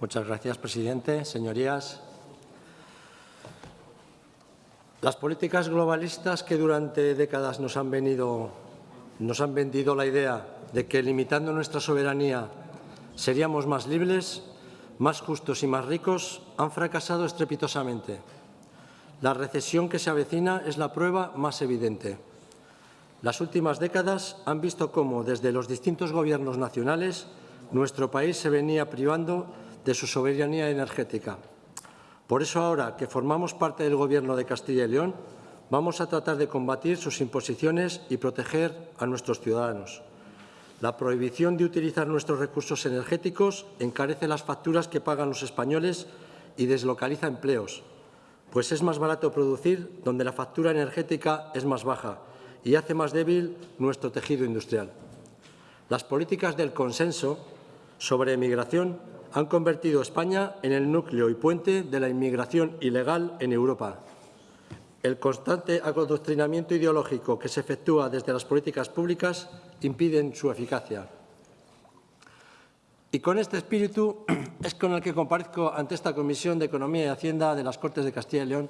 Muchas gracias, presidente. Señorías, las políticas globalistas que durante décadas nos han, venido, nos han vendido la idea de que limitando nuestra soberanía seríamos más libres, más justos y más ricos, han fracasado estrepitosamente. La recesión que se avecina es la prueba más evidente. Las últimas décadas han visto cómo, desde los distintos gobiernos nacionales, nuestro país se venía privando de su soberanía energética. Por eso, ahora que formamos parte del Gobierno de Castilla y León, vamos a tratar de combatir sus imposiciones y proteger a nuestros ciudadanos. La prohibición de utilizar nuestros recursos energéticos encarece las facturas que pagan los españoles y deslocaliza empleos, pues es más barato producir donde la factura energética es más baja y hace más débil nuestro tejido industrial. Las políticas del consenso sobre emigración han convertido a España en el núcleo y puente de la inmigración ilegal en Europa. El constante adoctrinamiento ideológico que se efectúa desde las políticas públicas impide su eficacia. Y con este espíritu es con el que comparezco ante esta Comisión de Economía y Hacienda de las Cortes de Castilla y León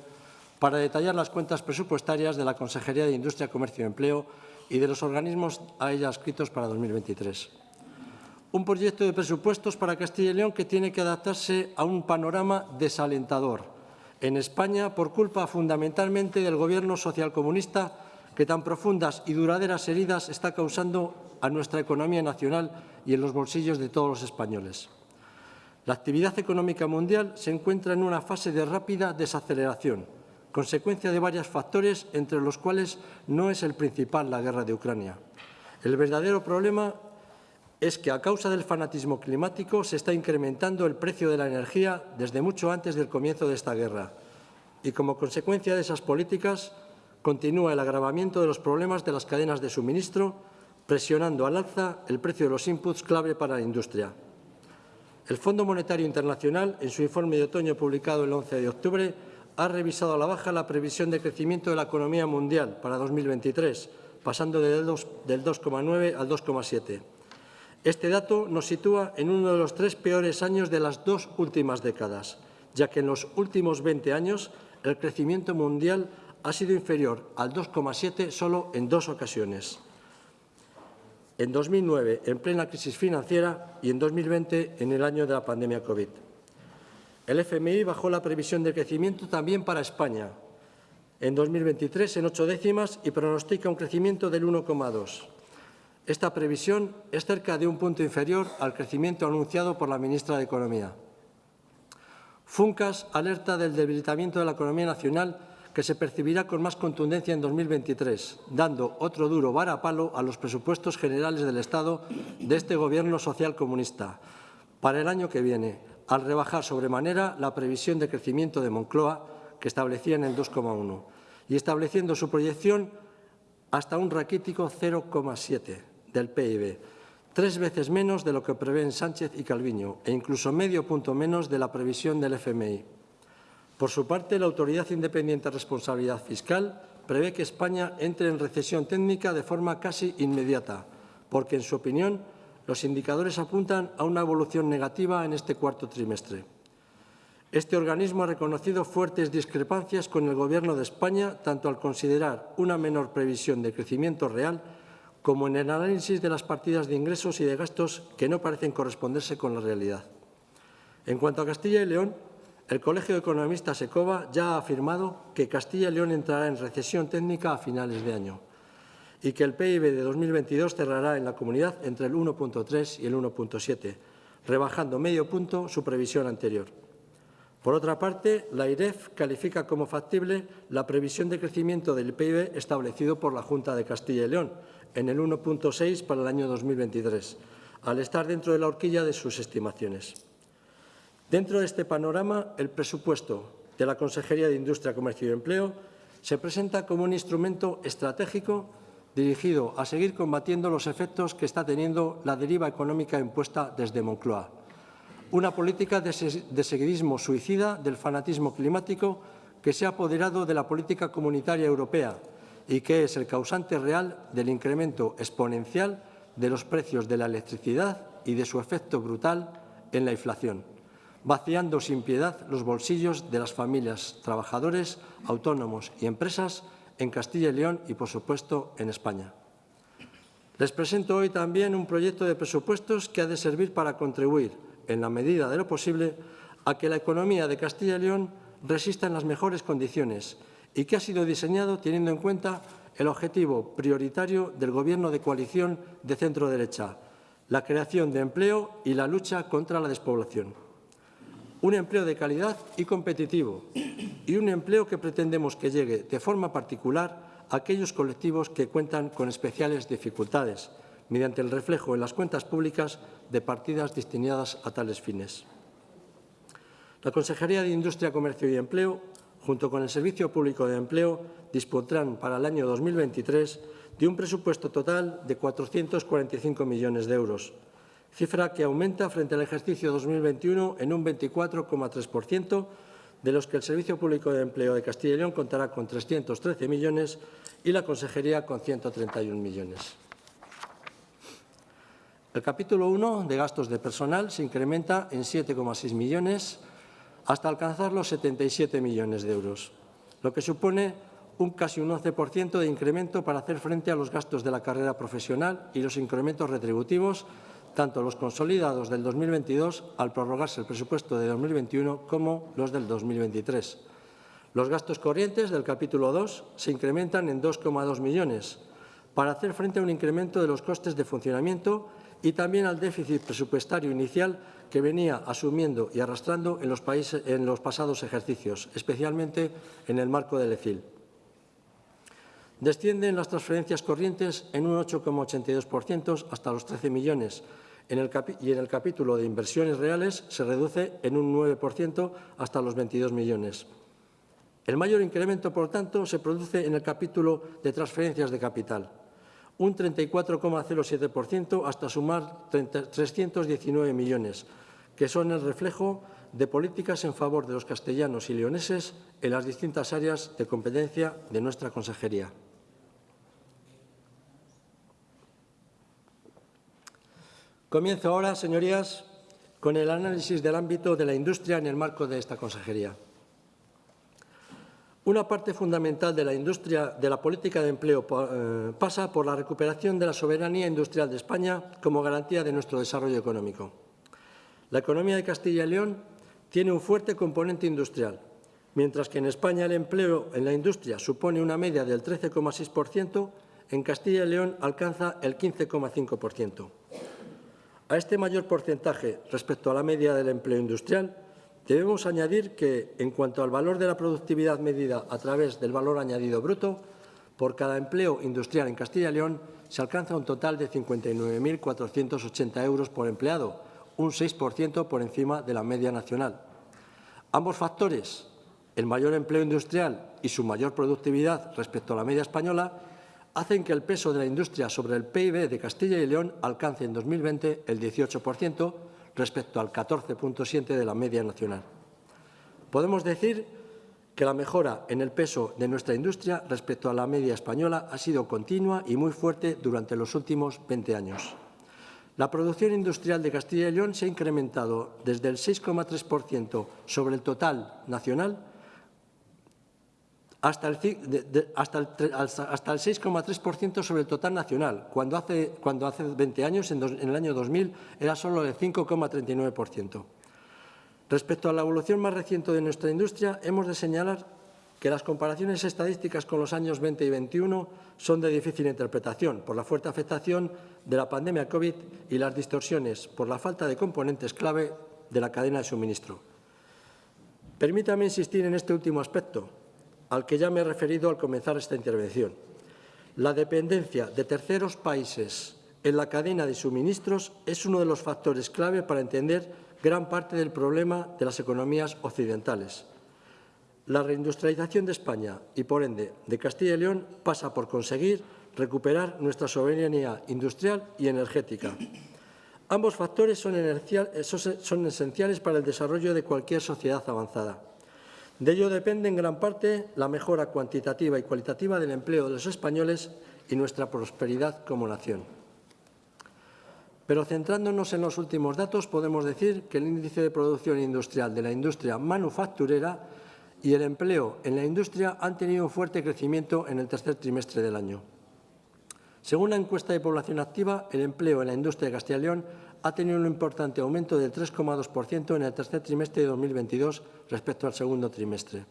para detallar las cuentas presupuestarias de la Consejería de Industria, Comercio y Empleo y de los organismos a ella adscritos para 2023. Un proyecto de presupuestos para Castilla y León que tiene que adaptarse a un panorama desalentador en España por culpa fundamentalmente del gobierno socialcomunista que tan profundas y duraderas heridas está causando a nuestra economía nacional y en los bolsillos de todos los españoles. La actividad económica mundial se encuentra en una fase de rápida desaceleración, consecuencia de varios factores, entre los cuales no es el principal la guerra de Ucrania. El verdadero problema es que a causa del fanatismo climático se está incrementando el precio de la energía desde mucho antes del comienzo de esta guerra y como consecuencia de esas políticas continúa el agravamiento de los problemas de las cadenas de suministro, presionando al alza el precio de los inputs clave para la industria. El Fondo Monetario Internacional, en su informe de otoño publicado el 11 de octubre, ha revisado a la baja la previsión de crecimiento de la economía mundial para 2023, pasando del 2,9 al 2,7. Este dato nos sitúa en uno de los tres peores años de las dos últimas décadas, ya que en los últimos 20 años el crecimiento mundial ha sido inferior al 2,7 solo en dos ocasiones. En 2009, en plena crisis financiera, y en 2020, en el año de la pandemia COVID. El FMI bajó la previsión de crecimiento también para España, en 2023 en ocho décimas y pronostica un crecimiento del 1,2. Esta previsión es cerca de un punto inferior al crecimiento anunciado por la ministra de Economía. Funcas alerta del debilitamiento de la economía nacional que se percibirá con más contundencia en 2023, dando otro duro varapalo a los presupuestos generales del Estado de este Gobierno social comunista para el año que viene, al rebajar sobremanera la previsión de crecimiento de Moncloa, que establecía en el 2,1, y estableciendo su proyección hasta un raquítico 0,7 del PIB, tres veces menos de lo que prevén Sánchez y Calviño e incluso medio punto menos de la previsión del FMI. Por su parte, la Autoridad Independiente de Responsabilidad Fiscal prevé que España entre en recesión técnica de forma casi inmediata, porque, en su opinión, los indicadores apuntan a una evolución negativa en este cuarto trimestre. Este organismo ha reconocido fuertes discrepancias con el Gobierno de España, tanto al considerar una menor previsión de crecimiento real como en el análisis de las partidas de ingresos y de gastos que no parecen corresponderse con la realidad. En cuanto a Castilla y León, el Colegio de Economistas ECOBA ya ha afirmado que Castilla y León entrará en recesión técnica a finales de año y que el PIB de 2022 cerrará en la comunidad entre el 1,3 y el 1,7, rebajando medio punto su previsión anterior. Por otra parte, la IREF califica como factible la previsión de crecimiento del PIB establecido por la Junta de Castilla y León, en el 1,6 para el año 2023, al estar dentro de la horquilla de sus estimaciones. Dentro de este panorama, el presupuesto de la Consejería de Industria, Comercio y Empleo se presenta como un instrumento estratégico dirigido a seguir combatiendo los efectos que está teniendo la deriva económica impuesta desde Moncloa. Una política de, seguidismo suicida del fanatismo climático que se ha apoderado de la política comunitaria europea y que es el causante real del incremento exponencial de los precios de la electricidad y de su efecto brutal en la inflación. vaciando sin piedad los bolsillos de las familias, trabajadores, autónomos y empresas en Castilla y León y, por supuesto, en España. Les presento hoy también un proyecto de presupuestos que ha de servir para contribuir, en la medida de lo posible, a que la economía de Castilla y León resista en las mejores condiciones y que ha sido diseñado teniendo en cuenta el objetivo prioritario del Gobierno de coalición de centro-derecha, la creación de empleo y la lucha contra la despoblación. Un empleo de calidad y competitivo y un empleo que pretendemos que llegue de forma particular a aquellos colectivos que cuentan con especiales dificultades, mediante el reflejo en las cuentas públicas de partidas destinadas a tales fines. La Consejería de Industria, Comercio y Empleo, junto con el Servicio Público de Empleo, dispondrán para el año 2023 de un presupuesto total de 445 millones de euros, cifra que aumenta frente al ejercicio 2021 en un 24,3%, de los que el Servicio Público de Empleo de Castilla y León contará con 313 millones y la Consejería con 131 millones. El capítulo 1 de gastos de personal se incrementa en 7,6 millones hasta alcanzar los 77 millones de euros, lo que supone un casi un 11% de incremento para hacer frente a los gastos de la carrera profesional y los incrementos retributivos, tanto los consolidados del 2022 al prorrogarse el presupuesto de 2021 como los del 2023. Los gastos corrientes del capítulo 2 se incrementan en 2,2 millones para hacer frente a un incremento de los costes de funcionamiento y también al déficit presupuestario inicial que venía asumiendo y arrastrando en los, países, en los pasados ejercicios, especialmente en el marco del ECIL. Descienden las transferencias corrientes en un 8,82% hasta los 13 millones y en el capítulo de inversiones reales se reduce en un 9% hasta los 22 millones. El mayor incremento, por tanto, se produce en el capítulo de transferencias de capital, un 34,07% hasta sumar 319 millones, que son el reflejo de políticas en favor de los castellanos y leoneses en las distintas áreas de competencia de nuestra consejería. Comienzo ahora, señorías, con el análisis del ámbito de la industria en el marco de esta consejería. Una parte fundamental de la industria de la política de empleo eh, pasa por la recuperación de la soberanía industrial de España como garantía de nuestro desarrollo económico. La economía de Castilla y León tiene un fuerte componente industrial, mientras que en España el empleo en la industria supone una media del 13,6%, en Castilla y León alcanza el 15,5%. A este mayor porcentaje respecto a la media del empleo industrial Debemos añadir que, en cuanto al valor de la productividad medida a través del valor añadido bruto, por cada empleo industrial en Castilla y León se alcanza un total de 59.480 euros por empleado, un 6% por encima de la media nacional. Ambos factores, el mayor empleo industrial y su mayor productividad respecto a la media española, hacen que el peso de la industria sobre el PIB de Castilla y León alcance en 2020 el 18%, respecto al 14.7 de la media nacional. Podemos decir que la mejora en el peso de nuestra industria respecto a la media española ha sido continua y muy fuerte durante los últimos 20 años. La producción industrial de Castilla y León se ha incrementado desde el 6,3% sobre el total nacional hasta el, hasta el, hasta el 6,3% sobre el total nacional, cuando hace, cuando hace 20 años, en, en el año 2000, era solo el 5,39%. Respecto a la evolución más reciente de nuestra industria, hemos de señalar que las comparaciones estadísticas con los años 20 y 21 son de difícil interpretación por la fuerte afectación de la pandemia COVID y las distorsiones por la falta de componentes clave de la cadena de suministro. Permítame insistir en este último aspecto, al que ya me he referido al comenzar esta intervención. La dependencia de terceros países en la cadena de suministros es uno de los factores clave para entender gran parte del problema de las economías occidentales. La reindustrialización de España y, por ende, de Castilla y León pasa por conseguir recuperar nuestra soberanía industrial y energética. Ambos factores son, esenciales para el desarrollo de cualquier sociedad avanzada. De ello depende en gran parte la mejora cuantitativa y cualitativa del empleo de los españoles y nuestra prosperidad como nación. Pero centrándonos en los últimos datos, podemos decir que el índice de producción industrial de la industria manufacturera y el empleo en la industria han tenido un fuerte crecimiento en el tercer trimestre del año. Según la encuesta de población activa, el empleo en la industria de Castilla y León ha tenido un importante aumento del 3,2% en el tercer trimestre de 2022 respecto al segundo trimestre.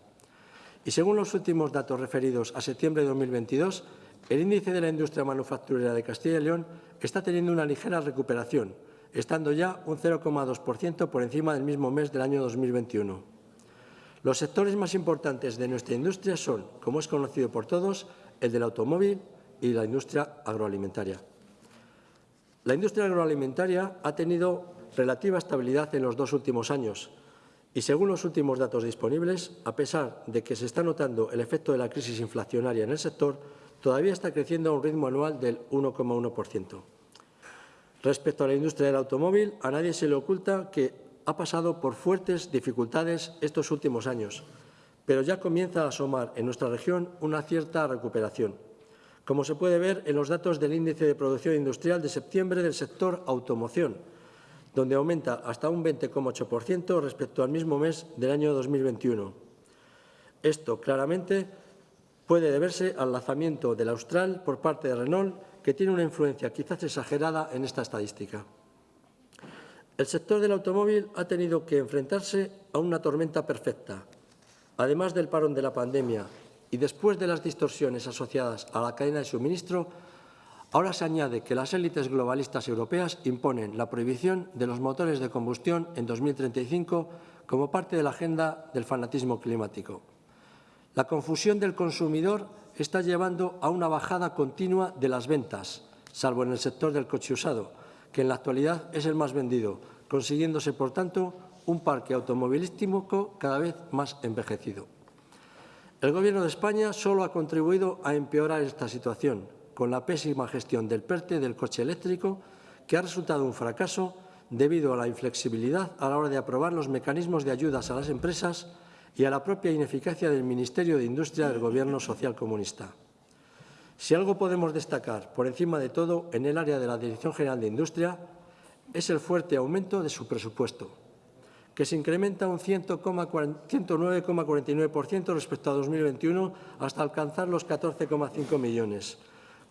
Y según los últimos datos referidos a septiembre de 2022, el índice de la industria manufacturera de Castilla y León está teniendo una ligera recuperación, estando ya un 0,2% por encima del mismo mes del año 2021. Los sectores más importantes de nuestra industria son, como es conocido por todos, el del automóvil y la industria agroalimentaria. La industria agroalimentaria ha tenido relativa estabilidad en los dos últimos años y, según los últimos datos disponibles, a pesar de que se está notando el efecto de la crisis inflacionaria en el sector, todavía está creciendo a un ritmo anual del 1,1%. Respecto a la industria del automóvil, a nadie se le oculta que ha pasado por fuertes dificultades estos últimos años, pero ya comienza a asomar en nuestra región una cierta recuperación como se puede ver en los datos del índice de producción industrial de septiembre del sector automoción, donde aumenta hasta un 20,8% respecto al mismo mes del año 2021. Esto claramente puede deberse al lanzamiento del Austral por parte de Renault, que tiene una influencia quizás exagerada en esta estadística. El sector del automóvil ha tenido que enfrentarse a una tormenta perfecta. Además del parón de la pandemia y después de las distorsiones asociadas a la cadena de suministro, ahora se añade que las élites globalistas europeas imponen la prohibición de los motores de combustión en 2035 como parte de la agenda del fanatismo climático. La confusión del consumidor está llevando a una bajada continua de las ventas, salvo en el sector del coche usado, que en la actualidad es el más vendido, consiguiéndose, por tanto, un parque automovilístico cada vez más envejecido. El Gobierno de España solo ha contribuido a empeorar esta situación, con la pésima gestión del PERTE del coche eléctrico, que ha resultado un fracaso debido a la inflexibilidad a la hora de aprobar los mecanismos de ayudas a las empresas y a la propia ineficacia del Ministerio de Industria del Gobierno social comunista. Si algo podemos destacar, por encima de todo, en el área de la Dirección General de Industria, es el fuerte aumento de su presupuesto, que se incrementa un 109,49% respecto a 2021 hasta alcanzar los 14,5 millones,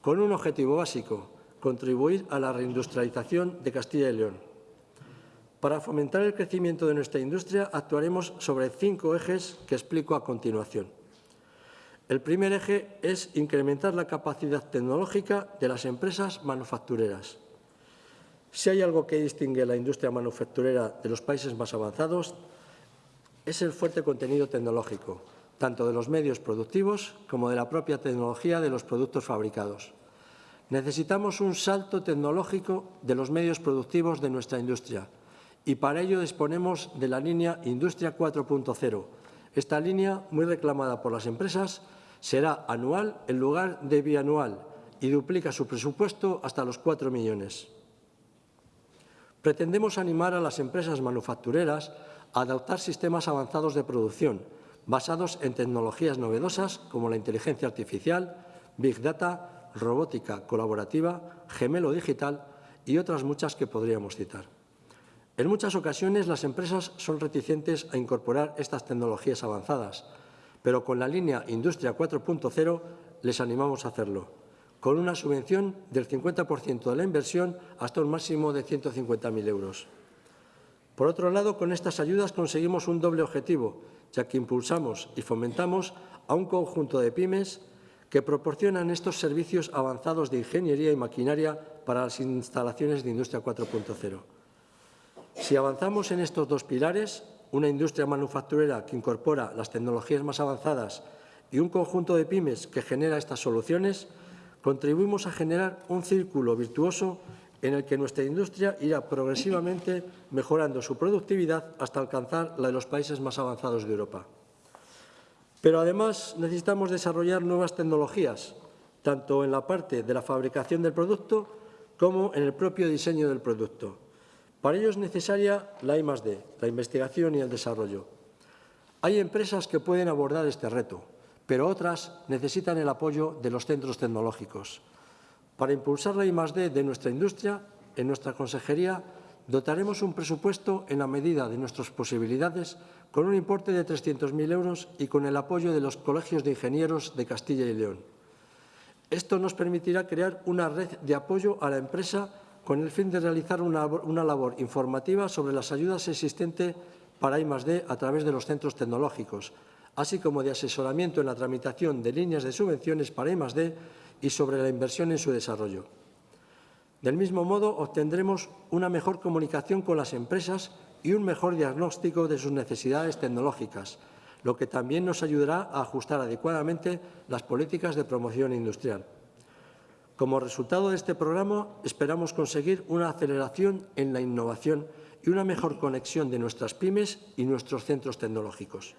con un objetivo básico, contribuir a la reindustrialización de Castilla y León. Para fomentar el crecimiento de nuestra industria actuaremos sobre cinco ejes que explico a continuación. El primer eje es incrementar la capacidad tecnológica de las empresas manufactureras. Si hay algo que distingue la industria manufacturera de los países más avanzados, es el fuerte contenido tecnológico, tanto de los medios productivos como de la propia tecnología de los productos fabricados. Necesitamos un salto tecnológico de los medios productivos de nuestra industria y para ello disponemos de la línea Industria 4.0. Esta línea, muy reclamada por las empresas, será anual en lugar de bianual y duplica su presupuesto hasta los 4 millones. Pretendemos animar a las empresas manufactureras a adoptar sistemas avanzados de producción basados en tecnologías novedosas como la inteligencia artificial, Big Data, robótica colaborativa, gemelo digital y otras muchas que podríamos citar. En muchas ocasiones las empresas son reticentes a incorporar estas tecnologías avanzadas, pero con la línea Industria 4.0 les animamos a hacerlo con una subvención del 50% de la inversión hasta un máximo de 150.000 euros. Por otro lado, con estas ayudas conseguimos un doble objetivo, ya que impulsamos y fomentamos a un conjunto de pymes que proporcionan estos servicios avanzados de ingeniería y maquinaria para las instalaciones de Industria 4.0. Si avanzamos en estos dos pilares, una industria manufacturera que incorpora las tecnologías más avanzadas y un conjunto de pymes que genera estas soluciones, contribuimos a generar un círculo virtuoso en el que nuestra industria irá progresivamente mejorando su productividad hasta alcanzar la de los países más avanzados de Europa. Pero además necesitamos desarrollar nuevas tecnologías, tanto en la parte de la fabricación del producto como en el propio diseño del producto. Para ello es necesaria la I+D, la investigación y el desarrollo. Hay empresas que pueden abordar este reto, pero otras necesitan el apoyo de los centros tecnológicos. Para impulsar la I+D de nuestra industria, en nuestra consejería dotaremos un presupuesto en la medida de nuestras posibilidades con un importe de 300.000 euros y con el apoyo de los colegios de ingenieros de Castilla y León. Esto nos permitirá crear una red de apoyo a la empresa con el fin de realizar una, labor informativa sobre las ayudas existentes para I+D a través de los centros tecnológicos, así como de asesoramiento en la tramitación de líneas de subvenciones para I+D y sobre la inversión en su desarrollo. Del mismo modo, obtendremos una mejor comunicación con las empresas y un mejor diagnóstico de sus necesidades tecnológicas, lo que también nos ayudará a ajustar adecuadamente las políticas de promoción industrial. Como resultado de este programa, esperamos conseguir una aceleración en la innovación y una mejor conexión de nuestras pymes y nuestros centros tecnológicos.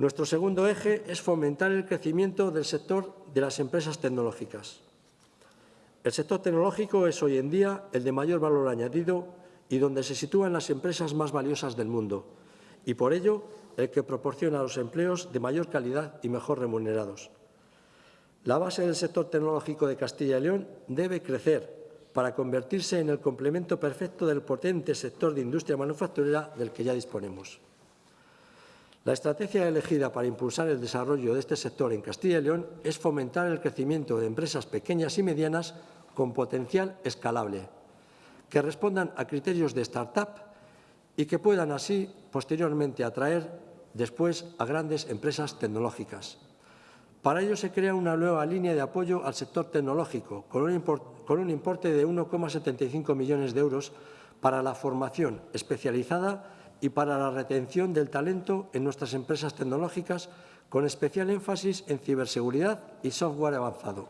Nuestro segundo eje es fomentar el crecimiento del sector de las empresas tecnológicas. El sector tecnológico es hoy en día el de mayor valor añadido y donde se sitúan las empresas más valiosas del mundo, y por ello el que proporciona los empleos de mayor calidad y mejor remunerados. La base del sector tecnológico de Castilla y León debe crecer para convertirse en el complemento perfecto del potente sector de industria manufacturera del que ya disponemos. La estrategia elegida para impulsar el desarrollo de este sector en Castilla y León es fomentar el crecimiento de empresas pequeñas y medianas con potencial escalable, que respondan a criterios de start-up y que puedan así posteriormente atraer después a grandes empresas tecnológicas. Para ello se crea una nueva línea de apoyo al sector tecnológico con un, importe de 1,75 millones de euros para la formación especializada y para la retención del talento en nuestras empresas tecnológicas, con especial énfasis en ciberseguridad y software avanzado.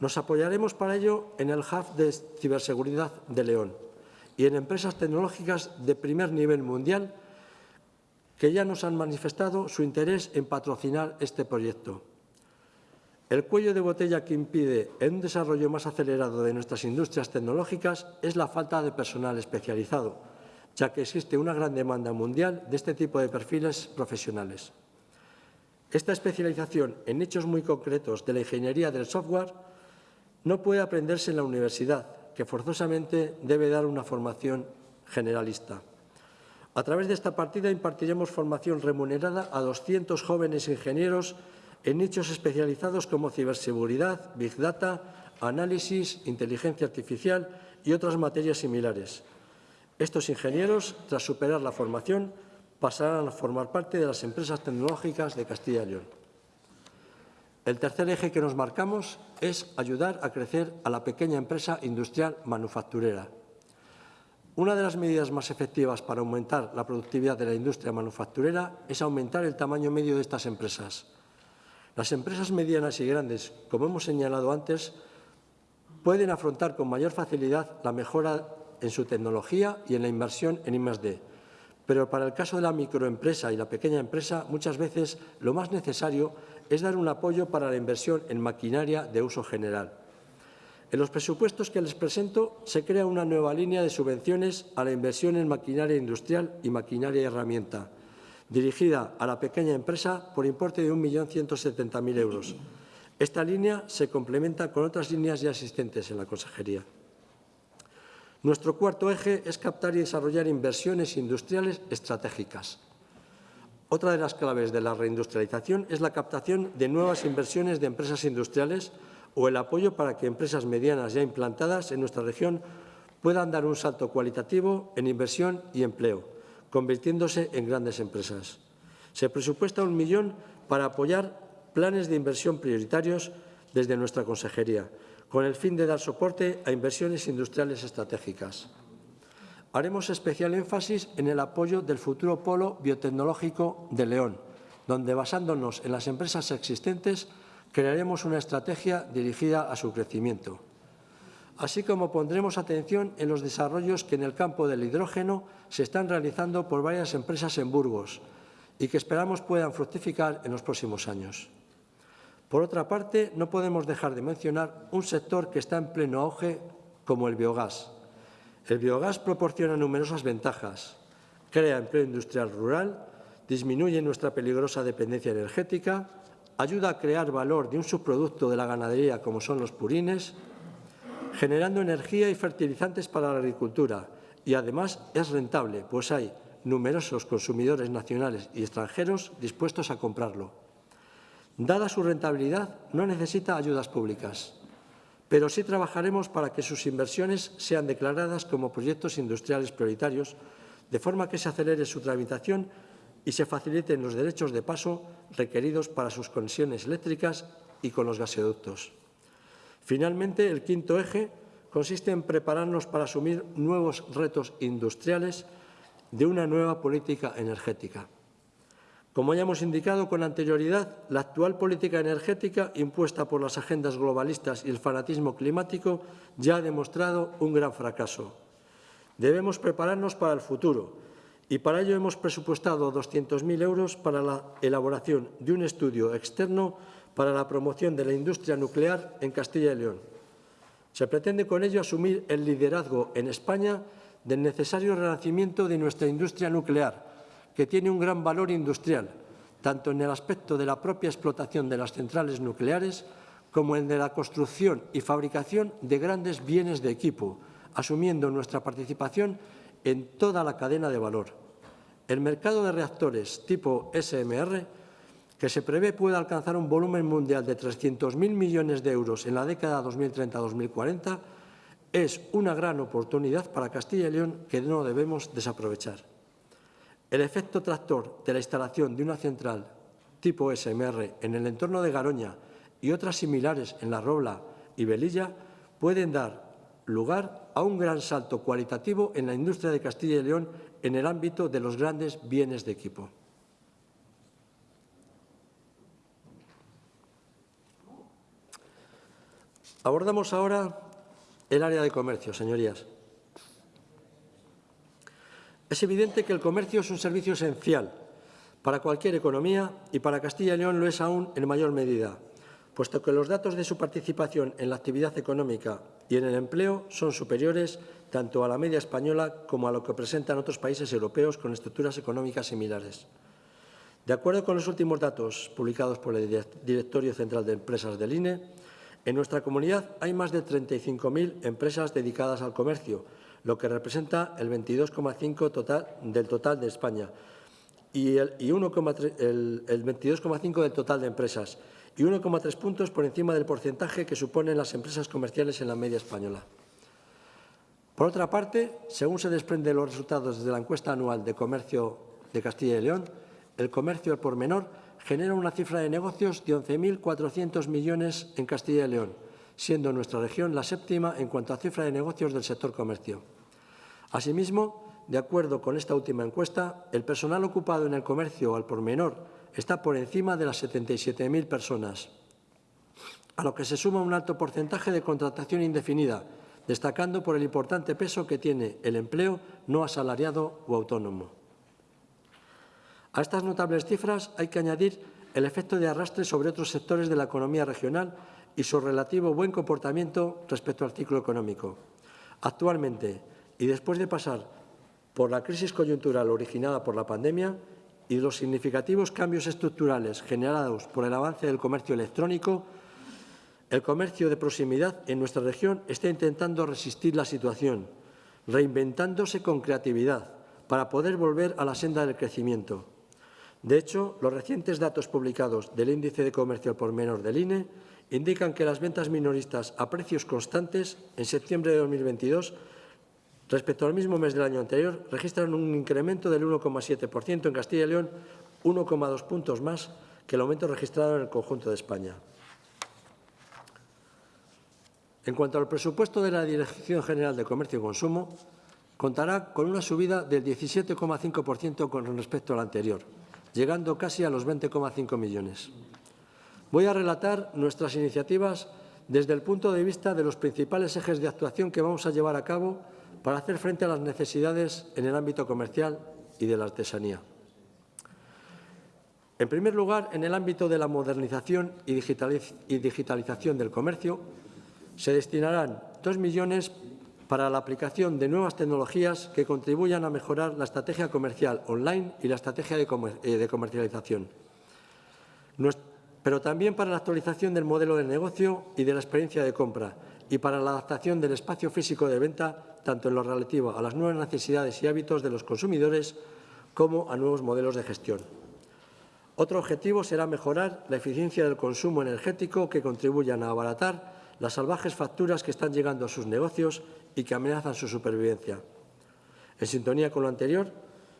Nos apoyaremos para ello en el Hub de Ciberseguridad de León y en empresas tecnológicas de primer nivel mundial que ya nos han manifestado su interés en patrocinar este proyecto. El cuello de botella que impide un desarrollo más acelerado de nuestras industrias tecnológicas es la falta de personal especializado, ya que existe una gran demanda mundial de este tipo de perfiles profesionales. Esta especialización en hechos muy concretos de la ingeniería del software no puede aprenderse en la universidad, que forzosamente debe dar una formación generalista. A través de esta partida impartiremos formación remunerada a 200 jóvenes ingenieros en nichos especializados como ciberseguridad, big data, análisis, inteligencia artificial y otras materias similares. Estos ingenieros, tras superar la formación, pasarán a formar parte de las empresas tecnológicas de Castilla y León. El tercer eje que nos marcamos es ayudar a crecer a la pequeña empresa industrial manufacturera. Una de las medidas más efectivas para aumentar la productividad de la industria manufacturera es aumentar el tamaño medio de estas empresas. Las empresas medianas y grandes, como hemos señalado antes, pueden afrontar con mayor facilidad la mejora en su tecnología y en la inversión en I+D. Pero para el caso de la microempresa y la pequeña empresa, muchas veces lo más necesario es dar un apoyo para la inversión en maquinaria de uso general. En los presupuestos que les presento se crea una nueva línea de subvenciones a la inversión en maquinaria industrial y maquinaria herramienta, dirigida a la pequeña empresa por importe de 1.170.000 euros. Esta línea se complementa con otras líneas ya existentes en la consejería. Nuestro cuarto eje es captar y desarrollar inversiones industriales estratégicas. Otra de las claves de la reindustrialización es la captación de nuevas inversiones de empresas industriales o el apoyo para que empresas medianas ya implantadas en nuestra región puedan dar un salto cualitativo en inversión y empleo, convirtiéndose en grandes empresas. Se presupuesta un millón para apoyar planes de inversión prioritarios desde nuestra consejería, con el fin de dar soporte a inversiones industriales estratégicas. Haremos especial énfasis en el apoyo del futuro polo biotecnológico de León, donde basándonos en las empresas existentes crearemos una estrategia dirigida a su crecimiento. Así como pondremos atención en los desarrollos que en el campo del hidrógeno se están realizando por varias empresas en Burgos y que esperamos puedan fructificar en los próximos años. Por otra parte, no podemos dejar de mencionar un sector que está en pleno auge como el biogás. El biogás proporciona numerosas ventajas. Crea empleo industrial rural, disminuye nuestra peligrosa dependencia energética, ayuda a crear valor de un subproducto de la ganadería como son los purines, generando energía y fertilizantes para la agricultura y además es rentable, pues hay numerosos consumidores nacionales y extranjeros dispuestos a comprarlo. Dada su rentabilidad, no necesita ayudas públicas, pero sí trabajaremos para que sus inversiones sean declaradas como proyectos industriales prioritarios, de forma que se acelere su tramitación y se faciliten los derechos de paso requeridos para sus conexiones eléctricas y con los gasoductos. Finalmente, el quinto eje consiste en prepararnos para asumir nuevos retos industriales de una nueva política energética. Como ya hemos indicado con anterioridad, la actual política energética impuesta por las agendas globalistas y el fanatismo climático ya ha demostrado un gran fracaso. Debemos prepararnos para el futuro y para ello hemos presupuestado 200.000 euros para la elaboración de un estudio externo para la promoción de la industria nuclear en Castilla y León. Se pretende con ello asumir el liderazgo en España del necesario renacimiento de nuestra industria nuclear, que tiene un gran valor industrial, tanto en el aspecto de la propia explotación de las centrales nucleares como en de la construcción y fabricación de grandes bienes de equipo, asumiendo nuestra participación en toda la cadena de valor. El mercado de reactores tipo SMR que se prevé pueda alcanzar un volumen mundial de 300.000 millones de euros en la década 2030-2040, es una gran oportunidad para Castilla y León que no debemos desaprovechar. El efecto tractor de la instalación de una central tipo SMR en el entorno de Garoña y otras similares en La Robla y Belilla pueden dar lugar a un gran salto cualitativo en la industria de Castilla y León en el ámbito de los grandes bienes de equipo. Abordamos ahora el área de comercio, señorías. Es evidente que el comercio es un servicio esencial para cualquier economía y para Castilla y León lo es aún en mayor medida, puesto que los datos de su participación en la actividad económica y en el empleo son superiores tanto a la media española como a lo que presentan otros países europeos con estructuras económicas similares. De acuerdo con los últimos datos publicados por el Directorio Central de Empresas del INE, en nuestra comunidad hay más de 35.000 empresas dedicadas al comercio, lo que representa el 22,5 total, del total de España y el, el 22,5 del total de empresas y 1,3 puntos por encima del porcentaje que suponen las empresas comerciales en la media española. Por otra parte, según se desprende de los resultados de la encuesta anual de comercio de Castilla y León, el comercio al por menor genera una cifra de negocios de 11.400 millones en Castilla y León, siendo nuestra región la séptima en cuanto a cifra de negocios del sector comercio. Asimismo, de acuerdo con esta última encuesta, el personal ocupado en el comercio al por menor está por encima de las 77.000 personas, a lo que se suma un alto porcentaje de contratación indefinida, destacando por el importante peso que tiene el empleo no asalariado o autónomo. A estas notables cifras hay que añadir el efecto de arrastre sobre otros sectores de la economía regional y su relativo buen comportamiento respecto al ciclo económico. Actualmente, y después de pasar por la crisis coyuntural originada por la pandemia y los significativos cambios estructurales generados por el avance del comercio electrónico, el comercio de proximidad en nuestra región está intentando resistir la situación, reinventándose con creatividad para poder volver a la senda del crecimiento. De hecho, los recientes datos publicados del Índice de Comercio por Menor del INE indican que las ventas minoristas a precios constantes en septiembre de 2022 respecto al mismo mes del año anterior registran un incremento del 1,7% en Castilla y León, 1,2 puntos más que el aumento registrado en el conjunto de España. En cuanto al presupuesto de la Dirección General de Comercio y Consumo, contará con una subida del 17,5% con respecto al anterior llegando casi a los 20,5 millones. Voy a relatar nuestras iniciativas desde el punto de vista de los principales ejes de actuación que vamos a llevar a cabo para hacer frente a las necesidades en el ámbito comercial y de la artesanía. En primer lugar, en el ámbito de la modernización y digitalización del comercio, se destinarán dos millones para la aplicación de nuevas tecnologías que contribuyan a mejorar la estrategia comercial online y la estrategia de, eh, comercialización. Pero también para la actualización del modelo de negocio y de la experiencia de compra y para la adaptación del espacio físico de venta, tanto en lo relativo a las nuevas necesidades y hábitos de los consumidores como a nuevos modelos de gestión. Otro objetivo será mejorar la eficiencia del consumo energético que contribuyan a abaratar las salvajes facturas que están llegando a sus negocios y que amenazan su supervivencia. En sintonía con lo anterior,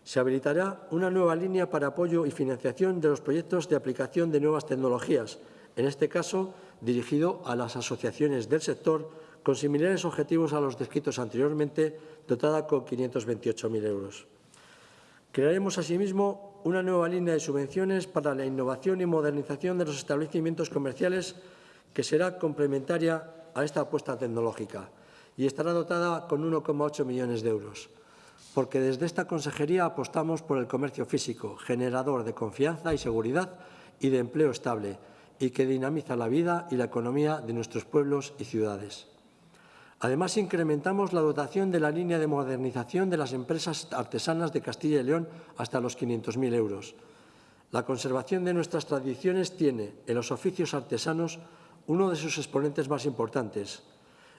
se habilitará una nueva línea para apoyo y financiación de los proyectos de aplicación de nuevas tecnologías, en este caso dirigido a las asociaciones del sector con similares objetivos a los descritos anteriormente, dotada con 528.000 euros. Crearemos asimismo una nueva línea de subvenciones para la innovación y modernización de los establecimientos comerciales que será complementaria a esta apuesta tecnológica y estará dotada con 1,8 millones de euros, porque desde esta consejería apostamos por el comercio físico, generador de confianza y seguridad y de empleo estable, y que dinamiza la vida y la economía de nuestros pueblos y ciudades. Además, incrementamos la dotación de la línea de modernización de las empresas artesanas de Castilla y León hasta los 500.000 euros. La conservación de nuestras tradiciones tiene, en los oficios artesanos, uno de sus exponentes más importantes.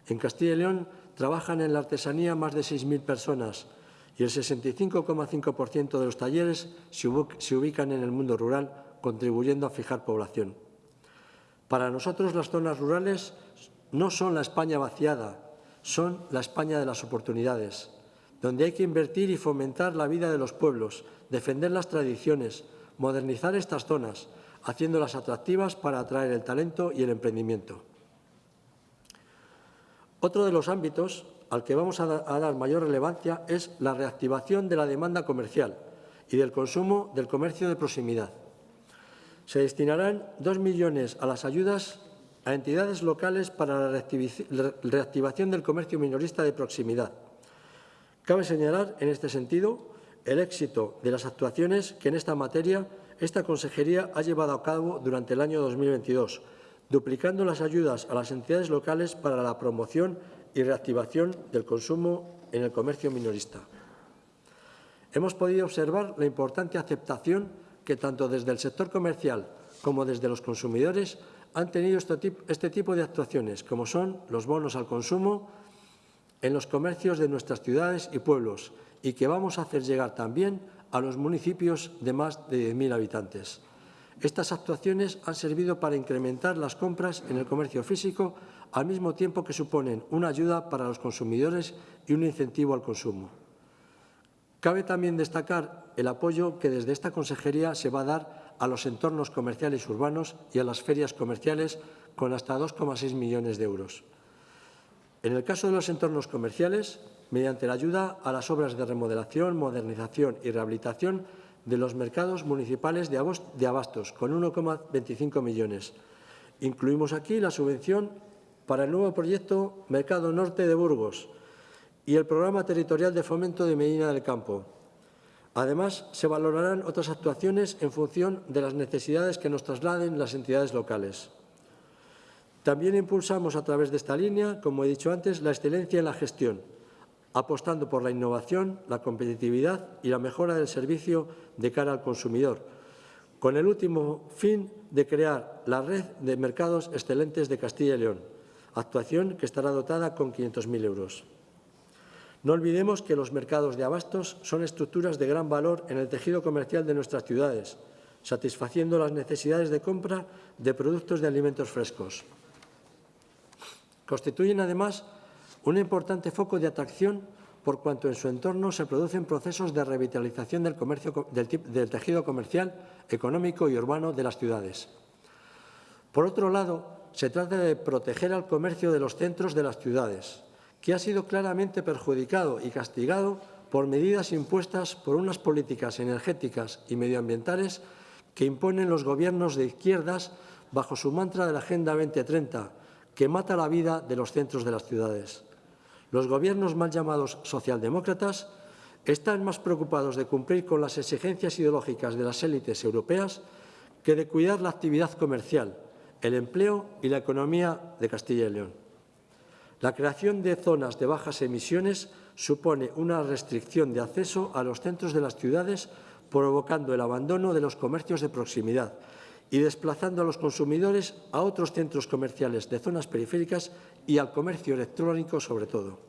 En Castilla y León trabajan en la artesanía más de 6.000 personas y el 65,5% de los talleres se ubican en el mundo rural, contribuyendo a fijar población. Para nosotros las zonas rurales no son la España vaciada, son la España de las oportunidades, donde hay que invertir y fomentar la vida de los pueblos, defender las tradiciones, modernizar estas zonas, haciéndolas atractivas para atraer el talento y el emprendimiento. Otro de los ámbitos al que vamos a, dar mayor relevancia es la reactivación de la demanda comercial y del consumo del comercio de proximidad. Se destinarán dos millones a las ayudas a entidades locales para la reactivación del comercio minorista de proximidad. Cabe señalar, en este sentido, el éxito de las actuaciones que en esta materia esta consejería ha llevado a cabo durante el año 2022, duplicando las ayudas a las entidades locales para la promoción y reactivación del consumo en el comercio minorista. Hemos podido observar la importante aceptación que tanto desde el sector comercial como desde los consumidores han tenido este tipo de actuaciones, como son los bonos al consumo en los comercios de nuestras ciudades y pueblos, y que vamos a hacer llegar también a los municipios de más de 10.000 habitantes. Estas actuaciones han servido para incrementar las compras en el comercio físico al mismo tiempo que suponen una ayuda para los consumidores y un incentivo al consumo. Cabe también destacar el apoyo que desde esta consejería se va a dar a los entornos comerciales urbanos y a las ferias comerciales con hasta 2,6 millones de euros. En el caso de los entornos comerciales, mediante la ayuda a las obras de remodelación, modernización y rehabilitación de los mercados municipales de abastos, con 1,25 millones. Incluimos aquí la subvención para el nuevo proyecto Mercado Norte de Burgos y el Programa Territorial de Fomento de Medina del Campo. Además, se valorarán otras actuaciones en función de las necesidades que nos trasladen las entidades locales. También impulsamos a través de esta línea, como he dicho antes, la excelencia en la gestión, apostando por la innovación, la competitividad y la mejora del servicio de cara al consumidor, con el último fin de crear la red de mercados excelentes de Castilla y León, actuación que estará dotada con 500.000 euros. No olvidemos que los mercados de abastos son estructuras de gran valor en el tejido comercial de nuestras ciudades, satisfaciendo las necesidades de compra de productos de alimentos frescos. Constituyen, además, un importante foco de atracción por cuanto en su entorno se producen procesos de revitalización del, comercio, del, del tejido comercial, económico y urbano de las ciudades. Por otro lado, se trata de proteger al comercio de los centros de las ciudades, que ha sido claramente perjudicado y castigado por medidas impuestas por unas políticas energéticas y medioambientales que imponen los gobiernos de izquierdas bajo su mantra de la Agenda 2030, que mata la vida de los centros de las ciudades. Los gobiernos mal llamados socialdemócratas están más preocupados de cumplir con las exigencias ideológicas de las élites europeas que de cuidar la actividad comercial, el empleo y la economía de Castilla y León. La creación de zonas de bajas emisiones supone una restricción de acceso a los centros de las ciudades, provocando el abandono de los comercios de proximidad y desplazando a los consumidores a otros centros comerciales de zonas periféricas y al comercio electrónico sobre todo.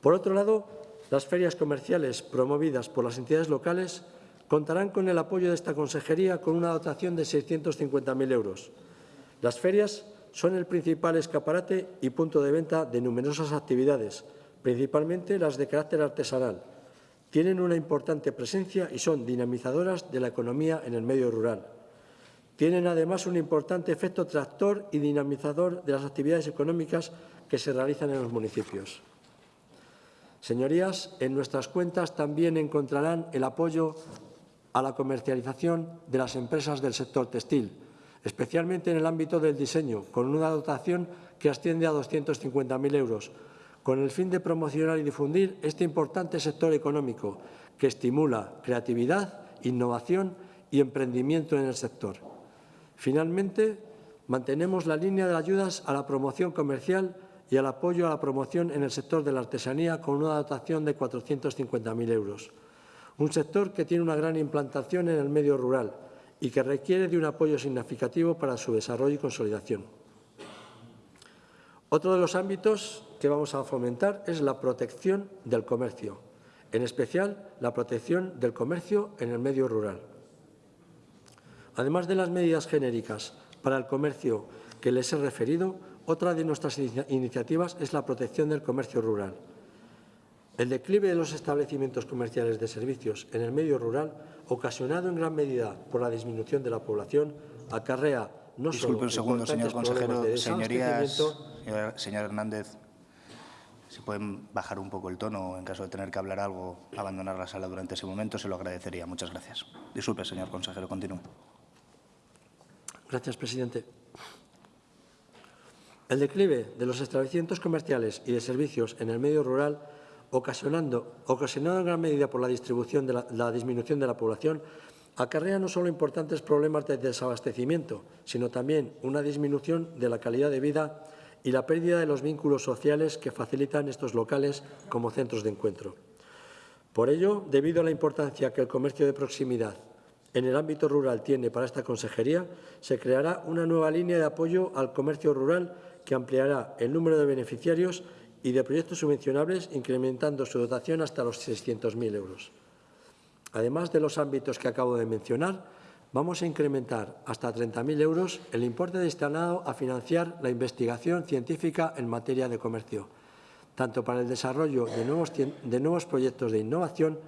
Por otro lado, las ferias comerciales promovidas por las entidades locales contarán con el apoyo de esta consejería con una dotación de 650.000 euros. Las ferias son el principal escaparate y punto de venta de numerosas actividades, principalmente las de carácter artesanal. Tienen una importante presencia y son dinamizadoras de la economía en el medio rural. Tienen además un importante efecto tractor y dinamizador de las actividades económicas que se realizan en los municipios. Señorías, en nuestras cuentas también encontrarán el apoyo a la comercialización de las empresas del sector textil, especialmente en el ámbito del diseño, con una dotación que asciende a 250.000 euros, con el fin de promocionar y difundir este importante sector económico que estimula creatividad, innovación y emprendimiento en el sector. Finalmente, mantenemos la línea de ayudas a la promoción comercial y al apoyo a la promoción en el sector de la artesanía con una dotación de 450.000 euros. Un sector que tiene una gran implantación en el medio rural y que requiere de un apoyo significativo para su desarrollo y consolidación. Otro de los ámbitos que vamos a fomentar es la protección del comercio, en especial la protección del comercio en el medio rural. Además de las medidas genéricas para el comercio que les he referido, otra de nuestras iniciativas es la protección del comercio rural. El declive de los establecimientos comerciales de servicios en el medio rural, ocasionado en gran medida por la disminución de la población, acarrea no Disculpe solo un segundo, señor consejero. de Señorías, desabastecimiento, señor Hernández, si pueden bajar un poco el tono en caso de tener que hablar algo, abandonar la sala durante ese momento, se lo agradecería. Muchas gracias. Disculpe, señor consejero, continúe. Gracias, presidente. El declive de los establecimientos comerciales y de servicios en el medio rural, ocasionando, ocasionado en gran medida por la, distribución de la, la disminución de la población, acarrea no solo importantes problemas de desabastecimiento, sino también una disminución de la calidad de vida y la pérdida de los vínculos sociales que facilitan estos locales como centros de encuentro. Por ello, debido a la importancia que el comercio de proximidad en el ámbito rural tiene para esta consejería, se creará una nueva línea de apoyo al comercio rural que ampliará el número de beneficiarios y de proyectos subvencionables, incrementando su dotación hasta los 600.000 euros. Además de los ámbitos que acabo de mencionar, vamos a incrementar hasta 30.000 euros el importe destinado a financiar la investigación científica en materia de comercio, tanto para el desarrollo de nuevos, proyectos de innovación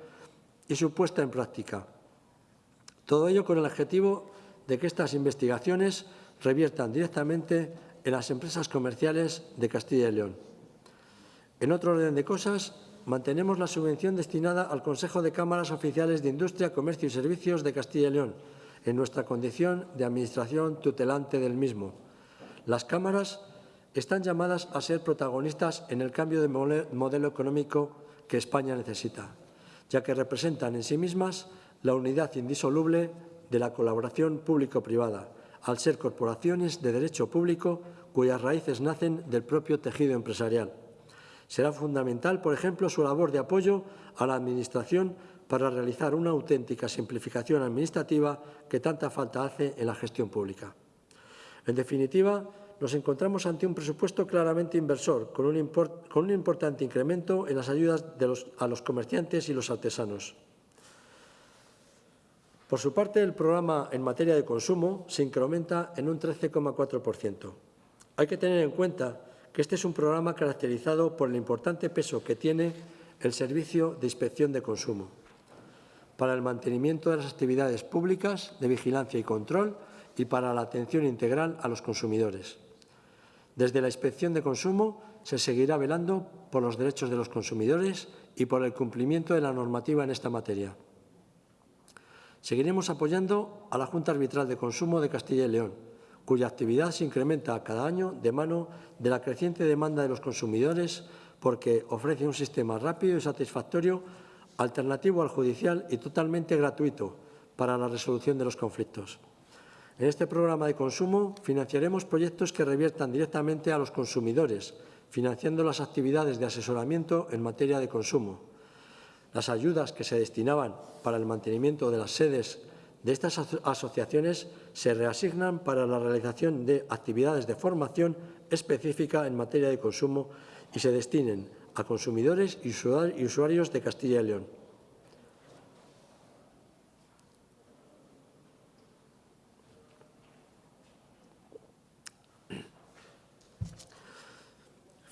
y su puesta en práctica. Todo ello con el objetivo de que estas investigaciones reviertan directamente en las empresas comerciales de Castilla y León. En otro orden de cosas, mantenemos la subvención destinada al Consejo de Cámaras Oficiales de Industria, Comercio y Servicios de Castilla y León, en nuestra condición de Administración tutelante del mismo. Las cámaras están llamadas a ser protagonistas en el cambio de modelo económico que España necesita, ya que representan en sí mismas la unidad indisoluble de la colaboración público-privada, al ser corporaciones de derecho público cuyas raíces nacen del propio tejido empresarial. Será fundamental, por ejemplo, su labor de apoyo a la Administración para realizar una auténtica simplificación administrativa que tanta falta hace en la gestión pública. En definitiva, nos encontramos ante un presupuesto claramente inversor, con un, importante incremento en las ayudas a los comerciantes y los artesanos. Por su parte, el programa en materia de consumo se incrementa en un 13,4%. Hay que tener en cuenta que este es un programa caracterizado por el importante peso que tiene el Servicio de Inspección de Consumo para el mantenimiento de las actividades públicas de vigilancia y control y para la atención integral a los consumidores. Desde la Inspección de Consumo se seguirá velando por los derechos de los consumidores y por el cumplimiento de la normativa en esta materia. Seguiremos apoyando a la Junta Arbitral de Consumo de Castilla y León, cuya actividad se incrementa cada año de mano de la creciente demanda de los consumidores porque ofrece un sistema rápido y satisfactorio, alternativo al judicial y totalmente gratuito para la resolución de los conflictos. En este programa de consumo financiaremos proyectos que reviertan directamente a los consumidores, financiando las actividades de asesoramiento en materia de consumo, las ayudas que se destinaban para el mantenimiento de las sedes de estas asociaciones se reasignan para la realización de actividades de formación específica en materia de consumo y se destinen a consumidores y usuarios de Castilla y León.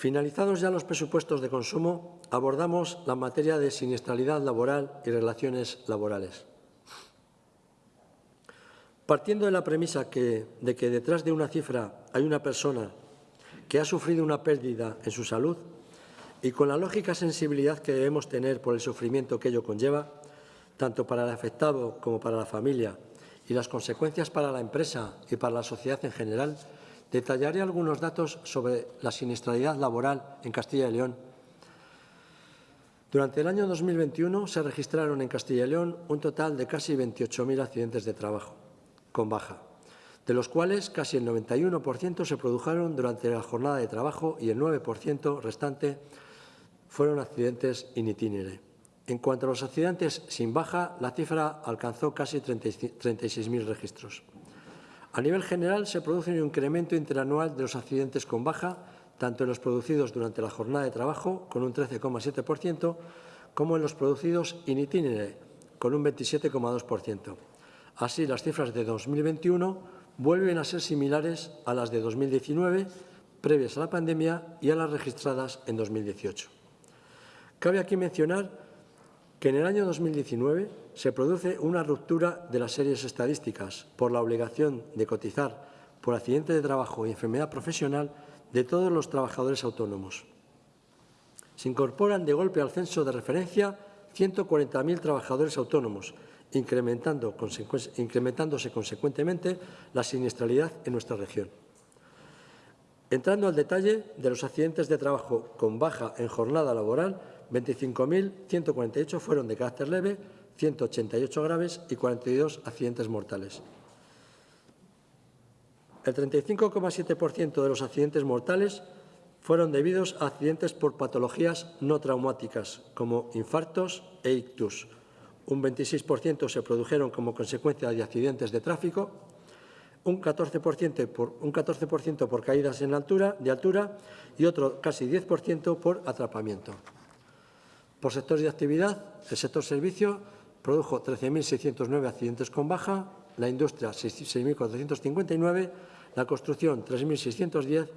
Finalizados ya los presupuestos de consumo, abordamos la materia de siniestralidad laboral y relaciones laborales. Partiendo de la premisa de que detrás de una cifra hay una persona que ha sufrido una pérdida en su salud y con la lógica sensibilidad que debemos tener por el sufrimiento que ello conlleva, tanto para el afectado como para la familia, y las consecuencias para la empresa y para la sociedad en general, Detallaré algunos datos sobre la siniestralidad laboral en Castilla y León. Durante el año 2021 se registraron en Castilla y León un total de casi 28.000 accidentes de trabajo con baja, de los cuales casi el 91% se produjeron durante la jornada de trabajo y el 9% restante fueron accidentes in itinere. En cuanto a los accidentes sin baja, la cifra alcanzó casi 36.000 registros. A nivel general, se produce un incremento interanual de los accidentes con baja, tanto en los producidos durante la jornada de trabajo, con un 13,7%, como en los producidos in itinere, con un 27,2%. Así, las cifras de 2021 vuelven a ser similares a las de 2019, previas a la pandemia, y a las registradas en 2018. Cabe aquí mencionar que en el año 2019 se produce una ruptura de las series estadísticas por la obligación de cotizar por accidente de trabajo y enfermedad profesional de todos los trabajadores autónomos. Se incorporan de golpe al censo de referencia 140.000 trabajadores autónomos, incrementándose consecuentemente la siniestralidad en nuestra región. Entrando al detalle de los accidentes de trabajo con baja en jornada laboral, 25.148 fueron de carácter leve, 188 graves y 42 accidentes mortales. El 35,7% de los accidentes mortales fueron debidos a accidentes por patologías no traumáticas, como infartos e ictus. Un 26% se produjeron como consecuencia de accidentes de tráfico, un 14%, por, un 14 por caídas en altura, de altura y otro casi 10% por atrapamiento. Por sectores de actividad, el sector servicio produjo 13.609 accidentes con baja, la industria 6.459, la construcción 3.610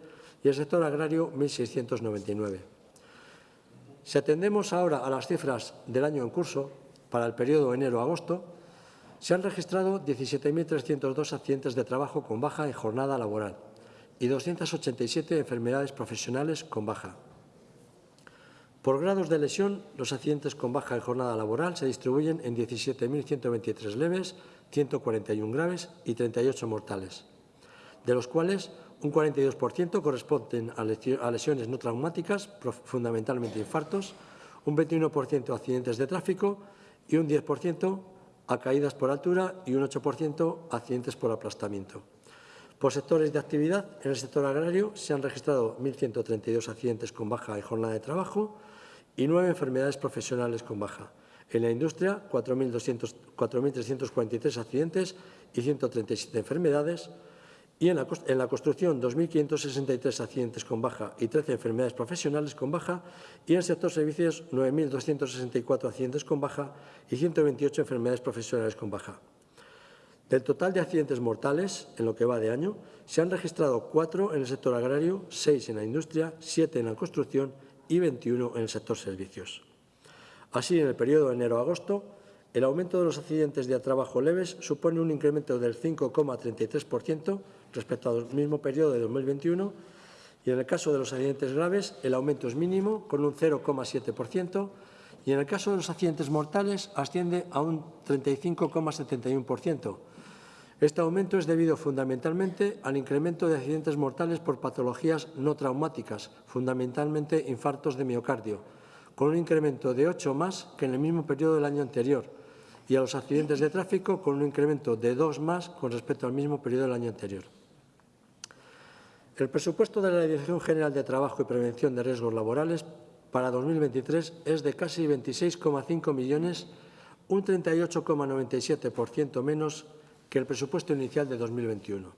y el sector agrario 1.699. Si atendemos ahora a las cifras del año en curso, para el periodo enero-agosto, se han registrado 17.302 accidentes de trabajo con baja en jornada laboral y 287 enfermedades profesionales con baja. Por grados de lesión, los accidentes con baja en jornada laboral se distribuyen en 17.123 leves, 141 graves y 38 mortales, de los cuales un 42% corresponden a lesiones no traumáticas, fundamentalmente infartos, un 21% a accidentes de tráfico y un 10% a caídas por altura y un 8% a accidentes por aplastamiento. Por sectores de actividad, en el sector agrario se han registrado 1.132 accidentes con baja en jornada de trabajo, y nueve enfermedades profesionales con baja. En la industria, 4.343 accidentes y 137 enfermedades. Y en la, en la construcción, 2.563 accidentes con baja y 13 enfermedades profesionales con baja. Y en el sector servicios, 9.264 accidentes con baja y 128 enfermedades profesionales con baja. Del total de accidentes mortales, en lo que va de año, se han registrado cuatro en el sector agrario, seis en la industria, siete en la construcción y 21 en el sector servicios. Así, en el periodo de enero-agosto, el aumento de los accidentes de trabajo leves supone un incremento del 5,33% respecto al mismo periodo de 2021 y en el caso de los accidentes graves el aumento es mínimo con un 0,7% y en el caso de los accidentes mortales asciende a un 35,71%, este aumento es debido fundamentalmente al incremento de accidentes mortales por patologías no traumáticas, fundamentalmente infartos de miocardio, con un incremento de 8 más que en el mismo periodo del año anterior, y a los accidentes de tráfico con un incremento de 2 más con respecto al mismo periodo del año anterior. El presupuesto de la Dirección General de Trabajo y Prevención de Riesgos Laborales para 2023 es de casi 26,5 millones un 38,97% menos que el presupuesto inicial de 2021.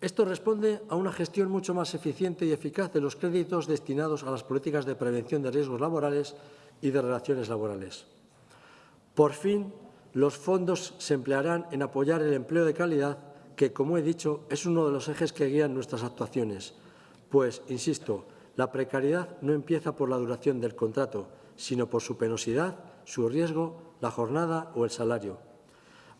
Esto responde a una gestión mucho más eficiente y eficaz de los créditos destinados a las políticas de prevención de riesgos laborales y de relaciones laborales. Por fin, los fondos se emplearán en apoyar el empleo de calidad, que, como he dicho, es uno de los ejes que guían nuestras actuaciones. Pues, insisto, la precariedad no empieza por la duración del contrato, sino por su penosidad, su riesgo, la jornada o el salario.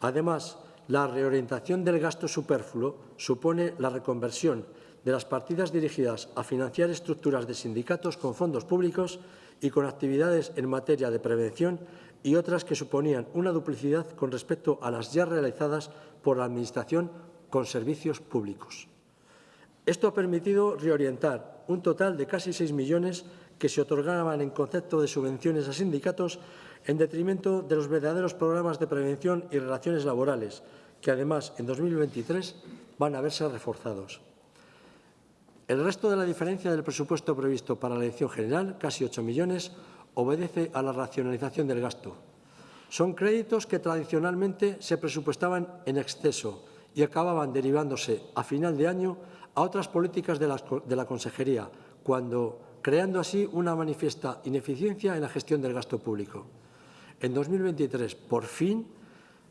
Además, la reorientación del gasto superfluo supone la reconversión de las partidas dirigidas a financiar estructuras de sindicatos con fondos públicos y con actividades en materia de prevención y otras que suponían una duplicidad con respecto a las ya realizadas por la Administración con servicios públicos. Esto ha permitido reorientar un total de casi 6 millones que se otorgaban en concepto de subvenciones a sindicatos en detrimento de los verdaderos programas de prevención y relaciones laborales, que además en 2023 van a verse reforzados. El resto de la diferencia del presupuesto previsto para la elección general, casi 8 millones, obedece a la racionalización del gasto. Son créditos que tradicionalmente se presupuestaban en exceso y acababan derivándose a final de año a otras políticas de la, Consejería, cuando creando así una manifiesta ineficiencia en la gestión del gasto público. En 2023, por fin,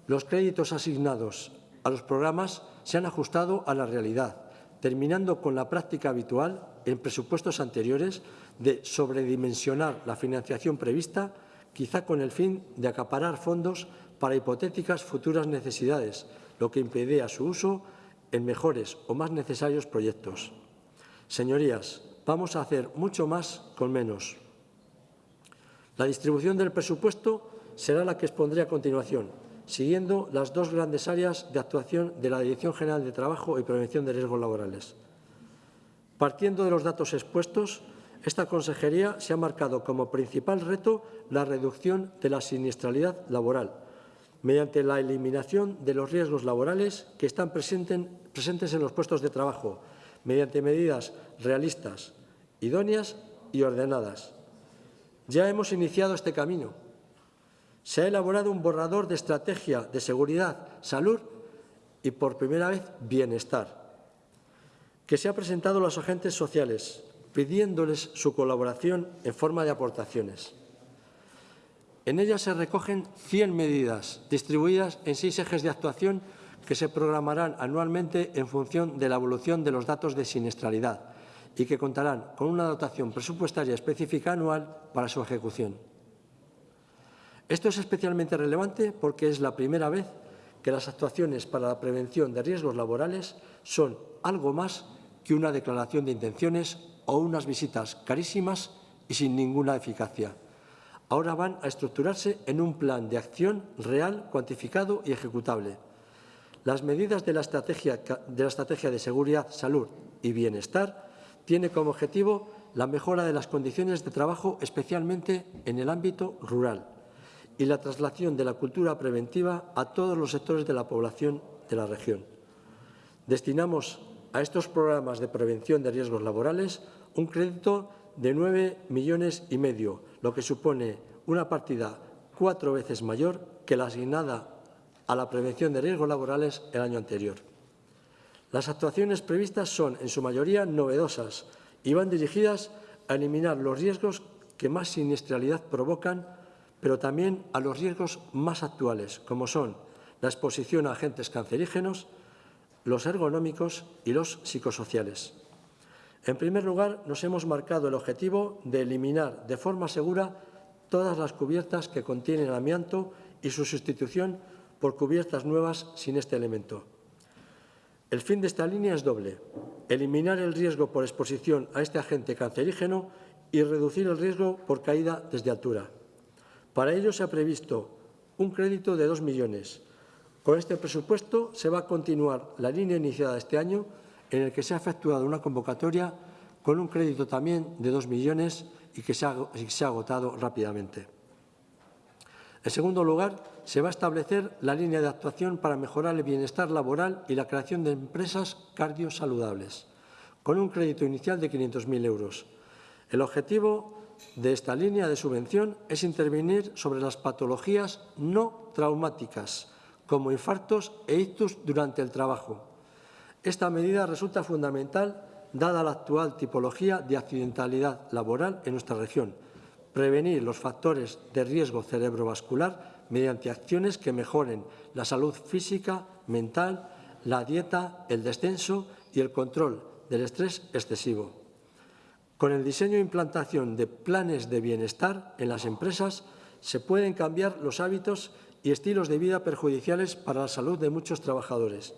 los créditos asignados a los programas se han ajustado a la realidad, terminando con la práctica habitual en presupuestos anteriores de sobredimensionar la financiación prevista, quizá con el fin de acaparar fondos para hipotéticas futuras necesidades, lo que impedía su uso en mejores o más necesarios proyectos. Señorías, vamos a hacer mucho más con menos. La distribución del presupuesto será la que expondré a continuación, siguiendo las dos grandes áreas de actuación de la Dirección General de Trabajo y Prevención de Riesgos Laborales. Partiendo de los datos expuestos, esta consejería se ha marcado como principal reto la reducción de la siniestralidad laboral, mediante la eliminación de los riesgos laborales que están presentes en los puestos de trabajo, mediante medidas realistas, idóneas y ordenadas. Ya hemos iniciado este camino. Se ha elaborado un borrador de estrategia de seguridad, salud y, por primera vez, bienestar, que se ha presentado a los agentes sociales, pidiéndoles su colaboración en forma de aportaciones. En ella se recogen 100 medidas distribuidas en seis ejes de actuación que se programarán anualmente en función de la evolución de los datos de siniestralidad y que contarán con una dotación presupuestaria específica anual para su ejecución. Esto es especialmente relevante porque es la primera vez que las actuaciones para la prevención de riesgos laborales son algo más que una declaración de intenciones o unas visitas carísimas y sin ninguna eficacia. Ahora van a estructurarse en un plan de acción real, cuantificado y ejecutable. Las medidas de la estrategia de, seguridad, salud y bienestar tienen como objetivo la mejora de las condiciones de trabajo, especialmente en el ámbito rural, y la traslación de la cultura preventiva a todos los sectores de la población de la región. Destinamos a estos programas de prevención de riesgos laborales un crédito de 9 millones y medio, lo que supone una partida cuatro veces mayor que la asignada a la prevención de riesgos laborales el año anterior. Las actuaciones previstas son, en su mayoría, novedosas y van dirigidas a eliminar los riesgos que más siniestralidad provocan, pero también a los riesgos más actuales, como son la exposición a agentes cancerígenos, los ergonómicos y los psicosociales. En primer lugar, nos hemos marcado el objetivo de eliminar de forma segura todas las cubiertas que contienen amianto y su sustitución por cubiertas nuevas sin este elemento. El fin de esta línea es doble, eliminar el riesgo por exposición a este agente cancerígeno y reducir el riesgo por caída desde altura. Para ello se ha previsto un crédito de 2 millones. Con este presupuesto se va a continuar la línea iniciada este año en el que se ha efectuado una convocatoria con un crédito también de 2 millones y que se ha, se ha agotado rápidamente. En segundo lugar, se va a establecer la línea de actuación para mejorar el bienestar laboral y la creación de empresas cardiosaludables, con un crédito inicial de 500.000 euros. El objetivo de esta línea de subvención es intervenir sobre las patologías no traumáticas, como infartos e ictus durante el trabajo. Esta medida resulta fundamental dada la actual tipología de accidentalidad laboral en nuestra región, prevenir los factores de riesgo cerebrovascular mediante acciones que mejoren la salud física, mental, la dieta, el descenso y el control del estrés excesivo. Con el diseño e implantación de planes de bienestar en las empresas se pueden cambiar los hábitos y estilos de vida perjudiciales para la salud de muchos trabajadores.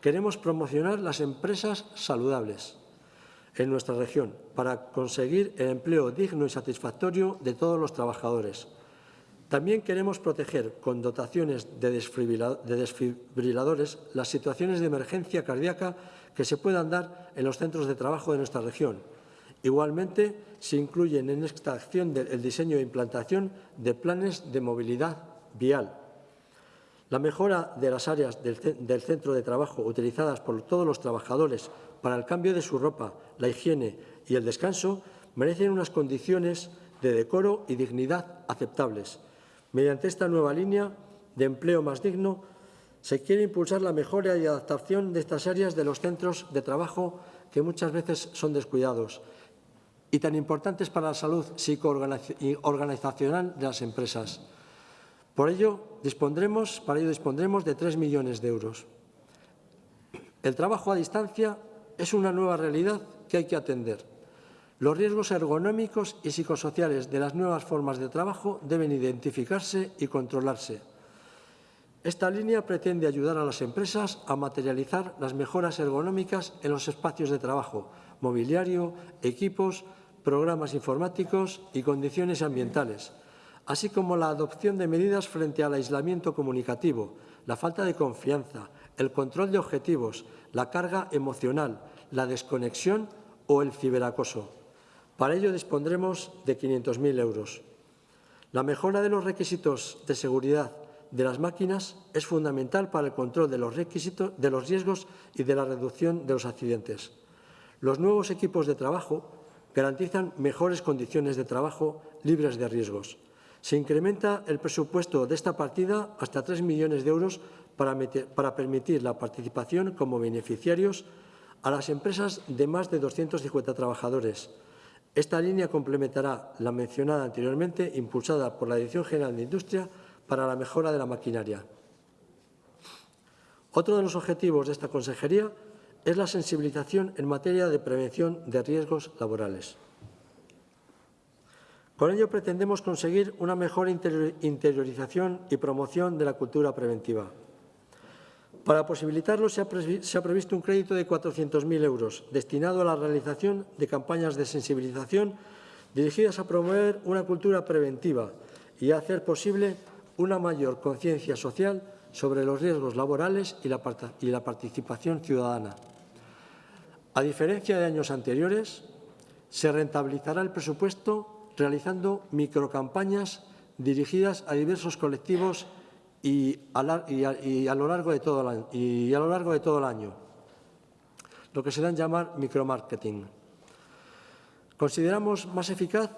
Queremos promocionar las empresas saludables en nuestra región para conseguir el empleo digno y satisfactorio de todos los trabajadores. También queremos proteger con dotaciones de desfibriladores las situaciones de emergencia cardíaca que se puedan dar en los centros de trabajo de nuestra región. Igualmente, se incluyen en esta acción el diseño e implantación de planes de movilidad vial, la mejora de las áreas del, centro de trabajo utilizadas por todos los trabajadores para el cambio de su ropa, la higiene y el descanso merecen unas condiciones de decoro y dignidad aceptables. Mediante esta nueva línea de empleo más digno, se quiere impulsar la mejora y adaptación de estas áreas de los centros de trabajo que muchas veces son descuidados y tan importantes para la salud psicoorganizacional de las empresas. Por ello, dispondremos, para ello dispondremos de 3 millones de euros. El trabajo a distancia es una nueva realidad que hay que atender. Los riesgos ergonómicos y psicosociales de las nuevas formas de trabajo deben identificarse y controlarse. Esta línea pretende ayudar a las empresas a materializar las mejoras ergonómicas en los espacios de trabajo, mobiliario, equipos, programas informáticos y condiciones ambientales, así como la adopción de medidas frente al aislamiento comunicativo, la falta de confianza, el control de objetivos, la carga emocional, la desconexión o el ciberacoso. Para ello dispondremos de 500.000 euros. La mejora de los requisitos de seguridad de las máquinas es fundamental para el control de los, requisitos, de los riesgos y de la reducción de los accidentes. Los nuevos equipos de trabajo garantizan mejores condiciones de trabajo libres de riesgos. Se incrementa el presupuesto de esta partida hasta 3 millones de euros para, para permitir la participación como beneficiarios a las empresas de más de 250 trabajadores. Esta línea complementará la mencionada anteriormente, impulsada por la Dirección General de Industria para la mejora de la maquinaria. Otro de los objetivos de esta consejería es la sensibilización en materia de prevención de riesgos laborales. Con ello pretendemos conseguir una mejor interiorización y promoción de la cultura preventiva. Para posibilitarlo se ha, previsto un crédito de 400.000 euros destinado a la realización de campañas de sensibilización dirigidas a promover una cultura preventiva y a hacer posible una mayor conciencia social sobre los riesgos laborales y la, y la participación ciudadana. A diferencia de años anteriores, se rentabilizará el presupuesto realizando microcampañas dirigidas a diversos colectivos y a, lo largo de todo el y a lo largo de todo el año, lo que se da en llamar micromarketing. Consideramos más eficaz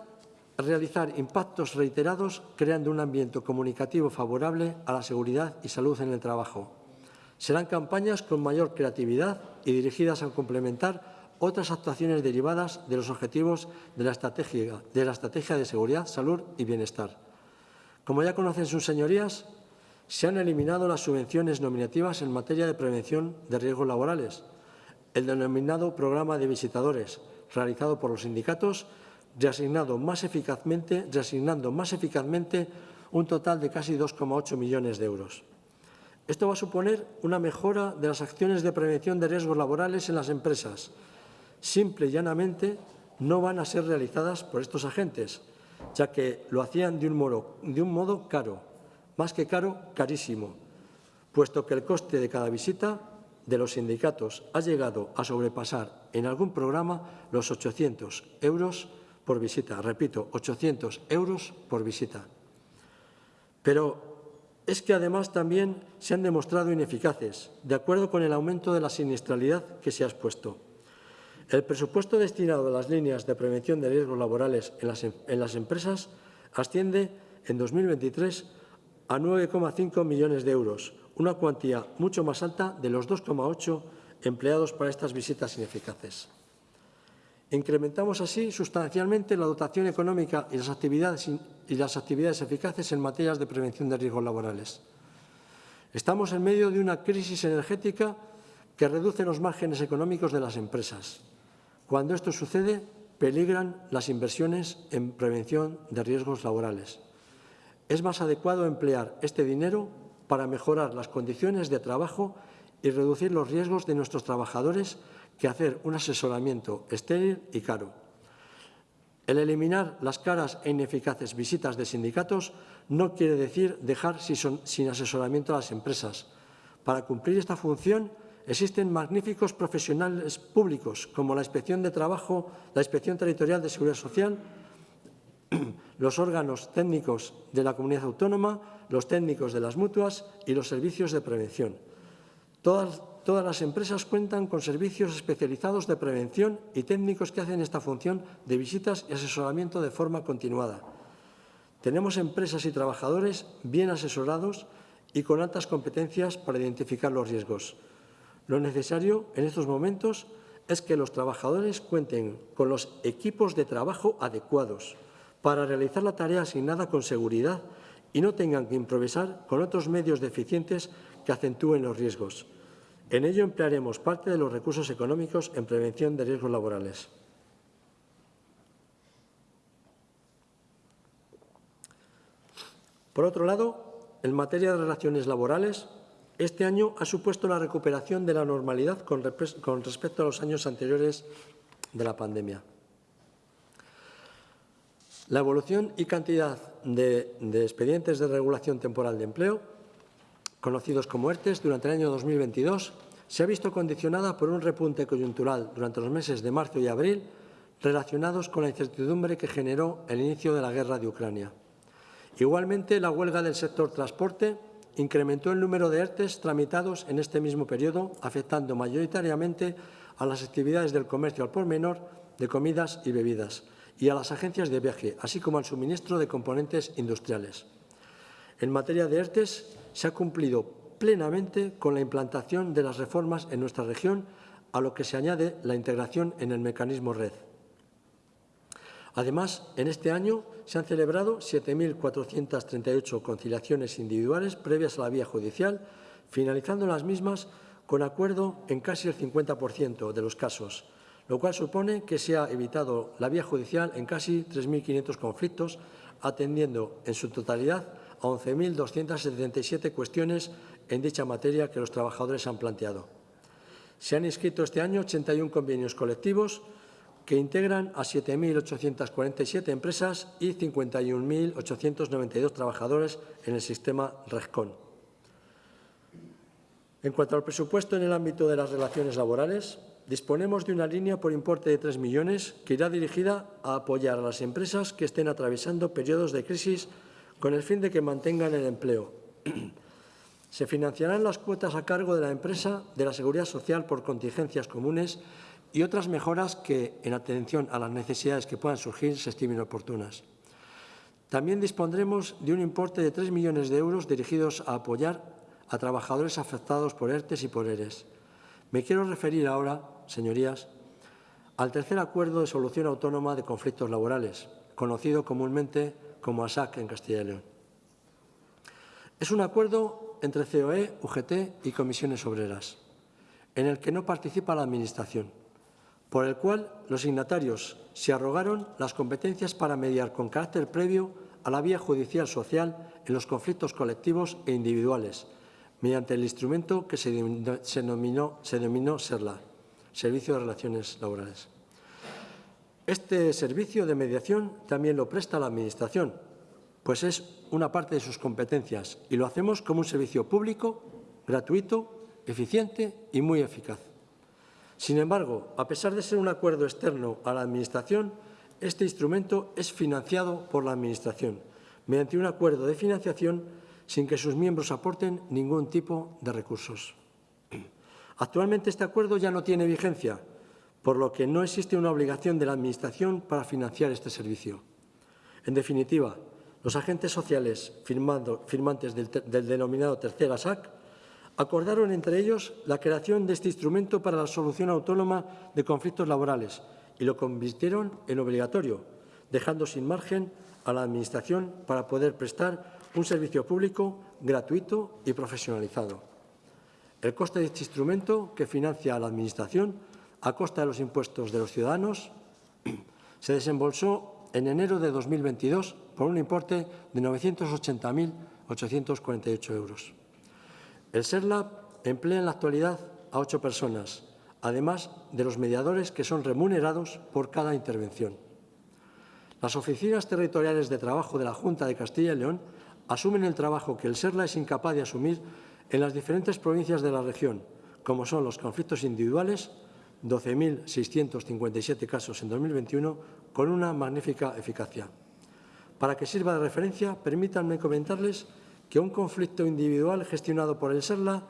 realizar impactos reiterados creando un ambiente comunicativo favorable a la seguridad y salud en el trabajo. Serán campañas con mayor creatividad y dirigidas a complementar otras actuaciones derivadas de los objetivos de la estrategia de, seguridad, salud y bienestar. Como ya conocen sus señorías, se han eliminado las subvenciones nominativas en materia de prevención de riesgos laborales. El denominado programa de visitadores, realizado por los sindicatos, reasignado reasignando más eficazmente un total de casi 2,8 millones de euros. Esto va a suponer una mejora de las acciones de prevención de riesgos laborales en las empresas, simple y llanamente no van a ser realizadas por estos agentes, ya que lo hacían de un modo, caro, más que caro, carísimo, puesto que el coste de cada visita de los sindicatos ha llegado a sobrepasar en algún programa los 800 euros por visita. Repito, 800 euros por visita. Pero es que además también se han demostrado ineficaces, de acuerdo con el aumento de la siniestralidad que se ha expuesto. El presupuesto destinado a las líneas de prevención de riesgos laborales en las, las empresas asciende en 2023 a 9,5 millones de euros, una cuantía mucho más alta de los 2,8 empleados para estas visitas ineficaces. Incrementamos así sustancialmente la dotación económica y las actividades, y las actividades eficaces en materias de prevención de riesgos laborales. Estamos en medio de una crisis energética que reduce los márgenes económicos de las empresas. Cuando esto sucede, peligran las inversiones en prevención de riesgos laborales. Es más adecuado emplear este dinero para mejorar las condiciones de trabajo y reducir los riesgos de nuestros trabajadores que hacer un asesoramiento estéril y caro. El eliminar las caras e ineficaces visitas de sindicatos no quiere decir dejar sin asesoramiento a las empresas. Para cumplir esta función existen magníficos profesionales públicos como la Inspección de Trabajo, la Inspección Territorial de Seguridad Social, los órganos técnicos de la comunidad autónoma, los técnicos de las mutuas y los servicios de prevención. Todas, las empresas cuentan con servicios especializados de prevención y técnicos que hacen esta función de visitas y asesoramiento de forma continuada. Tenemos empresas y trabajadores bien asesorados y con altas competencias para identificar los riesgos. Lo necesario en estos momentos es que los trabajadores cuenten con los equipos de trabajo adecuados para realizar la tarea asignada con seguridad y no tengan que improvisar con otros medios deficientes que acentúen los riesgos. En ello emplearemos parte de los recursos económicos en prevención de riesgos laborales. Por otro lado, en materia de relaciones laborales, este año ha supuesto la recuperación de la normalidad con, respecto a los años anteriores de la pandemia. La evolución y cantidad de, de expedientes de regulación temporal de empleo conocidos como ERTES, durante el año 2022 se ha visto condicionada por un repunte coyuntural durante los meses de marzo y abril relacionados con la incertidumbre que generó el inicio de la guerra de Ucrania. Igualmente, la huelga del sector transporte incrementó el número de ERTES tramitados en este mismo periodo, afectando mayoritariamente a las actividades del comercio al por menor de comidas y bebidas y a las agencias de viaje, así como al suministro de componentes industriales. En materia de ERTES, se ha cumplido plenamente con la implantación de las reformas en nuestra región, a lo que se añade la integración en el mecanismo red. Además, en este año se han celebrado 7.438 conciliaciones individuales previas a la vía judicial, finalizando las mismas con acuerdo en casi el 50% de los casos, lo cual supone que se ha evitado la vía judicial en casi 3.500 conflictos, atendiendo en su totalidad a 11.277 cuestiones en dicha materia que los trabajadores han planteado. Se han inscrito este año 81 convenios colectivos que integran a 7.847 empresas y 51.892 trabajadores en el sistema RESCON. En cuanto al presupuesto en el ámbito de las relaciones laborales, disponemos de una línea por importe de 3 millones que irá dirigida a apoyar a las empresas que estén atravesando periodos de crisis con el fin de que mantengan el empleo. Se financiarán las cuotas a cargo de la empresa de la Seguridad Social por contingencias comunes y otras mejoras que, en atención a las necesidades que puedan surgir, se estimen oportunas. También dispondremos de un importe de 3 millones de euros dirigidos a apoyar a trabajadores afectados por ERTES y por ERES. Me quiero referir ahora, señorías, al tercer acuerdo de solución autónoma de conflictos laborales, conocido comúnmente como ASAC en Castilla y León. Es un acuerdo entre COE, UGT y comisiones obreras, en el que no participa la Administración, por el cual los signatarios se arrogaron las competencias para mediar con carácter previo a la vía judicial social en los conflictos colectivos e individuales, mediante el instrumento que se denominó, se denominó SERLA, Servicio de Relaciones Laborales. Este servicio de mediación también lo presta la Administración, pues es una parte de sus competencias y lo hacemos como un servicio público, gratuito, eficiente y muy eficaz. Sin embargo, a pesar de ser un acuerdo externo a la Administración, este instrumento es financiado por la Administración mediante un acuerdo de financiación sin que sus miembros aporten ningún tipo de recursos. Actualmente este acuerdo ya no tiene vigencia, por lo que no existe una obligación de la Administración para financiar este servicio. En definitiva, los agentes sociales firmantes del, denominado tercera SAC acordaron entre ellos la creación de este instrumento para la solución autónoma de conflictos laborales y lo convirtieron en obligatorio, dejando sin margen a la Administración para poder prestar un servicio público gratuito y profesionalizado. El coste de este instrumento, que financia a la Administración a costa de los impuestos de los ciudadanos, se desembolsó en enero de 2022 por un importe de 980.848 euros. El SERLAB emplea en la actualidad a ocho personas, además de los mediadores que son remunerados por cada intervención. Las oficinas territoriales de trabajo de la Junta de Castilla y León asumen el trabajo que el SERLA es incapaz de asumir en las diferentes provincias de la región, como son los conflictos individuales, 12.657 casos en 2021, con una magnífica eficacia. Para que sirva de referencia, permítanme comentarles que un conflicto individual gestionado por el SERLA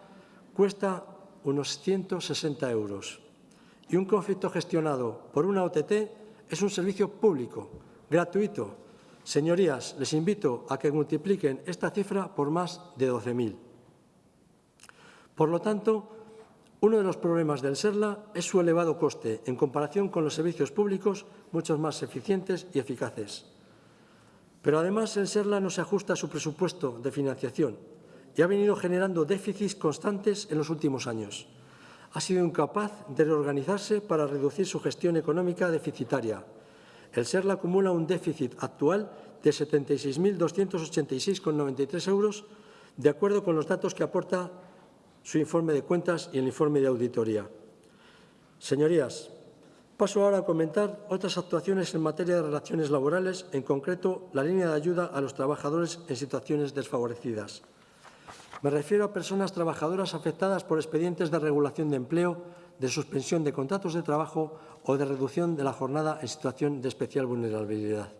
cuesta unos 160 euros y un conflicto gestionado por una OTT es un servicio público, gratuito. Señorías, les invito a que multipliquen esta cifra por más de 12.000. Por lo tanto, uno de los problemas del SERLA es su elevado coste en comparación con los servicios públicos mucho más eficientes y eficaces. Pero además el SERLA no se ajusta a su presupuesto de financiación y ha venido generando déficits constantes en los últimos años. Ha sido incapaz de reorganizarse para reducir su gestión económica deficitaria. El SERLA acumula un déficit actual de 76.286,93 euros, de acuerdo con los datos que aporta su informe de cuentas y el informe de auditoría. Señorías, paso ahora a comentar otras actuaciones en materia de relaciones laborales, en concreto la línea de ayuda a los trabajadores en situaciones desfavorecidas. Me refiero a personas trabajadoras afectadas por expedientes de regulación de empleo, de suspensión de contratos de trabajo o de reducción de la jornada en situación de especial vulnerabilidad.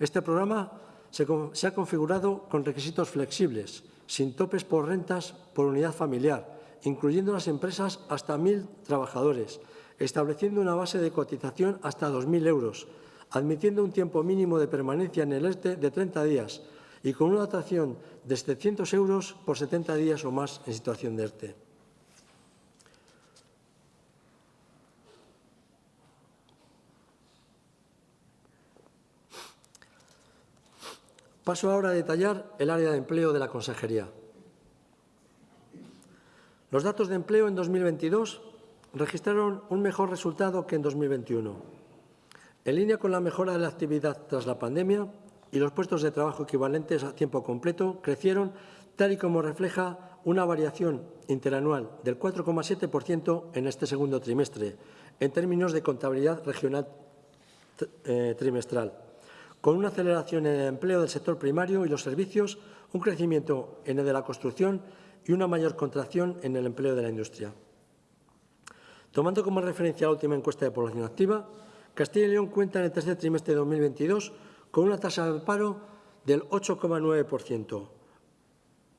Este programa se, ha configurado con requisitos flexibles, sin topes por rentas por unidad familiar, incluyendo las empresas hasta 1.000 trabajadores, estableciendo una base de cotización hasta 2.000 euros, admitiendo un tiempo mínimo de permanencia en el ERTE de 30 días y con una dotación de 700 euros por 70 días o más en situación de ERTE. Paso ahora a detallar el área de empleo de la Consejería. Los datos de empleo en 2022 registraron un mejor resultado que en 2021. En línea con la mejora de la actividad tras la pandemia y los puestos de trabajo equivalentes a tiempo completo crecieron tal y como refleja una variación interanual del 4,7% en este segundo trimestre, en términos de contabilidad regional eh, trimestral con una aceleración en el empleo del sector primario y los servicios, un crecimiento en el de la construcción y una mayor contracción en el empleo de la industria. Tomando como referencia la última encuesta de población activa, Castilla y León cuenta en el tercer trimestre de 2022 con una tasa de paro del 8,9%,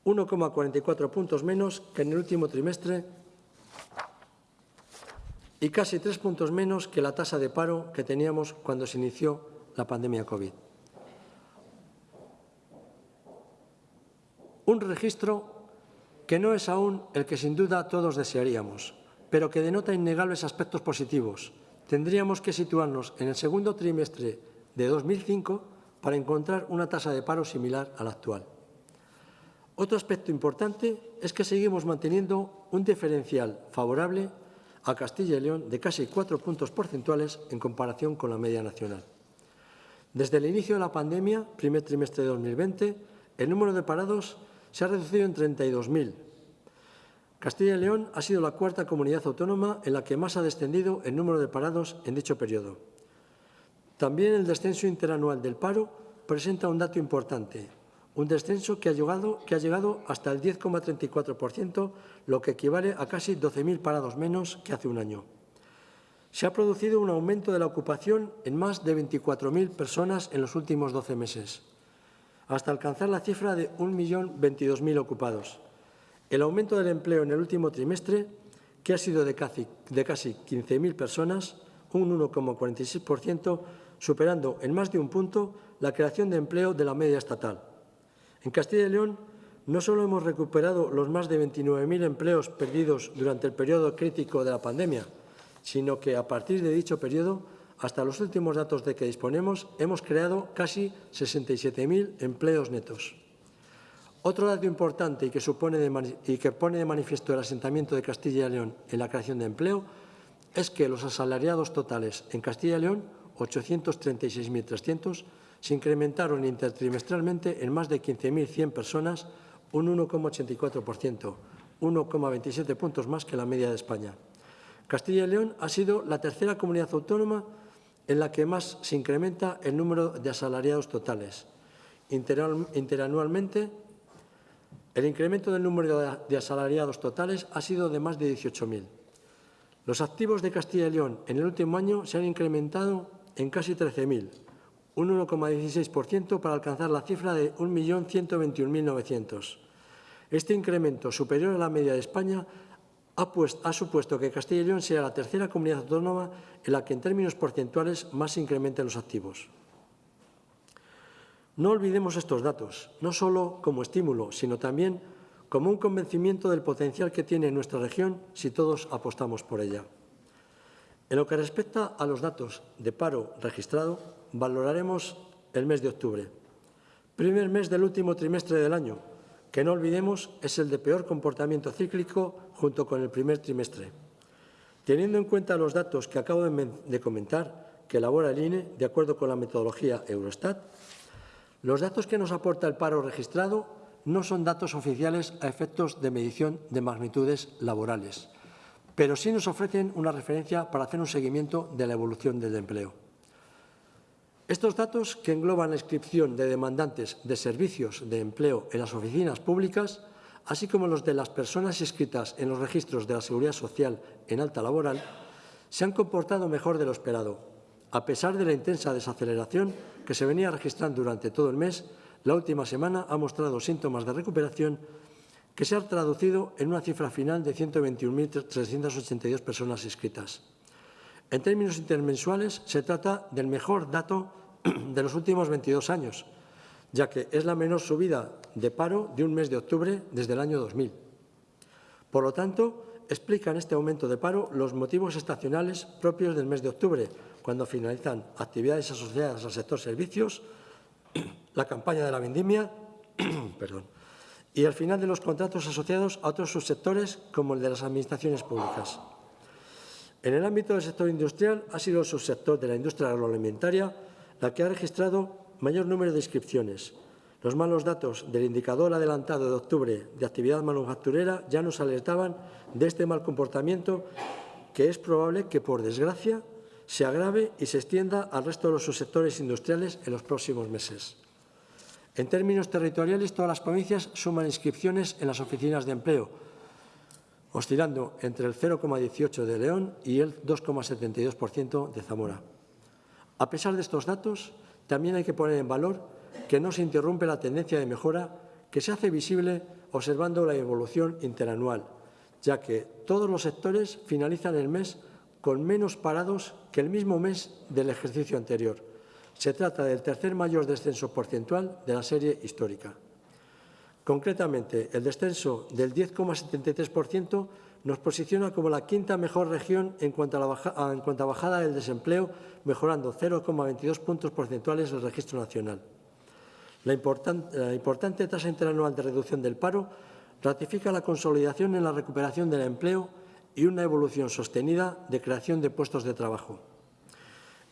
1,44 puntos menos que en el último trimestre y casi tres puntos menos que la tasa de paro que teníamos cuando se inició la pandemia COVID. Un registro que no es aún el que sin duda todos desearíamos, pero que denota innegables aspectos positivos. Tendríamos que situarnos en el segundo trimestre de 2005 para encontrar una tasa de paro similar a la actual. Otro aspecto importante es que seguimos manteniendo un diferencial favorable a Castilla y León de casi cuatro puntos porcentuales en comparación con la media nacional. Desde el inicio de la pandemia, primer trimestre de 2020, el número de parados se ha reducido en 32.000. Castilla y León ha sido la cuarta comunidad autónoma en la que más ha descendido el número de parados en dicho periodo. También el descenso interanual del paro presenta un dato importante, un descenso que ha llegado, que ha llegado hasta el 10,34%, lo que equivale a casi 12.000 parados menos que hace un año se ha producido un aumento de la ocupación en más de 24.000 personas en los últimos 12 meses, hasta alcanzar la cifra de 1.022.000 ocupados. El aumento del empleo en el último trimestre que ha sido de casi, de casi 15.000 personas, un 1,46%, superando en más de un punto la creación de empleo de la media estatal. En Castilla y León no solo hemos recuperado los más de 29.000 empleos perdidos durante el periodo crítico de la pandemia, sino que a partir de dicho periodo, hasta los últimos datos de que disponemos, hemos creado casi 67.000 empleos netos. Otro dato importante y que, pone de manifiesto el asentamiento de Castilla y León en la creación de empleo es que los asalariados totales en Castilla y León, 836.300, se incrementaron intertrimestralmente en más de 15.100 personas, un 1,84%, 1,27 puntos más que la media de España. Castilla y León ha sido la tercera comunidad autónoma en la que más se incrementa el número de asalariados totales. Interanualmente, el incremento del número de asalariados totales ha sido de más de 18.000. Los activos de Castilla y León en el último año se han incrementado en casi 13.000, un 1,16% para alcanzar la cifra de 1.121.900. Este incremento, superior a la media de España, ha, pues, ha, supuesto que Castilla y León sea la tercera comunidad autónoma en la que en términos porcentuales más se incrementan los activos. No olvidemos estos datos, no solo como estímulo, sino también como un convencimiento del potencial que tiene nuestra región si todos apostamos por ella. En lo que respecta a los datos de paro registrado, valoraremos el mes de octubre, primer mes del último trimestre del año, que no olvidemos es el de peor comportamiento cíclico junto con el primer trimestre. Teniendo en cuenta los datos que acabo de comentar, que elabora el INE de acuerdo con la metodología Eurostat, los datos que nos aporta el paro registrado no son datos oficiales a efectos de medición de magnitudes laborales, pero sí nos ofrecen una referencia para hacer un seguimiento de la evolución del empleo. Estos datos, que engloban la inscripción de demandantes de servicios de empleo en las oficinas públicas, así como los de las personas inscritas en los registros de la Seguridad Social en alta laboral, se han comportado mejor de lo esperado. A pesar de la intensa desaceleración que se venía registrando durante todo el mes, la última semana ha mostrado síntomas de recuperación que se han traducido en una cifra final de 121.382 personas inscritas. En términos intermensuales, se trata del mejor dato de los últimos 22 años, ya que es la menor subida de paro de un mes de octubre desde el año 2000. Por lo tanto, explican este aumento de paro los motivos estacionales propios del mes de octubre, cuando finalizan actividades asociadas al sector servicios, la campaña de la vendimia perdón, y el final de los contratos asociados a otros subsectores como el de las administraciones públicas. En el ámbito del sector industrial ha sido el subsector de la industria agroalimentaria la que ha registrado mayor número de inscripciones. Los malos datos del indicador adelantado de octubre de actividad manufacturera ya nos alertaban de este mal comportamiento que es probable que, por desgracia, se agrave y se extienda al resto de los subsectores industriales en los próximos meses. En términos territoriales, todas las provincias suman inscripciones en las oficinas de empleo, oscilando entre el 0,18 de León y el 2,72% de Zamora. A pesar de estos datos, también hay que poner en valor que no se interrumpe la tendencia de mejora que se hace visible observando la evolución interanual, ya que todos los sectores finalizan el mes con menos parados que el mismo mes del ejercicio anterior. Se trata del tercer mayor descenso porcentual de la serie histórica. Concretamente, el descenso del 10,73% nos posiciona como la quinta mejor región en cuanto a, la bajada del desempleo, mejorando 0,22 puntos porcentuales del registro nacional. La, important, la importante tasa interanual de reducción del paro ratifica la consolidación en la recuperación del empleo y una evolución sostenida de creación de puestos de trabajo.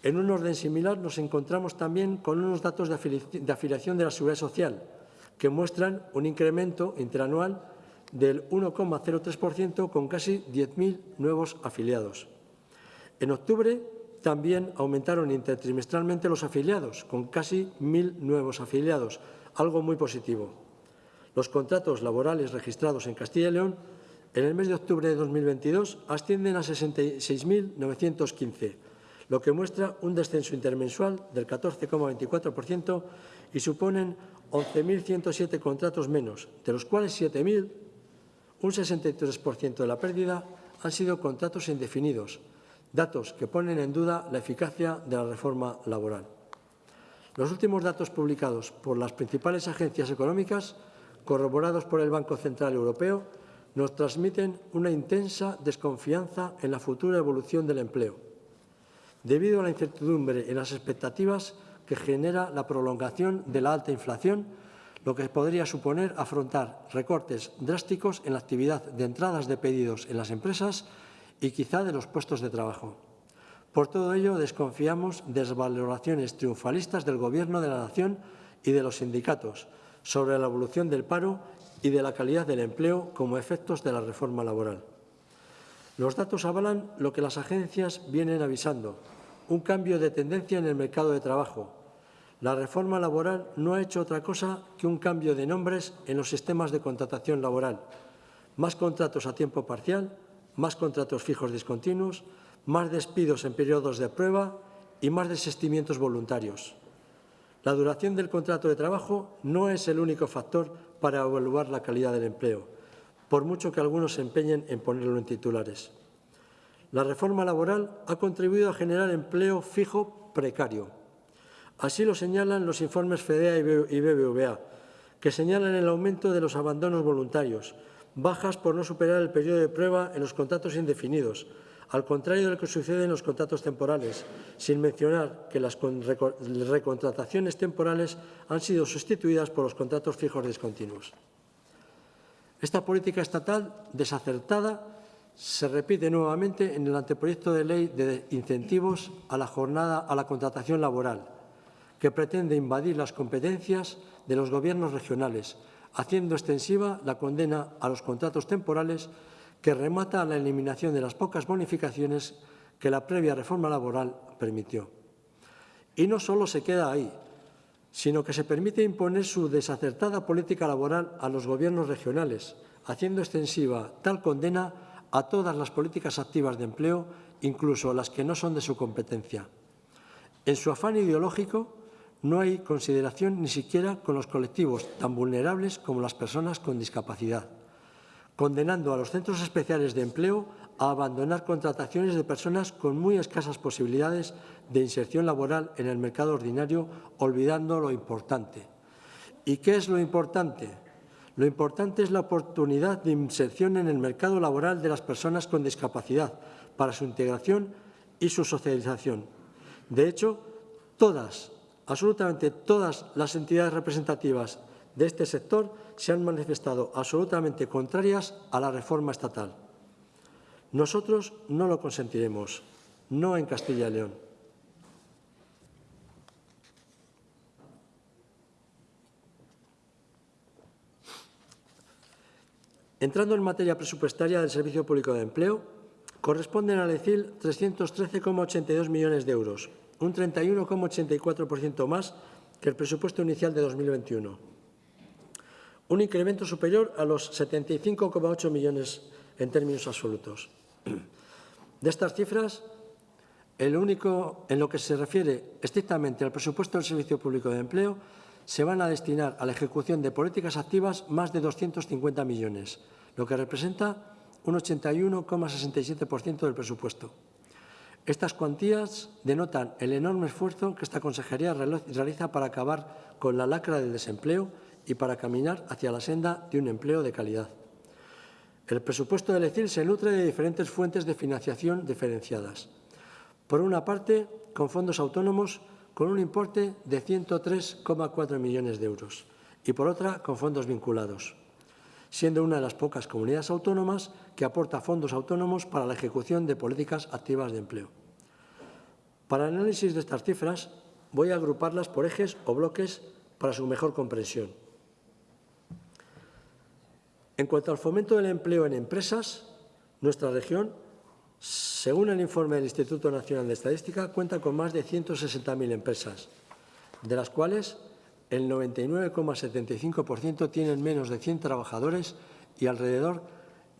En un orden similar nos encontramos también con unos datos de afiliación de la Seguridad Social que muestran un incremento interanual del 1,03% con casi 10.000 nuevos afiliados. En octubre también aumentaron intertrimestralmente los afiliados, con casi 1.000 nuevos afiliados, algo muy positivo. Los contratos laborales registrados en Castilla y León en el mes de octubre de 2022 ascienden a 66.915, lo que muestra un descenso intermensual del 14,24% y suponen 11.107 contratos menos, de los cuales 7.000 un 63% de la pérdida han sido contratos indefinidos, datos que ponen en duda la eficacia de la reforma laboral. Los últimos datos publicados por las principales agencias económicas, corroborados por el Banco Central Europeo, nos transmiten una intensa desconfianza en la futura evolución del empleo, debido a la incertidumbre en las expectativas que genera la prolongación de la alta inflación, lo que podría suponer afrontar recortes drásticos en la actividad de entradas de pedidos en las empresas y quizá de los puestos de trabajo. Por todo ello, desconfiamos de las valoraciones triunfalistas del Gobierno de la Nación y de los sindicatos sobre la evolución del paro y de la calidad del empleo como efectos de la reforma laboral. Los datos avalan lo que las agencias vienen avisando, un cambio de tendencia en el mercado de trabajo. La reforma laboral no ha hecho otra cosa que un cambio de nombres en los sistemas de contratación laboral. Más contratos a tiempo parcial, más contratos fijos discontinuos, más despidos en periodos de prueba y más desistimientos voluntarios. La duración del contrato de trabajo no es el único factor para evaluar la calidad del empleo, por mucho que algunos se empeñen en ponerlo en titulares. La reforma laboral ha contribuido a generar empleo fijo precario. Así lo señalan los informes FEDEA y BBVA, que señalan el aumento de los abandonos voluntarios, bajas por no superar el periodo de prueba en los contratos indefinidos, al contrario de lo que sucede en los contratos temporales, sin mencionar que las recontrataciones temporales han sido sustituidas por los contratos fijos discontinuos. Esta política estatal desacertada se repite nuevamente en el anteproyecto de ley de incentivos a la jornada a la contratación laboral, que pretende invadir las competencias de los gobiernos regionales, haciendo extensiva la condena a los contratos temporales que remata a la eliminación de las pocas bonificaciones que la previa reforma laboral permitió. Y no solo se queda ahí, sino que se permite imponer su desacertada política laboral a los gobiernos regionales, haciendo extensiva tal condena a todas las políticas activas de empleo, incluso las que no son de su competencia. En su afán ideológico, no hay consideración ni siquiera con los colectivos tan vulnerables como las personas con discapacidad condenando a los centros especiales de empleo a abandonar contrataciones de personas con muy escasas posibilidades de inserción laboral en el mercado ordinario, olvidando lo importante. ¿Y qué es lo importante? Lo importante es la oportunidad de inserción en el mercado laboral de las personas con discapacidad para su integración y su socialización. De hecho, todas, absolutamente todas las entidades representativas de este sector se han manifestado absolutamente contrarias a la reforma estatal. Nosotros no lo consentiremos, no en Castilla y León. Entrando en materia presupuestaria del Servicio Público de Empleo, corresponden al ECIL 313,82 millones de euros, un 31,84% más que el presupuesto inicial de 2021 un incremento superior a los 75,8 millones en términos absolutos. De estas cifras, el único, en lo que se refiere estrictamente al presupuesto del Servicio Público de Empleo, se van a destinar a la ejecución de políticas activas más de 250 millones, lo que representa un 81,67% del presupuesto. Estas cuantías denotan el enorme esfuerzo que esta consejería realiza para acabar con la lacra del desempleo y para caminar hacia la senda de un empleo de calidad. El presupuesto del ECIL se nutre de diferentes fuentes de financiación diferenciadas. Por una parte, con fondos autónomos con un importe de 103,4 millones de euros y por otra, con fondos vinculados, siendo una de las pocas comunidades autónomas que aporta fondos autónomos para la ejecución de políticas activas de empleo. Para el análisis de estas cifras, voy a agruparlas por ejes o bloques para su mejor comprensión. En cuanto al fomento del empleo en empresas, nuestra región, según el informe del Instituto Nacional de Estadística, cuenta con más de 160.000 empresas, de las cuales el 99,75% tienen menos de 100 trabajadores y alrededor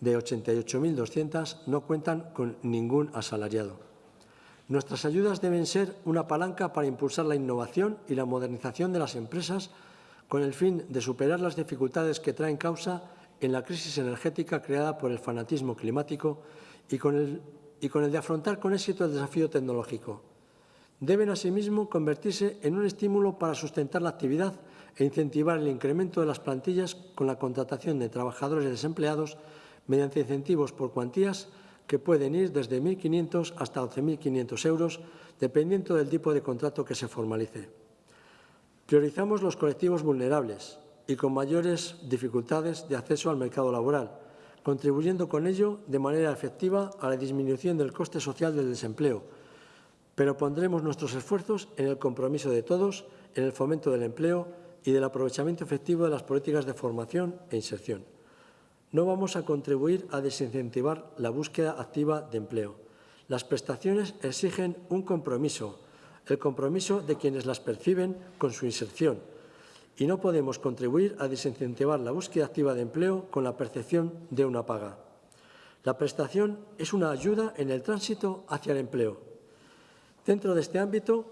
de 88.200 no cuentan con ningún asalariado. Nuestras ayudas deben ser una palanca para impulsar la innovación y la modernización de las empresas con el fin de superar las dificultades que traen causa en la crisis energética creada por el fanatismo climático y con el, y con el de afrontar con éxito el desafío tecnológico. Deben, asimismo, convertirse en un estímulo para sustentar la actividad e incentivar el incremento de las plantillas con la contratación de trabajadores desempleados mediante incentivos por cuantías que pueden ir desde 1.500 hasta 11.500 euros, dependiendo del tipo de contrato que se formalice. Priorizamos los colectivos vulnerables y con mayores dificultades de acceso al mercado laboral, contribuyendo con ello de manera efectiva a la disminución del coste social del desempleo, pero pondremos nuestros esfuerzos en el compromiso de todos, en el fomento del empleo y del aprovechamiento efectivo de las políticas de formación e inserción. No vamos a contribuir a desincentivar la búsqueda activa de empleo. Las prestaciones exigen un compromiso, el compromiso de quienes las perciben con su inserción, y no podemos contribuir a desincentivar la búsqueda activa de empleo con la percepción de una paga. La prestación es una ayuda en el tránsito hacia el empleo. Dentro de este ámbito,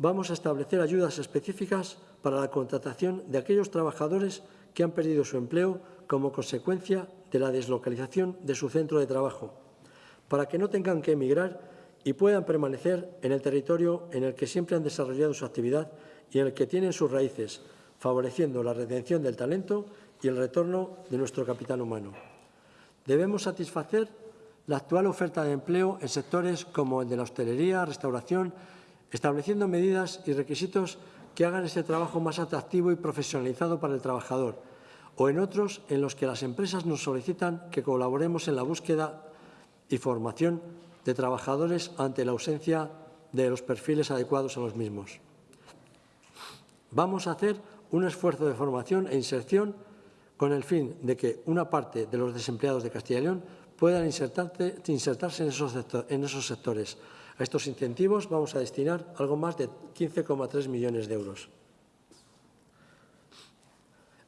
vamos a establecer ayudas específicas para la contratación de aquellos trabajadores que han perdido su empleo como consecuencia de la deslocalización de su centro de trabajo, para que no tengan que emigrar y puedan permanecer en el territorio en el que siempre han desarrollado su actividad y en el que tienen sus raíces, favoreciendo la retención del talento y el retorno de nuestro capital humano. Debemos satisfacer la actual oferta de empleo en sectores como el de la hostelería, restauración, estableciendo medidas y requisitos que hagan ese trabajo más atractivo y profesionalizado para el trabajador, o en otros en los que las empresas nos solicitan que colaboremos en la búsqueda y formación de trabajadores ante la ausencia de los perfiles adecuados a los mismos. Vamos a hacer un esfuerzo de formación e inserción con el fin de que una parte de los desempleados de Castilla y León puedan insertarse en esos, en esos sectores. A estos incentivos vamos a destinar algo más de 15,3 millones de euros.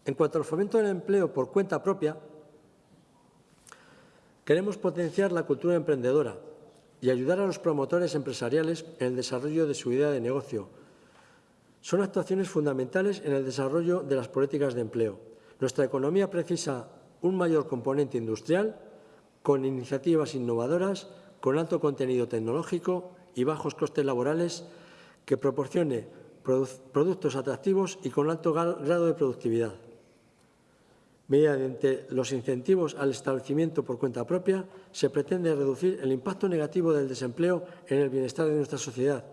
En cuanto al fomento del empleo por cuenta propia, queremos potenciar la cultura emprendedora y ayudar a los promotores empresariales en el desarrollo de su idea de negocio. Son actuaciones fundamentales en el desarrollo de las políticas de empleo. Nuestra economía precisa un mayor componente industrial con iniciativas innovadoras, con alto contenido tecnológico y bajos costes laborales que proporcione productos atractivos y con alto grado de productividad. Mediante los incentivos al establecimiento por cuenta propia, se pretende reducir el impacto negativo del desempleo en el bienestar de nuestra sociedad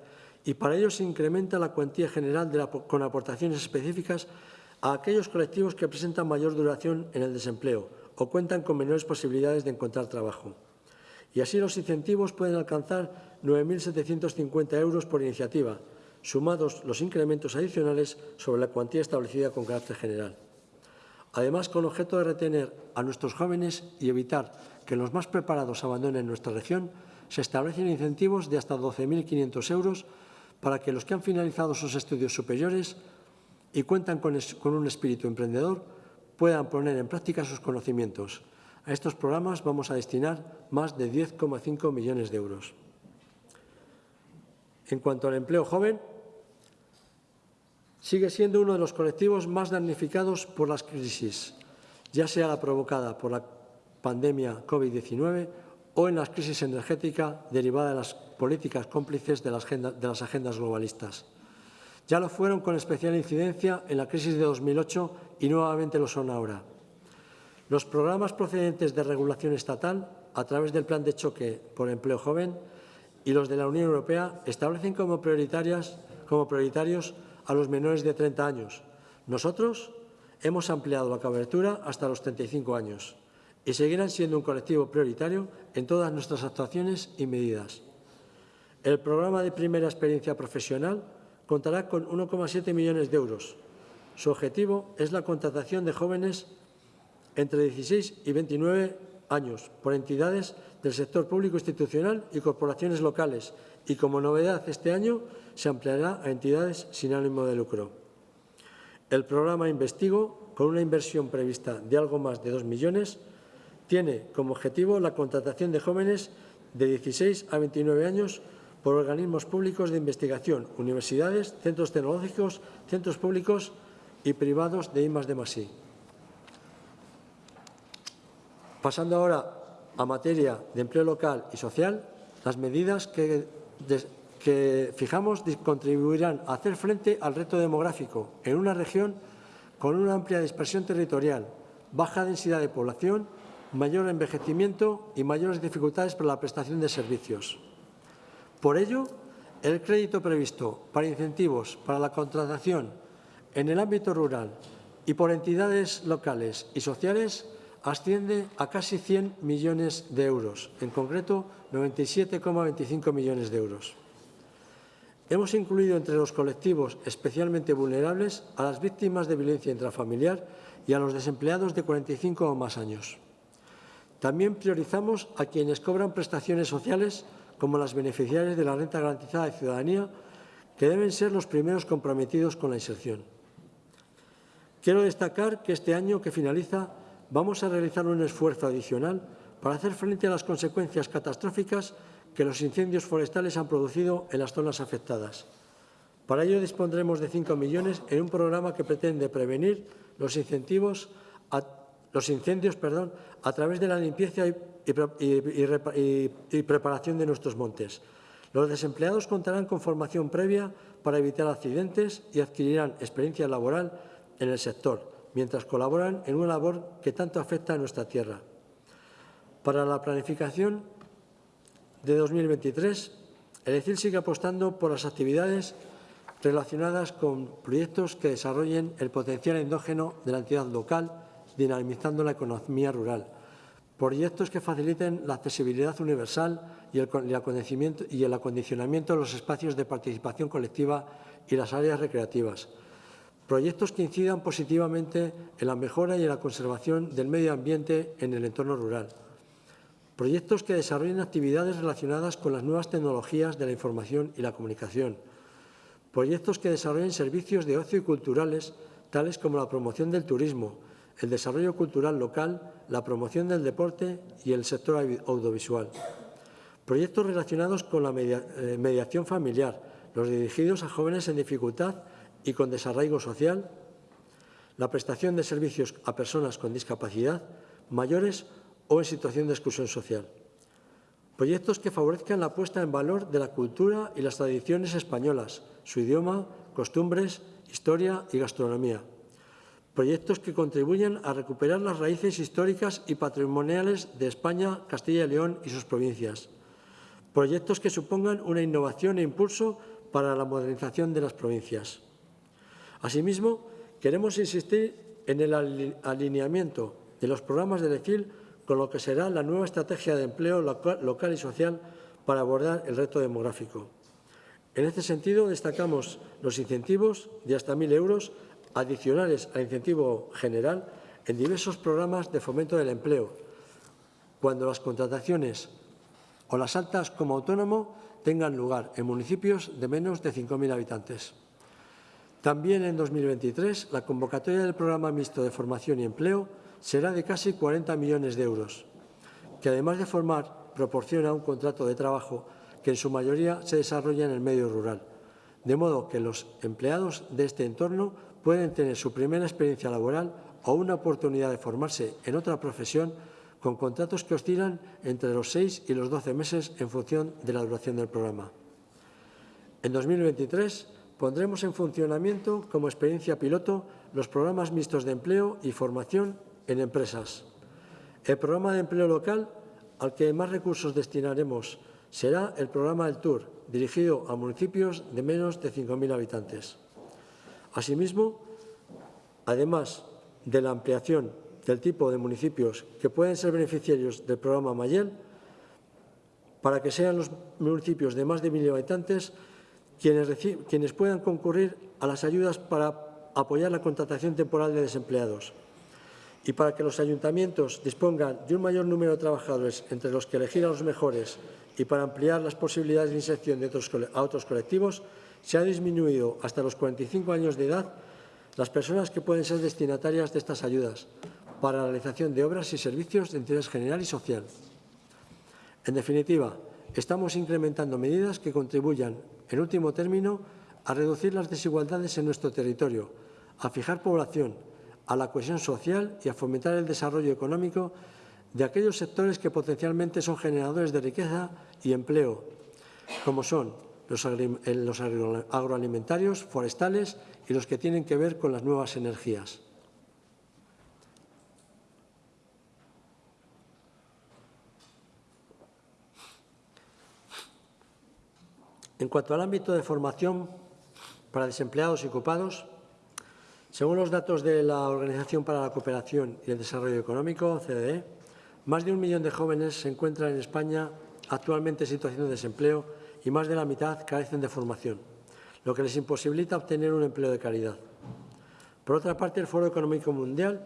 y para ello se incrementa la cuantía general con aportaciones específicas a aquellos colectivos que presentan mayor duración en el desempleo o cuentan con menores posibilidades de encontrar trabajo. Y así los incentivos pueden alcanzar 9.750 euros por iniciativa, sumados los incrementos adicionales sobre la cuantía establecida con carácter general. Además, con objeto de retener a nuestros jóvenes y evitar que los más preparados abandonen nuestra región, se establecen incentivos de hasta 12.500 euros para que los que han finalizado sus estudios superiores y cuentan con, un espíritu emprendedor puedan poner en práctica sus conocimientos. A estos programas vamos a destinar más de 10,5 millones de euros. En cuanto al empleo joven, sigue siendo uno de los colectivos más damnificados por las crisis, ya sea la provocada por la pandemia COVID-19 o en la crisis energética derivada de las políticas cómplices de las, de las agendas globalistas. Ya lo fueron con especial incidencia en la crisis de 2008 y nuevamente lo son ahora. Los programas procedentes de regulación estatal, a través del Plan de Choque por Empleo Joven y los de la Unión Europea, establecen como, prioritarias, como prioritarios a los menores de 30 años. Nosotros hemos ampliado la cobertura hasta los 35 años y seguirán siendo un colectivo prioritario en todas nuestras actuaciones y medidas. El programa de primera experiencia profesional contará con 1,7 millones de euros. Su objetivo es la contratación de jóvenes entre 16 y 29 años por entidades del sector público institucional y corporaciones locales y, como novedad este año, se ampliará a entidades sin ánimo de lucro. El programa Investigo, con una inversión prevista de algo más de 2 millones, tiene como objetivo la contratación de jóvenes de 16 a 29 años por organismos públicos de investigación, universidades, centros tecnológicos, centros públicos y privados de I+D+I. Pasando ahora a materia de empleo local y social, las medidas que, que fijamos contribuirán a hacer frente al reto demográfico en una región con una amplia dispersión territorial, baja densidad de población, mayor envejecimiento y mayores dificultades para la prestación de servicios. Por ello, el crédito previsto para incentivos para la contratación en el ámbito rural y por entidades locales y sociales asciende a casi 100 millones de euros, en concreto 97,25 millones de euros. Hemos incluido entre los colectivos especialmente vulnerables a las víctimas de violencia intrafamiliar y a los desempleados de 45 o más años. También priorizamos a quienes cobran prestaciones sociales como las beneficiarias de la renta garantizada de ciudadanía, que deben ser los primeros comprometidos con la inserción. Quiero destacar que este año que finaliza vamos a realizar un esfuerzo adicional para hacer frente a las consecuencias catastróficas que los incendios forestales han producido en las zonas afectadas. Para ello dispondremos de 5 millones en un programa que pretende prevenir los, incendios a través de la limpieza y preparación de nuestros montes. Los desempleados contarán con formación previa para evitar accidentes y adquirirán experiencia laboral en el sector, mientras colaboran en una labor que tanto afecta a nuestra tierra. Para la planificación de 2023, el ECIL sigue apostando por las actividades relacionadas con proyectos que desarrollen el potencial endógeno de la entidad local, dinamizando la economía rural. Proyectos que faciliten la accesibilidad universal y el, y el acondicionamiento de los espacios de participación colectiva y las áreas recreativas. Proyectos que incidan positivamente en la mejora y en la conservación del medio ambiente en el entorno rural. Proyectos que desarrollen actividades relacionadas con las nuevas tecnologías de la información y la comunicación proyectos que desarrollen servicios de ocio y culturales, tales como la promoción del turismo, el desarrollo cultural local, la promoción del deporte y el sector audiovisual. Proyectos relacionados con la eh, mediación familiar, los dirigidos a jóvenes en dificultad y con desarraigo social, la prestación de servicios a personas con discapacidad, mayores o en situación de exclusión social. Proyectos que favorezcan la puesta en valor de la cultura y las tradiciones españolas, su idioma, costumbres, historia y gastronomía. Proyectos que contribuyan a recuperar las raíces históricas y patrimoniales de España, Castilla y León y sus provincias. Proyectos que supongan una innovación e impulso para la modernización de las provincias. Asimismo, queremos insistir en el alineamiento de los programas de ECIL con lo que será la nueva estrategia de empleo local y social para abordar el reto demográfico. En este sentido, destacamos los incentivos de hasta 1.000 euros adicionales al incentivo general en diversos programas de fomento del empleo, cuando las contrataciones o las altas como autónomo tengan lugar en municipios de menos de 5.000 habitantes. También en 2023, la convocatoria del Programa Mixto de Formación y Empleo será de casi 40 millones de euros, que además de formar proporciona un contrato de trabajo que en su mayoría se desarrolla en el medio rural, de modo que los empleados de este entorno pueden tener su primera experiencia laboral o una oportunidad de formarse en otra profesión con contratos que oscilan entre los 6 y los 12 meses en función de la duración del programa. En 2023 pondremos en funcionamiento como experiencia piloto los programas mixtos de empleo y formación en empresas. El programa de empleo local al que más recursos destinaremos será el programa del Tour, dirigido a municipios de menos de 5.000 habitantes. Asimismo, además de la ampliación del tipo de municipios que pueden ser beneficiarios del programa Mayel, para que sean los municipios de más de 1.000 habitantes quienes, puedan concurrir a las ayudas para apoyar la contratación temporal de desempleados y para que los ayuntamientos dispongan de un mayor número de trabajadores entre los que elegir a los mejores y para ampliar las posibilidades de inserción de otros, a otros colectivos, se ha disminuido hasta los 45 años de edad las personas que pueden ser destinatarias de estas ayudas para la realización de obras y servicios de interés general y social. En definitiva, estamos incrementando medidas que contribuyan, en último término, a reducir las desigualdades en nuestro territorio, a fijar población, a la cohesión social y a fomentar el desarrollo económico de aquellos sectores que potencialmente son generadores de riqueza y empleo, como son los, los agroalimentarios, forestales y los que tienen que ver con las nuevas energías. En cuanto al ámbito de formación para desempleados y ocupados, según los datos de la Organización para la Cooperación y el Desarrollo Económico, OCDE, más de un millón de jóvenes se encuentran en España actualmente en situación de desempleo y más de la mitad carecen de formación, lo que les imposibilita obtener un empleo de calidad. Por otra parte, el Foro Económico Mundial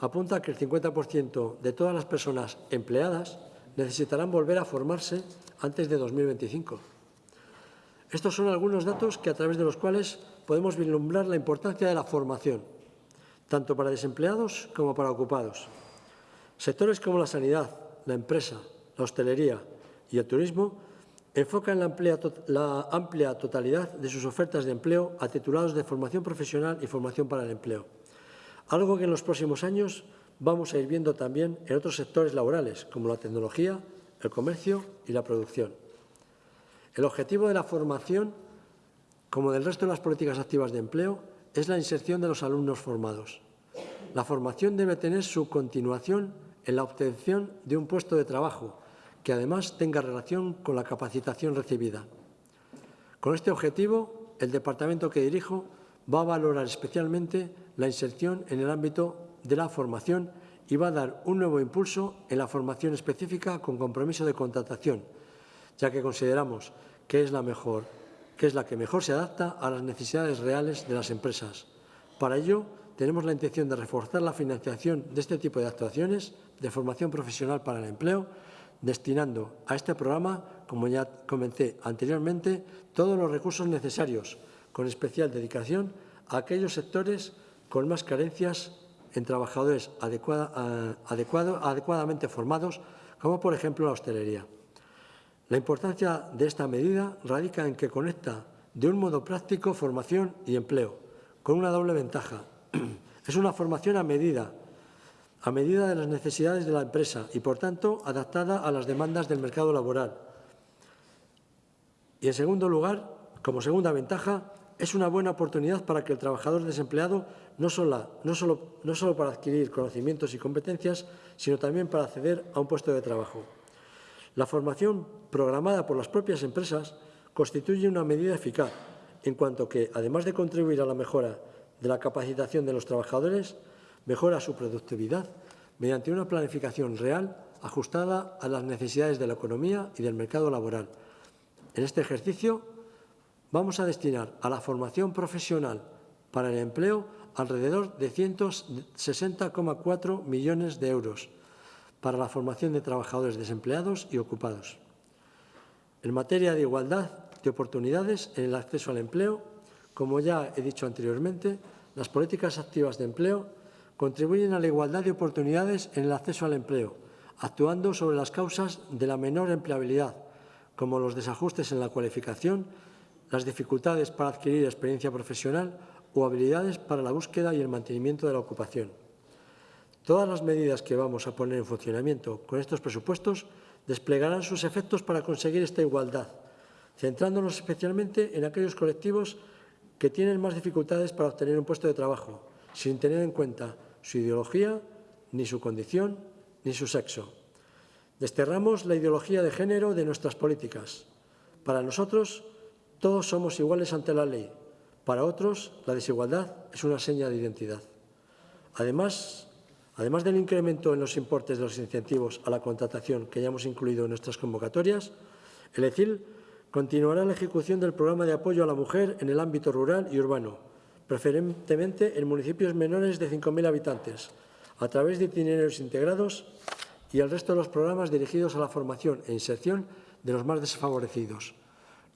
apunta que el 50% de todas las personas empleadas necesitarán volver a formarse antes de 2025. Estos son algunos datos que a través de los cuales podemos vislumbrar la importancia de la formación, tanto para desempleados como para ocupados. Sectores como la sanidad, la empresa, la hostelería y el turismo enfocan la amplia, la amplia totalidad de sus ofertas de empleo a titulados de formación profesional y formación para el empleo, algo que en los próximos años vamos a ir viendo también en otros sectores laborales, como la tecnología, el comercio y la producción. El objetivo de la formación, como del resto de las políticas activas de empleo, es la inserción de los alumnos formados. La formación debe tener su continuación en la obtención de un puesto de trabajo, que además tenga relación con la capacitación recibida. Con este objetivo, el departamento que dirijo va a valorar especialmente la inserción en el ámbito de la formación y va a dar un nuevo impulso en la formación específica con compromiso de contratación, ya que consideramos que es la mejor, que es la que mejor se adapta a las necesidades reales de las empresas. Para ello, tenemos la intención de reforzar la financiación de este tipo de actuaciones de formación profesional para el empleo, destinando a este programa, como ya comenté anteriormente, todos los recursos necesarios, con especial dedicación a aquellos sectores con más carencias en trabajadores adecuado, adecuadamente formados, como por ejemplo la hostelería. La importancia de esta medida radica en que conecta de un modo práctico formación y empleo, con una doble ventaja. Es una formación a medida, a medida de las necesidades de la empresa y, por tanto, adaptada a las demandas del mercado laboral. Y, en segundo lugar, como segunda ventaja, es una buena oportunidad para que el trabajador desempleado no no, solo, no solo para adquirir conocimientos y competencias, sino también para acceder a un puesto de trabajo. La formación programada por las propias empresas constituye una medida eficaz, en cuanto que, además de contribuir a la mejora de la capacitación de los trabajadores, mejora su productividad mediante una planificación real ajustada a las necesidades de la economía y del mercado laboral. En este ejercicio vamos a destinar a la formación profesional para el empleo alrededor de 160,4 millones de euros, para la formación de trabajadores desempleados y ocupados. En materia de igualdad de oportunidades en el acceso al empleo, como ya he dicho anteriormente, las políticas activas de empleo contribuyen a la igualdad de oportunidades en el acceso al empleo, actuando sobre las causas de la menor empleabilidad, como los desajustes en la cualificación, las dificultades para adquirir experiencia profesional o habilidades para la búsqueda y el mantenimiento de la ocupación. Todas las medidas que vamos a poner en funcionamiento con estos presupuestos desplegarán sus efectos para conseguir esta igualdad, centrándonos especialmente en aquellos colectivos que tienen más dificultades para obtener un puesto de trabajo, sin tener en cuenta su ideología, ni su condición, ni su sexo. Desterramos la ideología de género de nuestras políticas. Para nosotros, todos somos iguales ante la ley. Para otros, la desigualdad es una seña de identidad. Además, Además del incremento en los importes de los incentivos a la contratación que ya hemos incluido en nuestras convocatorias, el ECIL continuará la ejecución del programa de apoyo a la mujer en el ámbito rural y urbano, preferentemente en municipios menores de 5.000 habitantes, a través de itinerarios integrados y el resto de los programas dirigidos a la formación e inserción de los más desfavorecidos.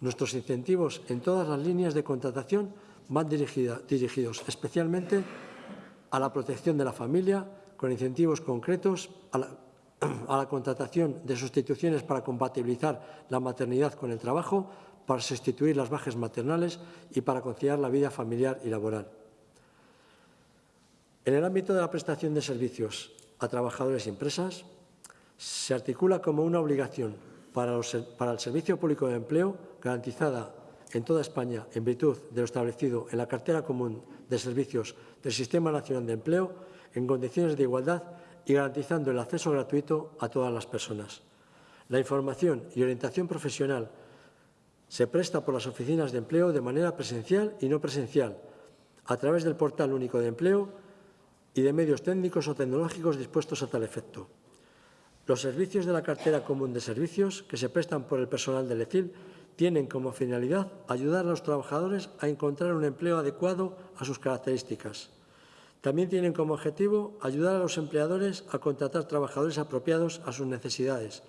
Nuestros incentivos en todas las líneas de contratación van dirigidos especialmente a la protección de la familia, con incentivos concretos a la, contratación de sustituciones para compatibilizar la maternidad con el trabajo, para sustituir las bajas maternales y para conciliar la vida familiar y laboral. En el ámbito de la prestación de servicios a trabajadores y empresas, se articula como una obligación para el Servicio Público de Empleo garantizada en toda España en virtud de lo establecido en la cartera común de servicios del Sistema Nacional de Empleo en condiciones de igualdad y garantizando el acceso gratuito a todas las personas. La información y orientación profesional se presta por las oficinas de empleo de manera presencial y no presencial, a través del portal único de empleo y de medios técnicos o tecnológicos dispuestos a tal efecto. Los servicios de la cartera común de servicios que se prestan por el personal del ECIL tienen como finalidad ayudar a los trabajadores a encontrar un empleo adecuado a sus características. También tienen como objetivo ayudar a los empleadores a contratar trabajadores apropiados a sus necesidades,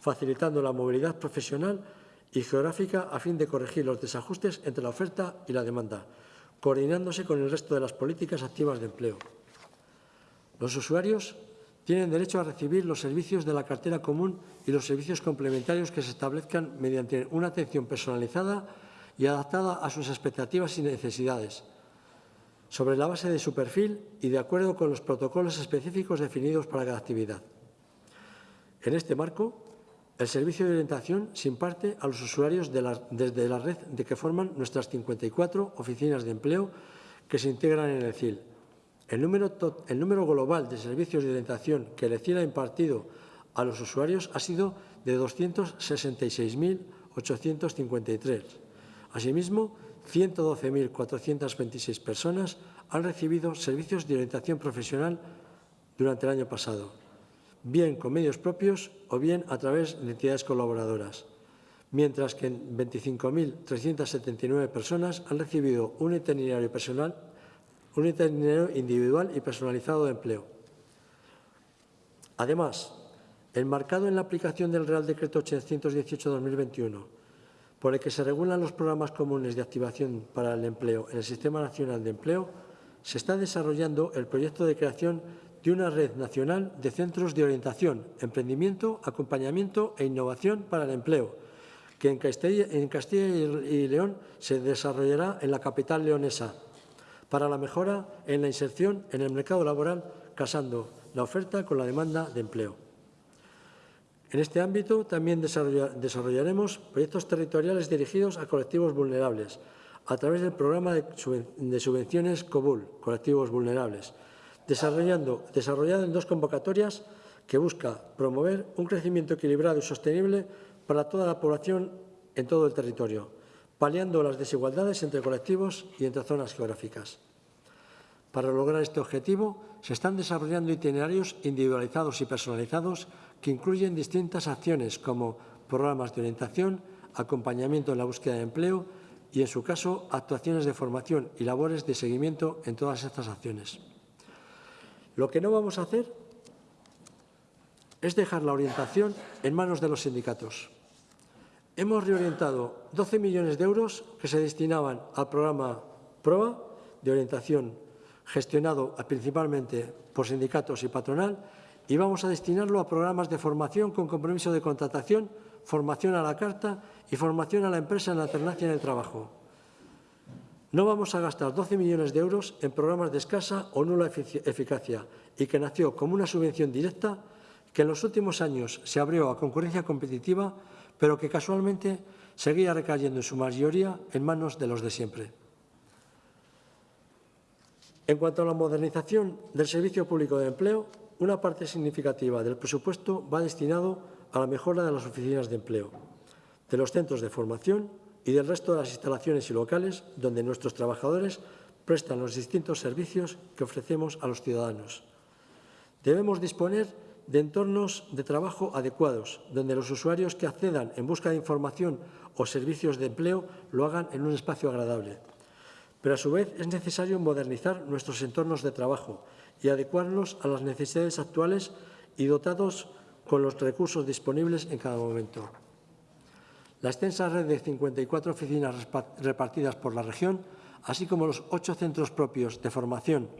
facilitando la movilidad profesional y geográfica a fin de corregir los desajustes entre la oferta y la demanda, coordinándose con el resto de las políticas activas de empleo. Los usuarios tienen derecho a recibir los servicios de la cartera común y los servicios complementarios que se establezcan mediante una atención personalizada y adaptada a sus expectativas y necesidades, sobre la base de su perfil y de acuerdo con los protocolos específicos definidos para cada actividad. En este marco, el servicio de orientación se imparte a los usuarios desde la red de que forman nuestras 54 oficinas de empleo que se integran en el CIL, el número, el número global de servicios de orientación que el CIL ha impartido a los usuarios ha sido de 266.853. Asimismo, 112.426 personas han recibido servicios de orientación profesional durante el año pasado, bien con medios propios o bien a través de entidades colaboradoras, mientras que 25.379 personas han recibido un itinerario personal un itinerario individual y personalizado de empleo. Además, enmarcado en la aplicación del Real Decreto 818-2021, por el que se regulan los programas comunes de activación para el empleo en el Sistema Nacional de Empleo, se está desarrollando el proyecto de creación de una red nacional de centros de orientación, emprendimiento, acompañamiento e innovación para el empleo, que en Castilla, y León se desarrollará en la capital leonesa, para la mejora en la inserción en el mercado laboral, casando la oferta con la demanda de empleo. En este ámbito también desarrollaremos proyectos territoriales dirigidos a colectivos vulnerables a través del programa de subvenciones COBUL, colectivos vulnerables, desarrollado en dos convocatorias que busca promover un crecimiento equilibrado y sostenible para toda la población en todo el territorio, paliando las desigualdades entre colectivos y entre zonas geográficas. Para lograr este objetivo, se están desarrollando itinerarios individualizados y personalizados que incluyen distintas acciones como programas de orientación, acompañamiento en la búsqueda de empleo y, en su caso, actuaciones de formación y labores de seguimiento en todas estas acciones. Lo que no vamos a hacer es dejar la orientación en manos de los sindicatos. Hemos reorientado 12 millones de euros que se destinaban al programa PROA de orientación gestionado principalmente por sindicatos y patronal y vamos a destinarlo a programas de formación con compromiso de contratación, formación a la carta y formación a la empresa en la alternancia en el trabajo. No vamos a gastar 12 millones de euros en programas de escasa o nula eficacia y que nació como una subvención directa que en los últimos años se abrió a concurrencia competitiva pero que casualmente seguía recayendo en su mayoría en manos de los de siempre. En cuanto a la modernización del Servicio Público de Empleo, una parte significativa del presupuesto va destinado a la mejora de las oficinas de empleo, de los centros de formación y del resto de las instalaciones y locales donde nuestros trabajadores prestan los distintos servicios que ofrecemos a los ciudadanos. Debemos disponer de entornos de trabajo adecuados, donde los usuarios que accedan en busca de información o servicios de empleo lo hagan en un espacio agradable. Pero a su vez es necesario modernizar nuestros entornos de trabajo y adecuarlos a las necesidades actuales y dotados con los recursos disponibles en cada momento. La extensa red de 54 oficinas repartidas por la región, así como los ocho centros propios de formación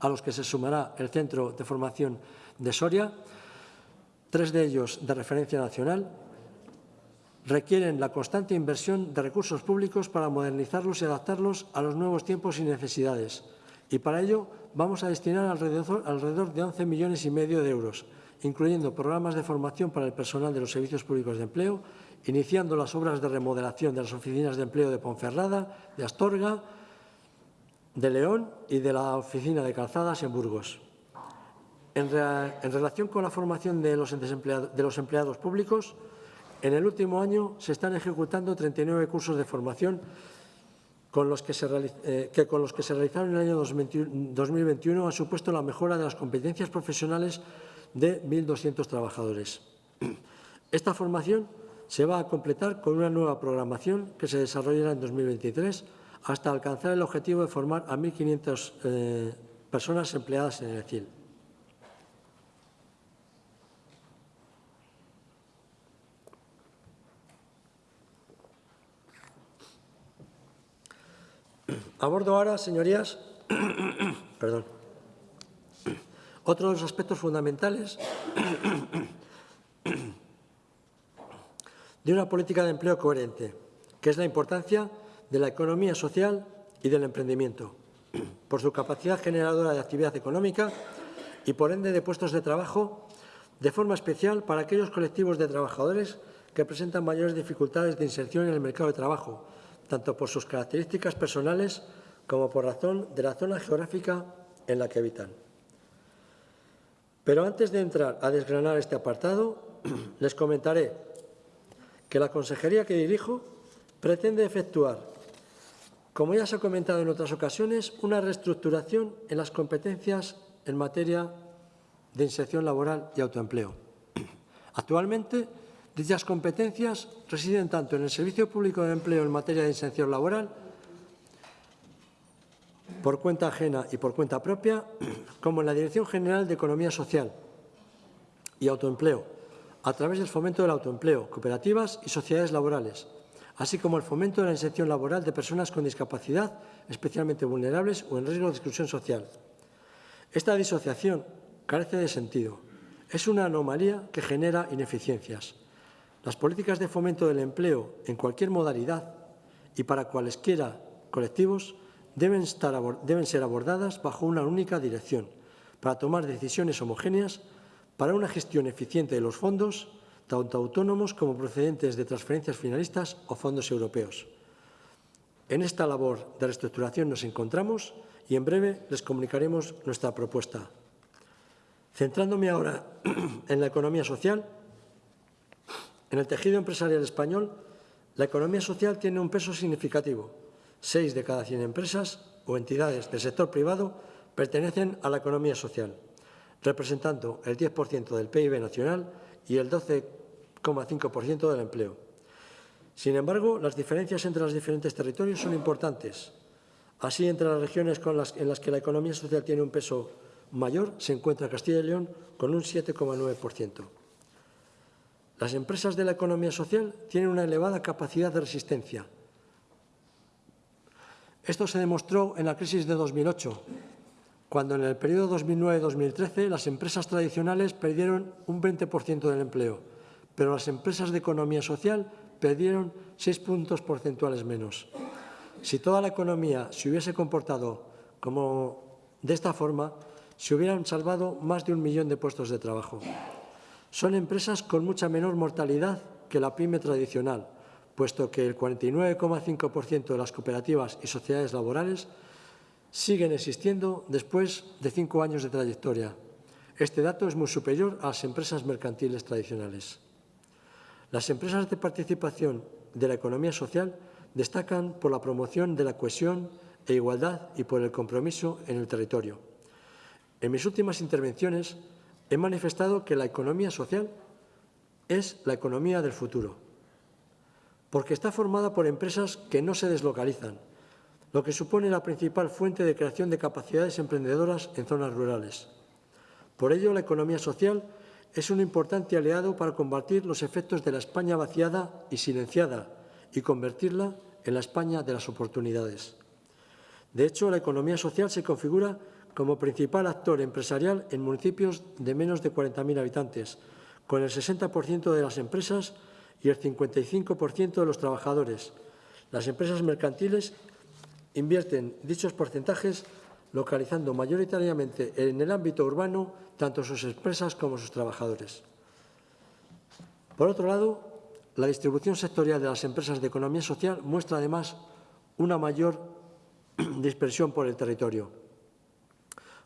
a los que se sumará el Centro de Formación de Soria, tres de ellos de referencia nacional, requieren la constante inversión de recursos públicos para modernizarlos y adaptarlos a los nuevos tiempos y necesidades. Y para ello vamos a destinar alrededor, de 11 millones y medio de euros, incluyendo programas de formación para el personal de los servicios públicos de empleo, iniciando las obras de remodelación de las oficinas de empleo de Ponferrada, de Astorga, de León y de la oficina de calzadas en Burgos. En, re, en relación con la formación de los empleados públicos, en el último año se están ejecutando 39 cursos de formación con los que, se, eh, con los que se realizaron en el año 2021 han supuesto la mejora de las competencias profesionales de 1.200 trabajadores. Esta formación se va a completar con una nueva programación que se desarrollará en 2023 hasta alcanzar el objetivo de formar a 1.500 eh, personas empleadas en el CIL. Abordo ahora, señorías, perdón, otro de los aspectos fundamentales de una política de empleo coherente, que es la importancia de la economía social y del emprendimiento, por su capacidad generadora de actividad económica y, por ende, de puestos de trabajo, de forma especial para aquellos colectivos de trabajadores que presentan mayores dificultades de inserción en el mercado de trabajo, tanto por sus características personales como por razón de la zona geográfica en la que habitan. Pero antes de entrar a desgranar este apartado, les comentaré que la consejería que dirijo pretende efectuar, como ya se ha comentado en otras ocasiones, una reestructuración en las competencias en materia de inserción laboral y autoempleo. Actualmente, dichas competencias residen tanto en el Servicio Público de Empleo en materia de inserción laboral por cuenta ajena y por cuenta propia, como en la Dirección General de Economía Social y Autoempleo, a través del fomento del autoempleo, cooperativas y sociedades laborales, así como el fomento de la inserción laboral de personas con discapacidad especialmente vulnerables o en riesgo de exclusión social. Esta disociación carece de sentido. Es una anomalía que genera ineficiencias. Las políticas de fomento del empleo en cualquier modalidad y para cualesquiera colectivos deben, estar, deben ser abordadas bajo una única dirección, para tomar decisiones homogéneas para una gestión eficiente de los fondos, tanto autónomos como procedentes de transferencias finalistas o fondos europeos. En esta labor de reestructuración nos encontramos y en breve les comunicaremos nuestra propuesta. Centrándome ahora en la economía social, en el tejido empresarial español, la economía social tiene un peso significativo, Seis de cada 100 empresas o entidades del sector privado pertenecen a la economía social, representando el 10% del PIB nacional y el 12,5% del empleo. Sin embargo, las diferencias entre los diferentes territorios son importantes. Así, entre las regiones en las que la economía social tiene un peso mayor, se encuentra Castilla y León con un 7,9%. Las empresas de la economía social tienen una elevada capacidad de resistencia, esto se demostró en la crisis de 2008, cuando en el periodo 2009-2013 las empresas tradicionales perdieron un 20% del empleo, pero las empresas de economía social perdieron seis puntos porcentuales menos. Si toda la economía se hubiese comportado como de esta forma, se hubieran salvado más de un millón de puestos de trabajo. Son empresas con mucha menor mortalidad que la pyme tradicional, puesto que el 49,5% de las cooperativas y sociedades laborales siguen existiendo después de cinco años de trayectoria. Este dato es muy superior a las empresas mercantiles tradicionales. Las empresas de participación de la economía social destacan por la promoción de la cohesión e igualdad y por el compromiso en el territorio. En mis últimas intervenciones he manifestado que la economía social es la economía del futuro porque está formada por empresas que no se deslocalizan, lo que supone la principal fuente de creación de capacidades emprendedoras en zonas rurales. Por ello, la economía social es un importante aliado para combatir los efectos de la España vaciada y silenciada y convertirla en la España de las oportunidades. De hecho, la economía social se configura como principal actor empresarial en municipios de menos de 40.000 habitantes, con el 60% de las empresas y el 55% de los trabajadores. Las empresas mercantiles invierten dichos porcentajes localizando mayoritariamente en el ámbito urbano tanto sus empresas como sus trabajadores. Por otro lado, la distribución sectorial de las empresas de economía social muestra además una mayor dispersión por el territorio,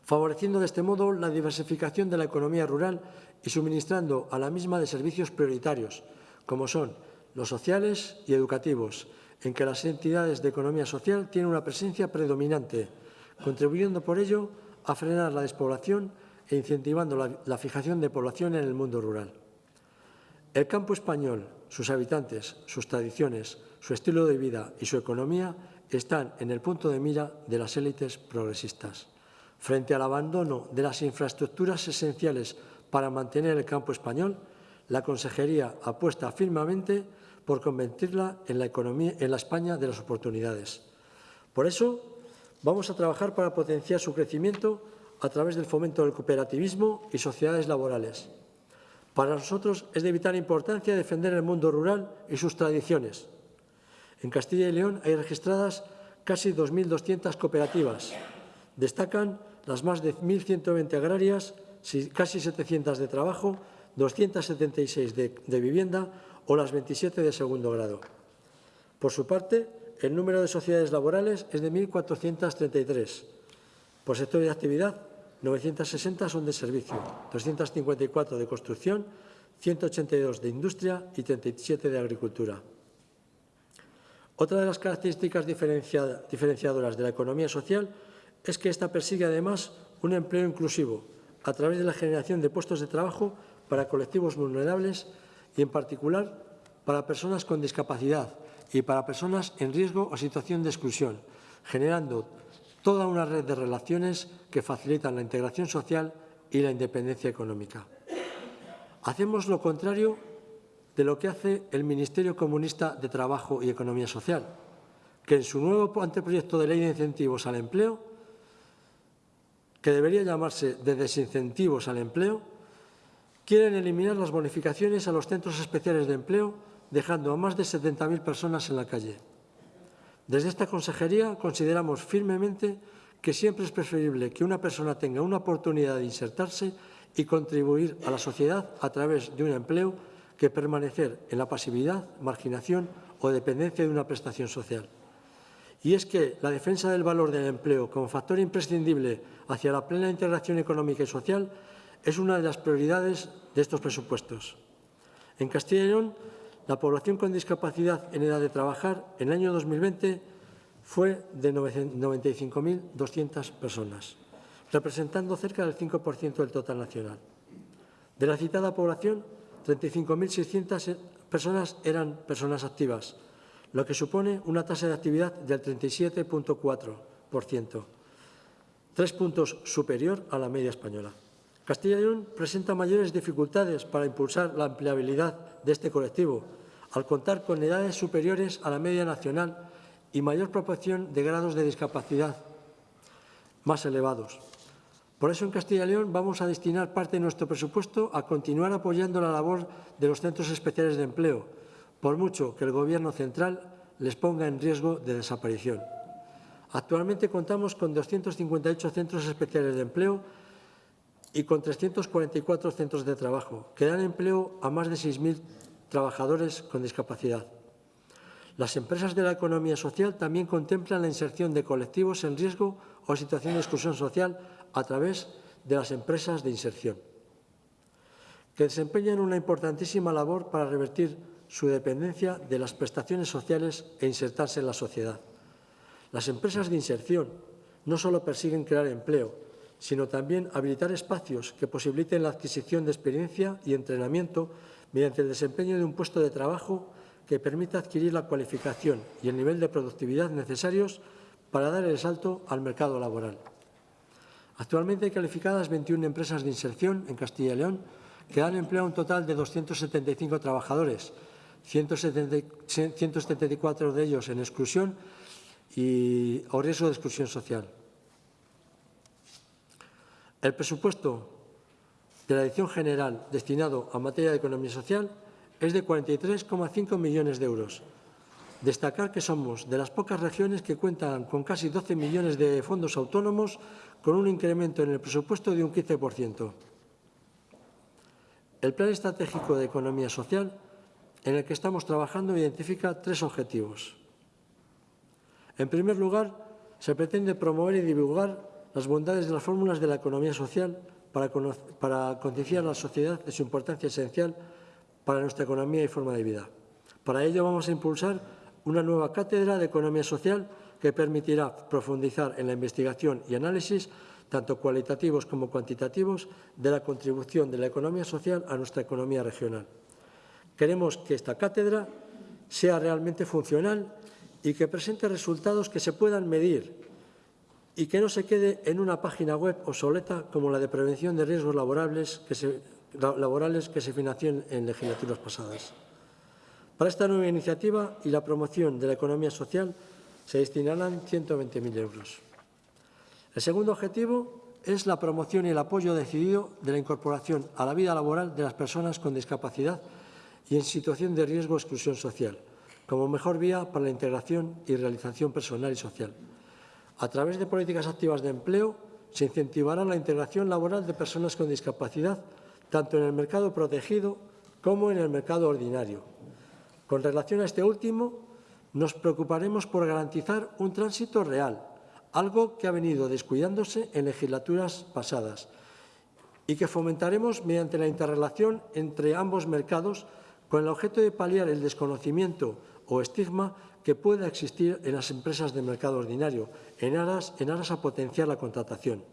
favoreciendo de este modo la diversificación de la economía rural y suministrando a la misma de servicios prioritarios, como son los sociales y educativos, en que las entidades de economía social tienen una presencia predominante, contribuyendo por ello a frenar la despoblación e incentivando la, la fijación de población en el mundo rural. El campo español, sus habitantes, sus tradiciones, su estilo de vida y su economía están en el punto de mira de las élites progresistas. Frente al abandono de las infraestructuras esenciales para mantener el campo español, la Consejería apuesta firmemente por convertirla en la, economía, en la España de las oportunidades. Por eso, vamos a trabajar para potenciar su crecimiento a través del fomento del cooperativismo y sociedades laborales. Para nosotros es de vital importancia defender el mundo rural y sus tradiciones. En Castilla y León hay registradas casi 2.200 cooperativas. Destacan las más de 1.120 agrarias, casi 700 de trabajo, 276 de, vivienda o las 27 de segundo grado. Por su parte, el número de sociedades laborales es de 1.433. Por sector de actividad, 960 son de servicio, 254 de construcción, 182 de industria y 37 de agricultura. Otra de las características diferenciadoras de la economía social es que ésta persigue además un empleo inclusivo a través de la generación de puestos de trabajo para colectivos vulnerables y, en particular, para personas con discapacidad y para personas en riesgo o situación de exclusión, generando toda una red de relaciones que facilitan la integración social y la independencia económica. Hacemos lo contrario de lo que hace el Ministerio Comunista de Trabajo y Economía Social, que en su nuevo anteproyecto de ley de incentivos al empleo, que debería llamarse de desincentivos al empleo, quieren eliminar las bonificaciones a los centros especiales de empleo, dejando a más de 70.000 personas en la calle. Desde esta consejería consideramos firmemente que siempre es preferible que una persona tenga una oportunidad de insertarse y contribuir a la sociedad a través de un empleo que permanecer en la pasividad, marginación o dependencia de una prestación social. Y es que la defensa del valor del empleo como factor imprescindible hacia la plena integración económica y social es una de las prioridades de estos presupuestos. En Castilla y León la población con discapacidad en edad de trabajar en el año 2020 fue de 95.200 personas, representando cerca del 5% del total nacional. De la citada población, 35.600 personas eran personas activas, lo que supone una tasa de actividad del 37.4%, tres puntos superior a la media española. Castilla y León presenta mayores dificultades para impulsar la empleabilidad de este colectivo, al contar con edades superiores a la media nacional y mayor proporción de grados de discapacidad más elevados. Por eso en Castilla y León vamos a destinar parte de nuestro presupuesto a continuar apoyando la labor de los centros especiales de empleo, por mucho que el Gobierno central les ponga en riesgo de desaparición. Actualmente contamos con 258 centros especiales de empleo y con 344 centros de trabajo, que dan empleo a más de 6.000 trabajadores con discapacidad. Las empresas de la economía social también contemplan la inserción de colectivos en riesgo o situación de exclusión social a través de las empresas de inserción, que desempeñan una importantísima labor para revertir su dependencia de las prestaciones sociales e insertarse en la sociedad. Las empresas de inserción no solo persiguen crear empleo, sino también habilitar espacios que posibiliten la adquisición de experiencia y entrenamiento mediante el desempeño de un puesto de trabajo que permita adquirir la cualificación y el nivel de productividad necesarios para dar el salto al mercado laboral. Actualmente hay calificadas 21 empresas de inserción en Castilla y León que dan empleo a un total de 275 trabajadores, 174 de ellos en exclusión y, o riesgo de exclusión social. El presupuesto de la Dirección General destinado a materia de economía social es de 43,5 millones de euros, Destacar que somos de las pocas regiones que cuentan con casi 12 millones de fondos autónomos con un incremento en el presupuesto de un 15%. El Plan Estratégico de Economía Social en el que estamos trabajando identifica tres objetivos. En primer lugar, se pretende promover y divulgar las bondades de las fórmulas de la economía social para, para concienciar a la sociedad de su importancia esencial para nuestra economía y forma de vida. Para ello vamos a impulsar una nueva cátedra de economía social que permitirá profundizar en la investigación y análisis, tanto cualitativos como cuantitativos, de la contribución de la economía social a nuestra economía regional. Queremos que esta cátedra sea realmente funcional y que presente resultados que se puedan medir y que no se quede en una página web obsoleta como la de prevención de riesgos laborales que se, laborales que se financió en legislaturas pasadas. Para esta nueva iniciativa y la promoción de la economía social se destinarán 120.000 euros. El segundo objetivo es la promoción y el apoyo decidido de la incorporación a la vida laboral de las personas con discapacidad y en situación de riesgo de exclusión social, como mejor vía para la integración y realización personal y social. A través de políticas activas de empleo se incentivará la integración laboral de personas con discapacidad tanto en el mercado protegido como en el mercado ordinario. Con relación a este último, nos preocuparemos por garantizar un tránsito real, algo que ha venido descuidándose en legislaturas pasadas y que fomentaremos mediante la interrelación entre ambos mercados con el objeto de paliar el desconocimiento o estigma que pueda existir en las empresas del mercado ordinario, en aras, en aras a potenciar la contratación.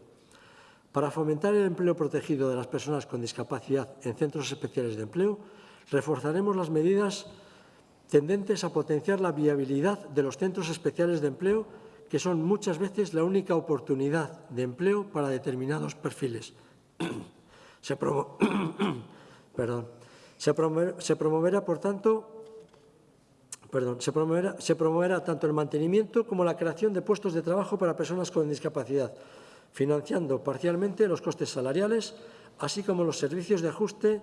Para fomentar el empleo protegido de las personas con discapacidad en centros especiales de empleo, reforzaremos las medidas tendentes a potenciar la viabilidad de los centros especiales de empleo, que son muchas veces la única oportunidad de empleo para determinados perfiles. se, promo Perdón. Se, promover, se promoverá, por tanto, perdón, se promoverá tanto el mantenimiento como la creación de puestos de trabajo para personas con discapacidad, financiando parcialmente los costes salariales, así como los servicios de ajuste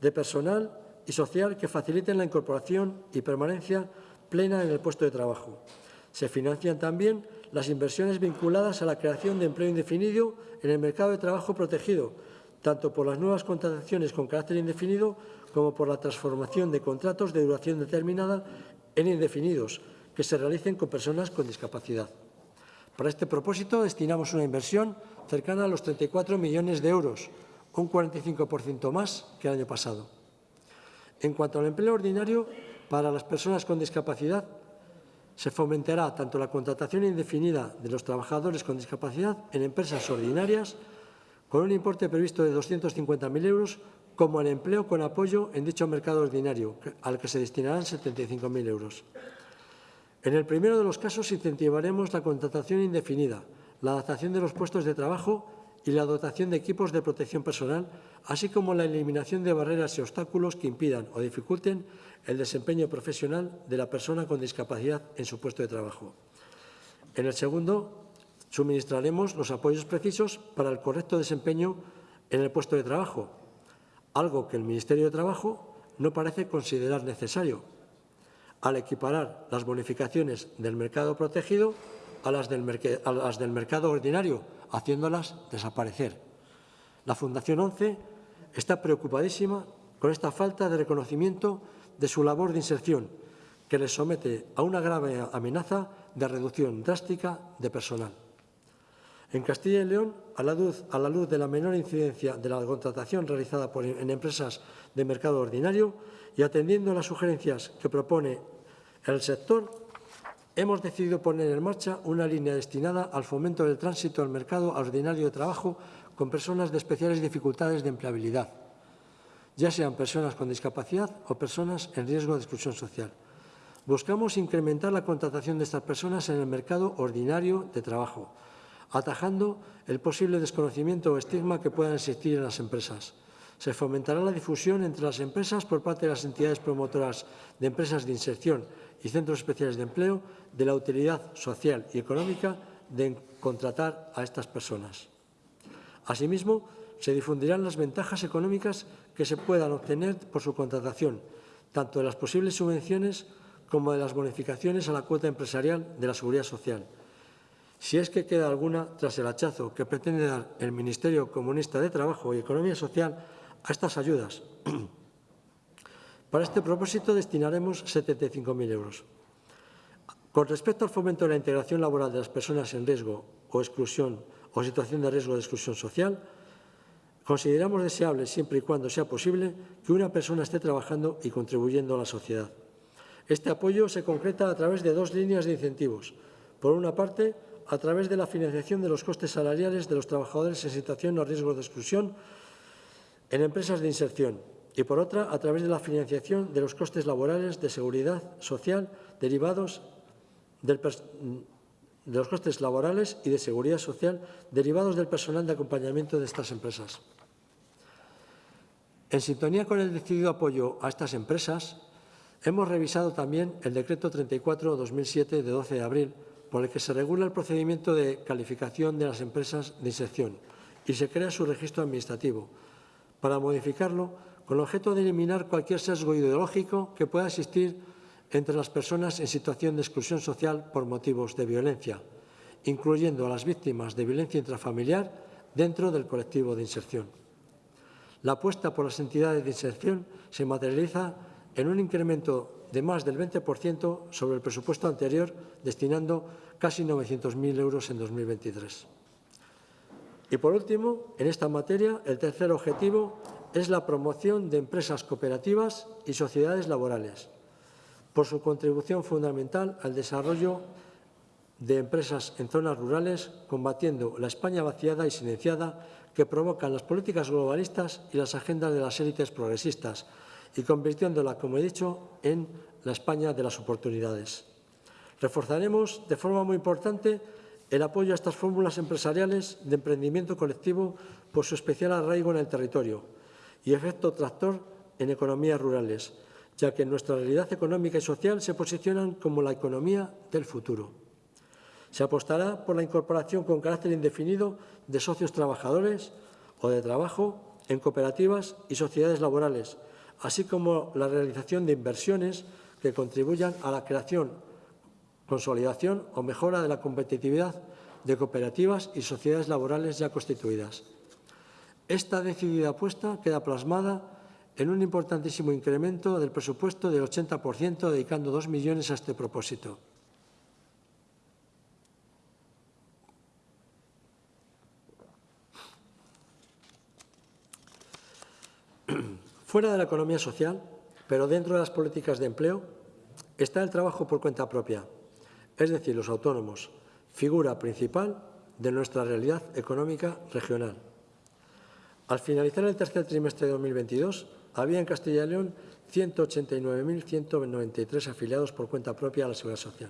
de personal y social que faciliten la incorporación y permanencia plena en el puesto de trabajo. Se financian también las inversiones vinculadas a la creación de empleo indefinido en el mercado de trabajo protegido, tanto por las nuevas contrataciones con carácter indefinido como por la transformación de contratos de duración determinada en indefinidos que se realicen con personas con discapacidad. Para este propósito destinamos una inversión cercana a los 34 millones de euros, un 45% más que el año pasado. En cuanto al empleo ordinario, para las personas con discapacidad, se fomentará tanto la contratación indefinida de los trabajadores con discapacidad en empresas ordinarias, con un importe previsto de 250.000 euros, como el empleo con apoyo en dicho mercado ordinario, al que se destinarán 75.000 euros. En el primero de los casos incentivaremos la contratación indefinida, la adaptación de los puestos de trabajo y la dotación de equipos de protección personal, así como la eliminación de barreras y obstáculos que impidan o dificulten el desempeño profesional de la persona con discapacidad en su puesto de trabajo. En el segundo, suministraremos los apoyos precisos para el correcto desempeño en el puesto de trabajo, algo que el Ministerio de Trabajo no parece considerar necesario, al equiparar las bonificaciones del mercado protegido a las del, mercado ordinario, haciéndolas desaparecer. La Fundación 11 está preocupadísima con esta falta de reconocimiento de su labor de inserción, que les somete a una grave amenaza de reducción drástica de personal. En Castilla y León, a la, luz, de la menor incidencia de la contratación realizada por, en empresas de mercado ordinario y atendiendo a las sugerencias que propone el sector, hemos decidido poner en marcha una línea destinada al fomento del tránsito al mercado ordinario de trabajo con personas de especiales dificultades de empleabilidad, ya sean personas con discapacidad o personas en riesgo de exclusión social. Buscamos incrementar la contratación de estas personas en el mercado ordinario de trabajo, atajando el posible desconocimiento o estigma que puedan existir en las empresas. Se fomentará la difusión entre las empresas por parte de las entidades promotoras de empresas de inserción y centros especiales de empleo de la utilidad social y económica de contratar a estas personas. Asimismo, se difundirán las ventajas económicas que se puedan obtener por su contratación, tanto de las posibles subvenciones como de las bonificaciones a la cuota empresarial de la Seguridad Social, si es que queda alguna tras el hachazo que pretende dar el Ministerio Comunista de Trabajo y Economía Social a estas ayudas. Para este propósito destinaremos 75.000 euros. Con respecto al fomento de la integración laboral de las personas en riesgo o exclusión o situación de riesgo de exclusión social, consideramos deseable, siempre y cuando sea posible, que una persona esté trabajando y contribuyendo a la sociedad. Este apoyo se concreta a través de dos líneas de incentivos. Por una parte, a través de la financiación de los costes salariales de los trabajadores en situación o riesgo de exclusión en empresas de inserción y, por otra, a través de la financiación de los costes laborales de seguridad social derivados del de los costes laborales y de seguridad social derivados del personal de acompañamiento de estas empresas. En sintonía con el decidido apoyo a estas empresas, hemos revisado también el Decreto 34-2007 de 12 de abril, por el que se regula el procedimiento de calificación de las empresas de inserción y se crea su registro administrativo, para modificarlo con el objeto de eliminar cualquier sesgo ideológico que pueda existir entre las personas en situación de exclusión social por motivos de violencia, incluyendo a las víctimas de violencia intrafamiliar dentro del colectivo de inserción. La apuesta por las entidades de inserción se materializa en un incremento de más del 20% sobre el presupuesto anterior, destinando casi 900.000 euros en 2023. Y, por último, en esta materia, el tercer objetivo es la promoción de empresas cooperativas y sociedades laborales, por su contribución fundamental al desarrollo de empresas en zonas rurales, combatiendo la España vaciada y silenciada que provocan las políticas globalistas y las agendas de las élites progresistas y convirtiéndola, como he dicho, en la España de las oportunidades. Reforzaremos de forma muy importante el apoyo a estas fórmulas empresariales de emprendimiento colectivo por su especial arraigo en el territorio y efecto tractor en economías rurales, ya que en nuestra realidad económica y social se posicionan como la economía del futuro. Se apostará por la incorporación con carácter indefinido de socios trabajadores o de trabajo en cooperativas y sociedades laborales, así como la realización de inversiones que contribuyan a la creación, consolidación o mejora de la competitividad de cooperativas y sociedades laborales ya constituidas. Esta decidida apuesta queda plasmada en un importantísimo incremento del presupuesto del 80%, dedicando 2 millones a este propósito. Fuera de la economía social, pero dentro de las políticas de empleo, está el trabajo por cuenta propia, es decir, los autónomos, figura principal de nuestra realidad económica regional. Al finalizar el tercer trimestre de 2022, había en Castilla y León 189.193 afiliados por cuenta propia a la Seguridad Social.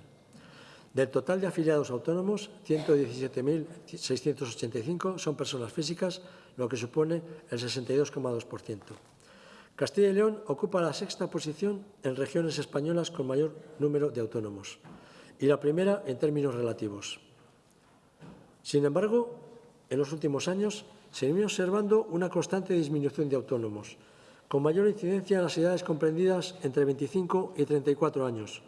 Del total de afiliados autónomos, 117.685 son personas físicas, lo que supone el 62,2%. Castilla y León ocupa la sexta posición en regiones españolas con mayor número de autónomos y la primera en términos relativos. Sin embargo, en los últimos años se viene observando una constante disminución de autónomos, con mayor incidencia en las edades comprendidas entre 25 y 34 años.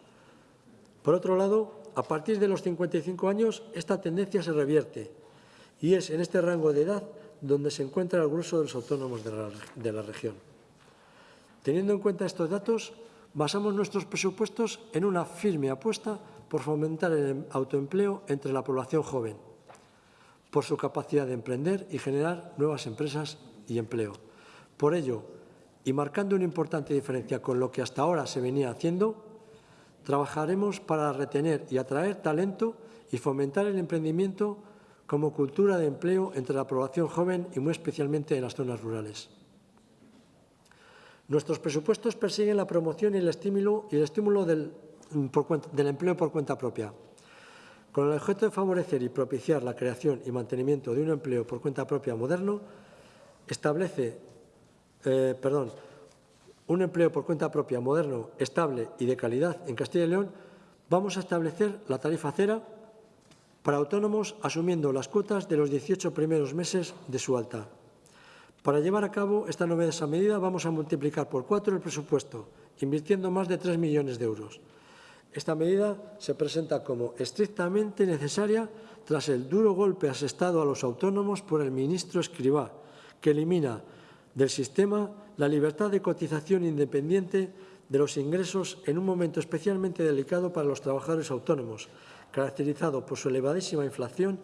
Por otro lado, a partir de los 55 años, esta tendencia se revierte y es en este rango de edad donde se encuentra el grueso de los autónomos de la, de la región. Teniendo en cuenta estos datos, basamos nuestros presupuestos en una firme apuesta por fomentar el autoempleo entre la población joven, por su capacidad de emprender y generar nuevas empresas y empleo. Por ello, y marcando una importante diferencia con lo que hasta ahora se venía haciendo, trabajaremos para retener y atraer talento y fomentar el emprendimiento como cultura de empleo entre la población joven y muy especialmente en las zonas rurales. Nuestros presupuestos persiguen la promoción y el estímulo, y el estímulo del, del empleo por cuenta propia, con el objeto de favorecer y propiciar la creación y mantenimiento de un empleo por cuenta propia moderno, establece eh, perdón, un empleo por cuenta propia moderno, estable y de calidad en Castilla y León, vamos a establecer la tarifa cera para autónomos asumiendo las cuotas de los 18 primeros meses de su alta. Para llevar a cabo esta novedosa medida vamos a multiplicar por cuatro el presupuesto, invirtiendo más de 3 millones de euros. Esta medida se presenta como estrictamente necesaria tras el duro golpe asestado a los autónomos por el ministro Escribá, que elimina del sistema la libertad de cotización independiente de los ingresos en un momento especialmente delicado para los trabajadores autónomos, caracterizado por su elevadísima inflación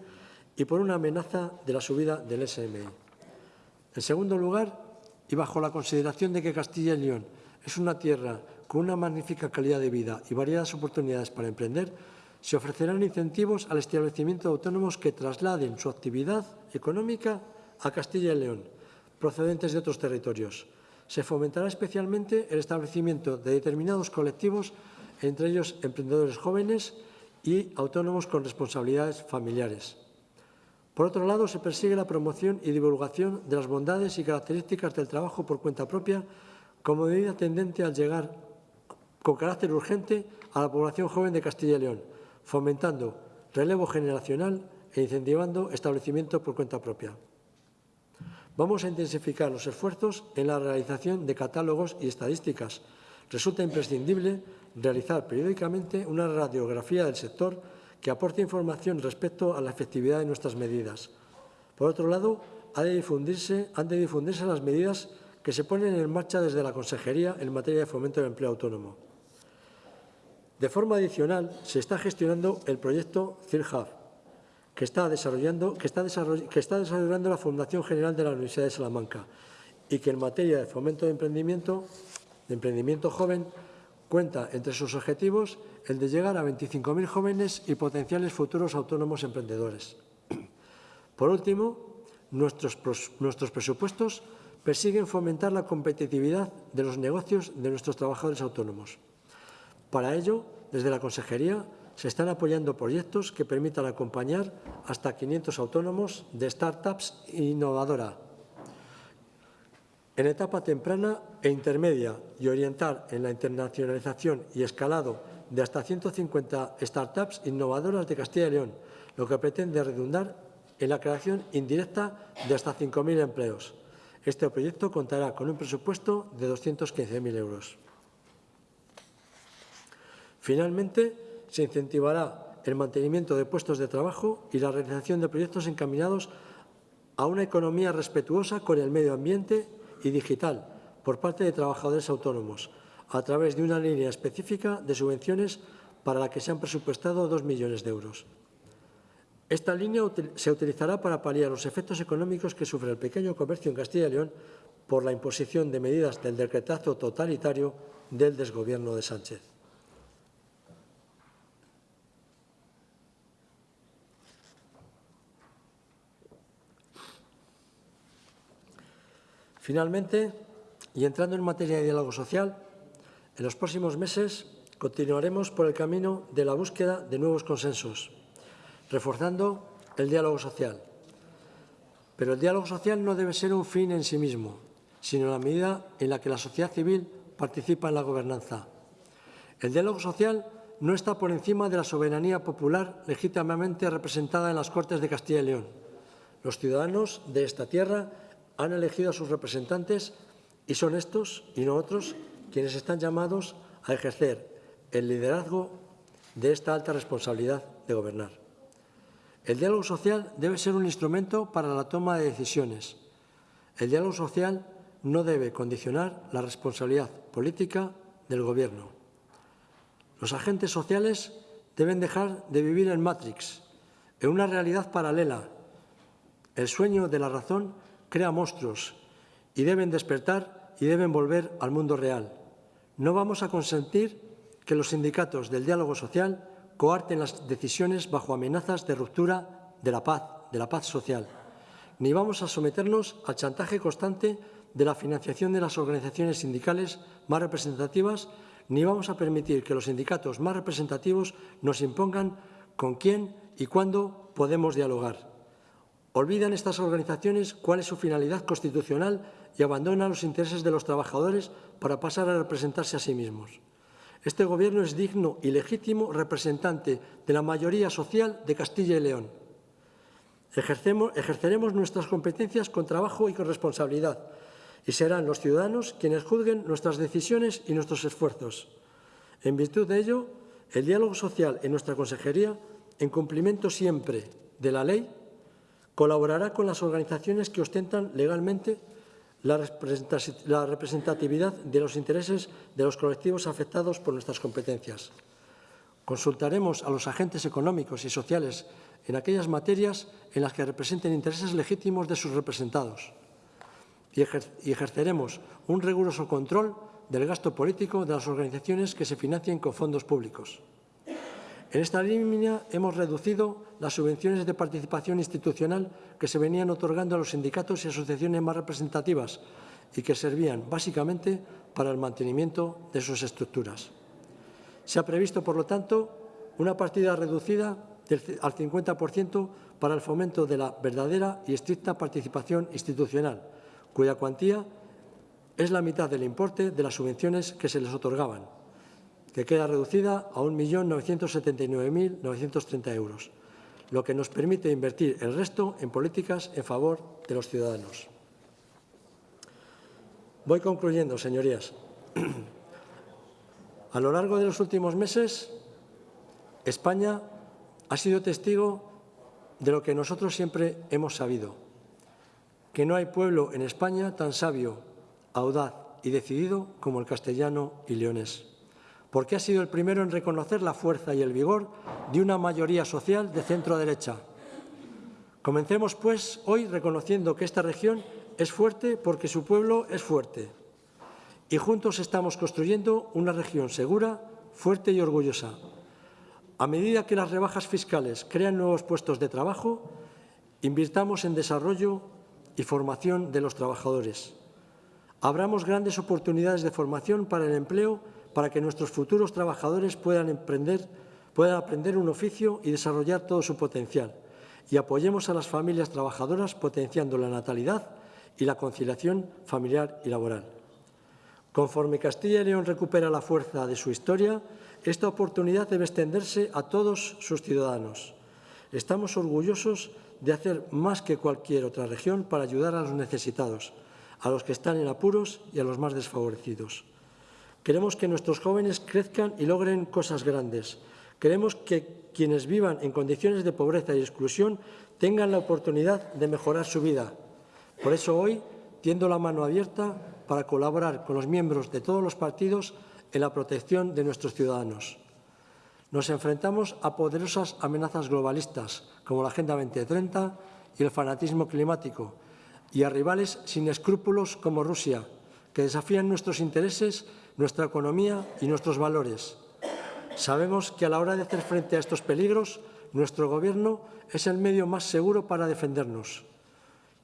y por una amenaza de la subida del SMI. En segundo lugar, y bajo la consideración de que Castilla y León es una tierra con una magnífica calidad de vida y variadas oportunidades para emprender, se ofrecerán incentivos al establecimiento de autónomos que trasladen su actividad económica a Castilla y León, procedentes de otros territorios. Se fomentará especialmente el establecimiento de determinados colectivos, entre ellos emprendedores jóvenes y autónomos con responsabilidades familiares. Por otro lado, se persigue la promoción y divulgación de las bondades y características del trabajo por cuenta propia como medida tendente al llegar con carácter urgente a la población joven de Castilla y León, fomentando relevo generacional e incentivando establecimiento por cuenta propia. Vamos a intensificar los esfuerzos en la realización de catálogos y estadísticas. Resulta imprescindible realizar periódicamente una radiografía del sector que aporte información respecto a la efectividad de nuestras medidas. Por otro lado, han de difundirse las medidas que se ponen en marcha desde la Consejería en materia de fomento del empleo autónomo. De forma adicional, se está gestionando el proyecto CIRHUB, que está, desarrollando, que, está que está desarrollando la Fundación General de la Universidad de Salamanca y que en materia de fomento de emprendimiento, de emprendimiento joven, cuenta entre sus objetivos el de llegar a 25.000 jóvenes y potenciales futuros autónomos emprendedores. Por último, nuestros, presupuestos persiguen fomentar la competitividad de los negocios de nuestros trabajadores autónomos. Para ello, desde la Consejería se están apoyando proyectos que permitan acompañar hasta 500 autónomos de startups innovadora en etapa temprana e intermedia y orientar en la internacionalización y escalado de hasta 150 startups innovadoras de Castilla y León, lo que pretende redundar en la creación indirecta de hasta 5.000 empleos. Este proyecto contará con un presupuesto de 215.000 euros. Finalmente, se incentivará el mantenimiento de puestos de trabajo y la realización de proyectos encaminados a una economía respetuosa con el medio ambiente y digital por parte de trabajadores autónomos, a través de una línea específica de subvenciones para la que se han presupuestado dos millones de euros. Esta línea se utilizará para paliar los efectos económicos que sufre el pequeño comercio en Castilla y León por la imposición de medidas del decretazo totalitario del desgobierno de Sánchez. Finalmente, y entrando en materia de diálogo social, en los próximos meses continuaremos por el camino de la búsqueda de nuevos consensos, reforzando el diálogo social. Pero el diálogo social no debe ser un fin en sí mismo, sino la medida en la que la sociedad civil participa en la gobernanza. El diálogo social no está por encima de la soberanía popular legítimamente representada en las Cortes de Castilla y León. Los ciudadanos de esta tierra han elegido a sus representantes y son estos y no otros quienes están llamados a ejercer el liderazgo de esta alta responsabilidad de gobernar. El diálogo social debe ser un instrumento para la toma de decisiones. El diálogo social no debe condicionar la responsabilidad política del Gobierno. Los agentes sociales deben dejar de vivir en Matrix, en una realidad paralela. El sueño de la razón crea monstruos y deben despertar y deben volver al mundo real. No vamos a consentir que los sindicatos del diálogo social coarten las decisiones bajo amenazas de ruptura de la paz, de la paz social. Ni vamos a someternos al chantaje constante de la financiación de las organizaciones sindicales más representativas, ni vamos a permitir que los sindicatos más representativos nos impongan con quién y cuándo podemos dialogar. Olvidan estas organizaciones cuál es su finalidad constitucional y abandonan los intereses de los trabajadores para pasar a representarse a sí mismos. Este Gobierno es digno y legítimo representante de la mayoría social de Castilla y León. Ejerceremos nuestras competencias con trabajo y con responsabilidad y serán los ciudadanos quienes juzguen nuestras decisiones y nuestros esfuerzos. En virtud de ello, El diálogo social en nuestra consejería, en cumplimiento siempre de la ley, colaborará con las organizaciones que ostentan legalmente la representatividad de los intereses de los colectivos afectados por nuestras competencias. Consultaremos a los agentes económicos y sociales en aquellas materias en las que representen intereses legítimos de sus representados y ejerceremos un riguroso control del gasto político de las organizaciones que se financien con fondos públicos. En esta línea hemos reducido las subvenciones de participación institucional que se venían otorgando a los sindicatos y asociaciones más representativas y que servían básicamente para el mantenimiento de sus estructuras. Se ha previsto, por lo tanto, una partida reducida al 50% para el fomento de la verdadera y estricta participación institucional, cuya cuantía es la mitad del importe de las subvenciones que se les otorgaban, que queda reducida a 1.979.930 euros, lo que nos permite invertir el resto en políticas en favor de los ciudadanos. Voy concluyendo, señorías. A lo largo de los últimos meses, España ha sido testigo de lo que nosotros siempre hemos sabido, que no hay pueblo en España tan sabio, audaz y decidido como el castellano y leonés, porque ha sido el primero en reconocer la fuerza y el vigor de una mayoría social de centro-derecha. Comencemos, pues, hoy reconociendo que esta región es fuerte porque su pueblo es fuerte, y juntos estamos construyendo una región segura, fuerte y orgullosa. A medida que las rebajas fiscales crean nuevos puestos de trabajo, invirtamos en desarrollo y formación de los trabajadores. Abramos grandes oportunidades de formación para el empleo para que nuestros futuros trabajadores puedan, emprender, puedan aprender un oficio y desarrollar todo su potencial. Y apoyemos a las familias trabajadoras potenciando la natalidad y la conciliación familiar y laboral. Conforme Castilla y León recupera la fuerza de su historia, esta oportunidad debe extenderse a todos sus ciudadanos. Estamos orgullosos de hacer más que cualquier otra región para ayudar a los necesitados, a los que están en apuros y a los más desfavorecidos. Queremos que nuestros jóvenes crezcan y logren cosas grandes. Queremos que quienes vivan en condiciones de pobreza y exclusión tengan la oportunidad de mejorar su vida. Por eso hoy tiendo la mano abierta para colaborar con los miembros de todos los partidos en la protección de nuestros ciudadanos. Nos enfrentamos a poderosas amenazas globalistas, como la Agenda 2030 y el fanatismo climático, y a rivales sin escrúpulos como Rusia, que desafían nuestros intereses, nuestra economía y nuestros valores. Sabemos que a la hora de hacer frente a estos peligros, nuestro Gobierno es el medio más seguro para defendernos.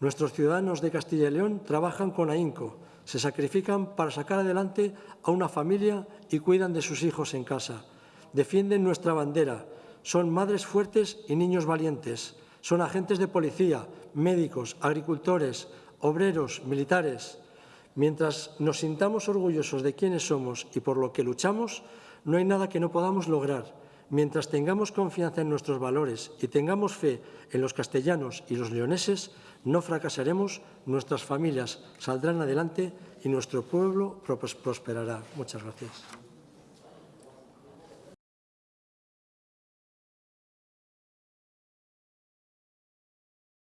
Nuestros ciudadanos de Castilla y León trabajan con ahínco, se sacrifican para sacar adelante a una familia y cuidan de sus hijos en casa. Defienden nuestra bandera, son madres fuertes y niños valientes, son agentes de policía, médicos, agricultores, obreros, militares. Mientras nos sintamos orgullosos de quiénes somos y por lo que luchamos, no hay nada que no podamos lograr. Mientras tengamos confianza en nuestros valores y tengamos fe en los castellanos y los leoneses, no fracasaremos, nuestras familias saldrán adelante y nuestro pueblo prosperará. Muchas gracias.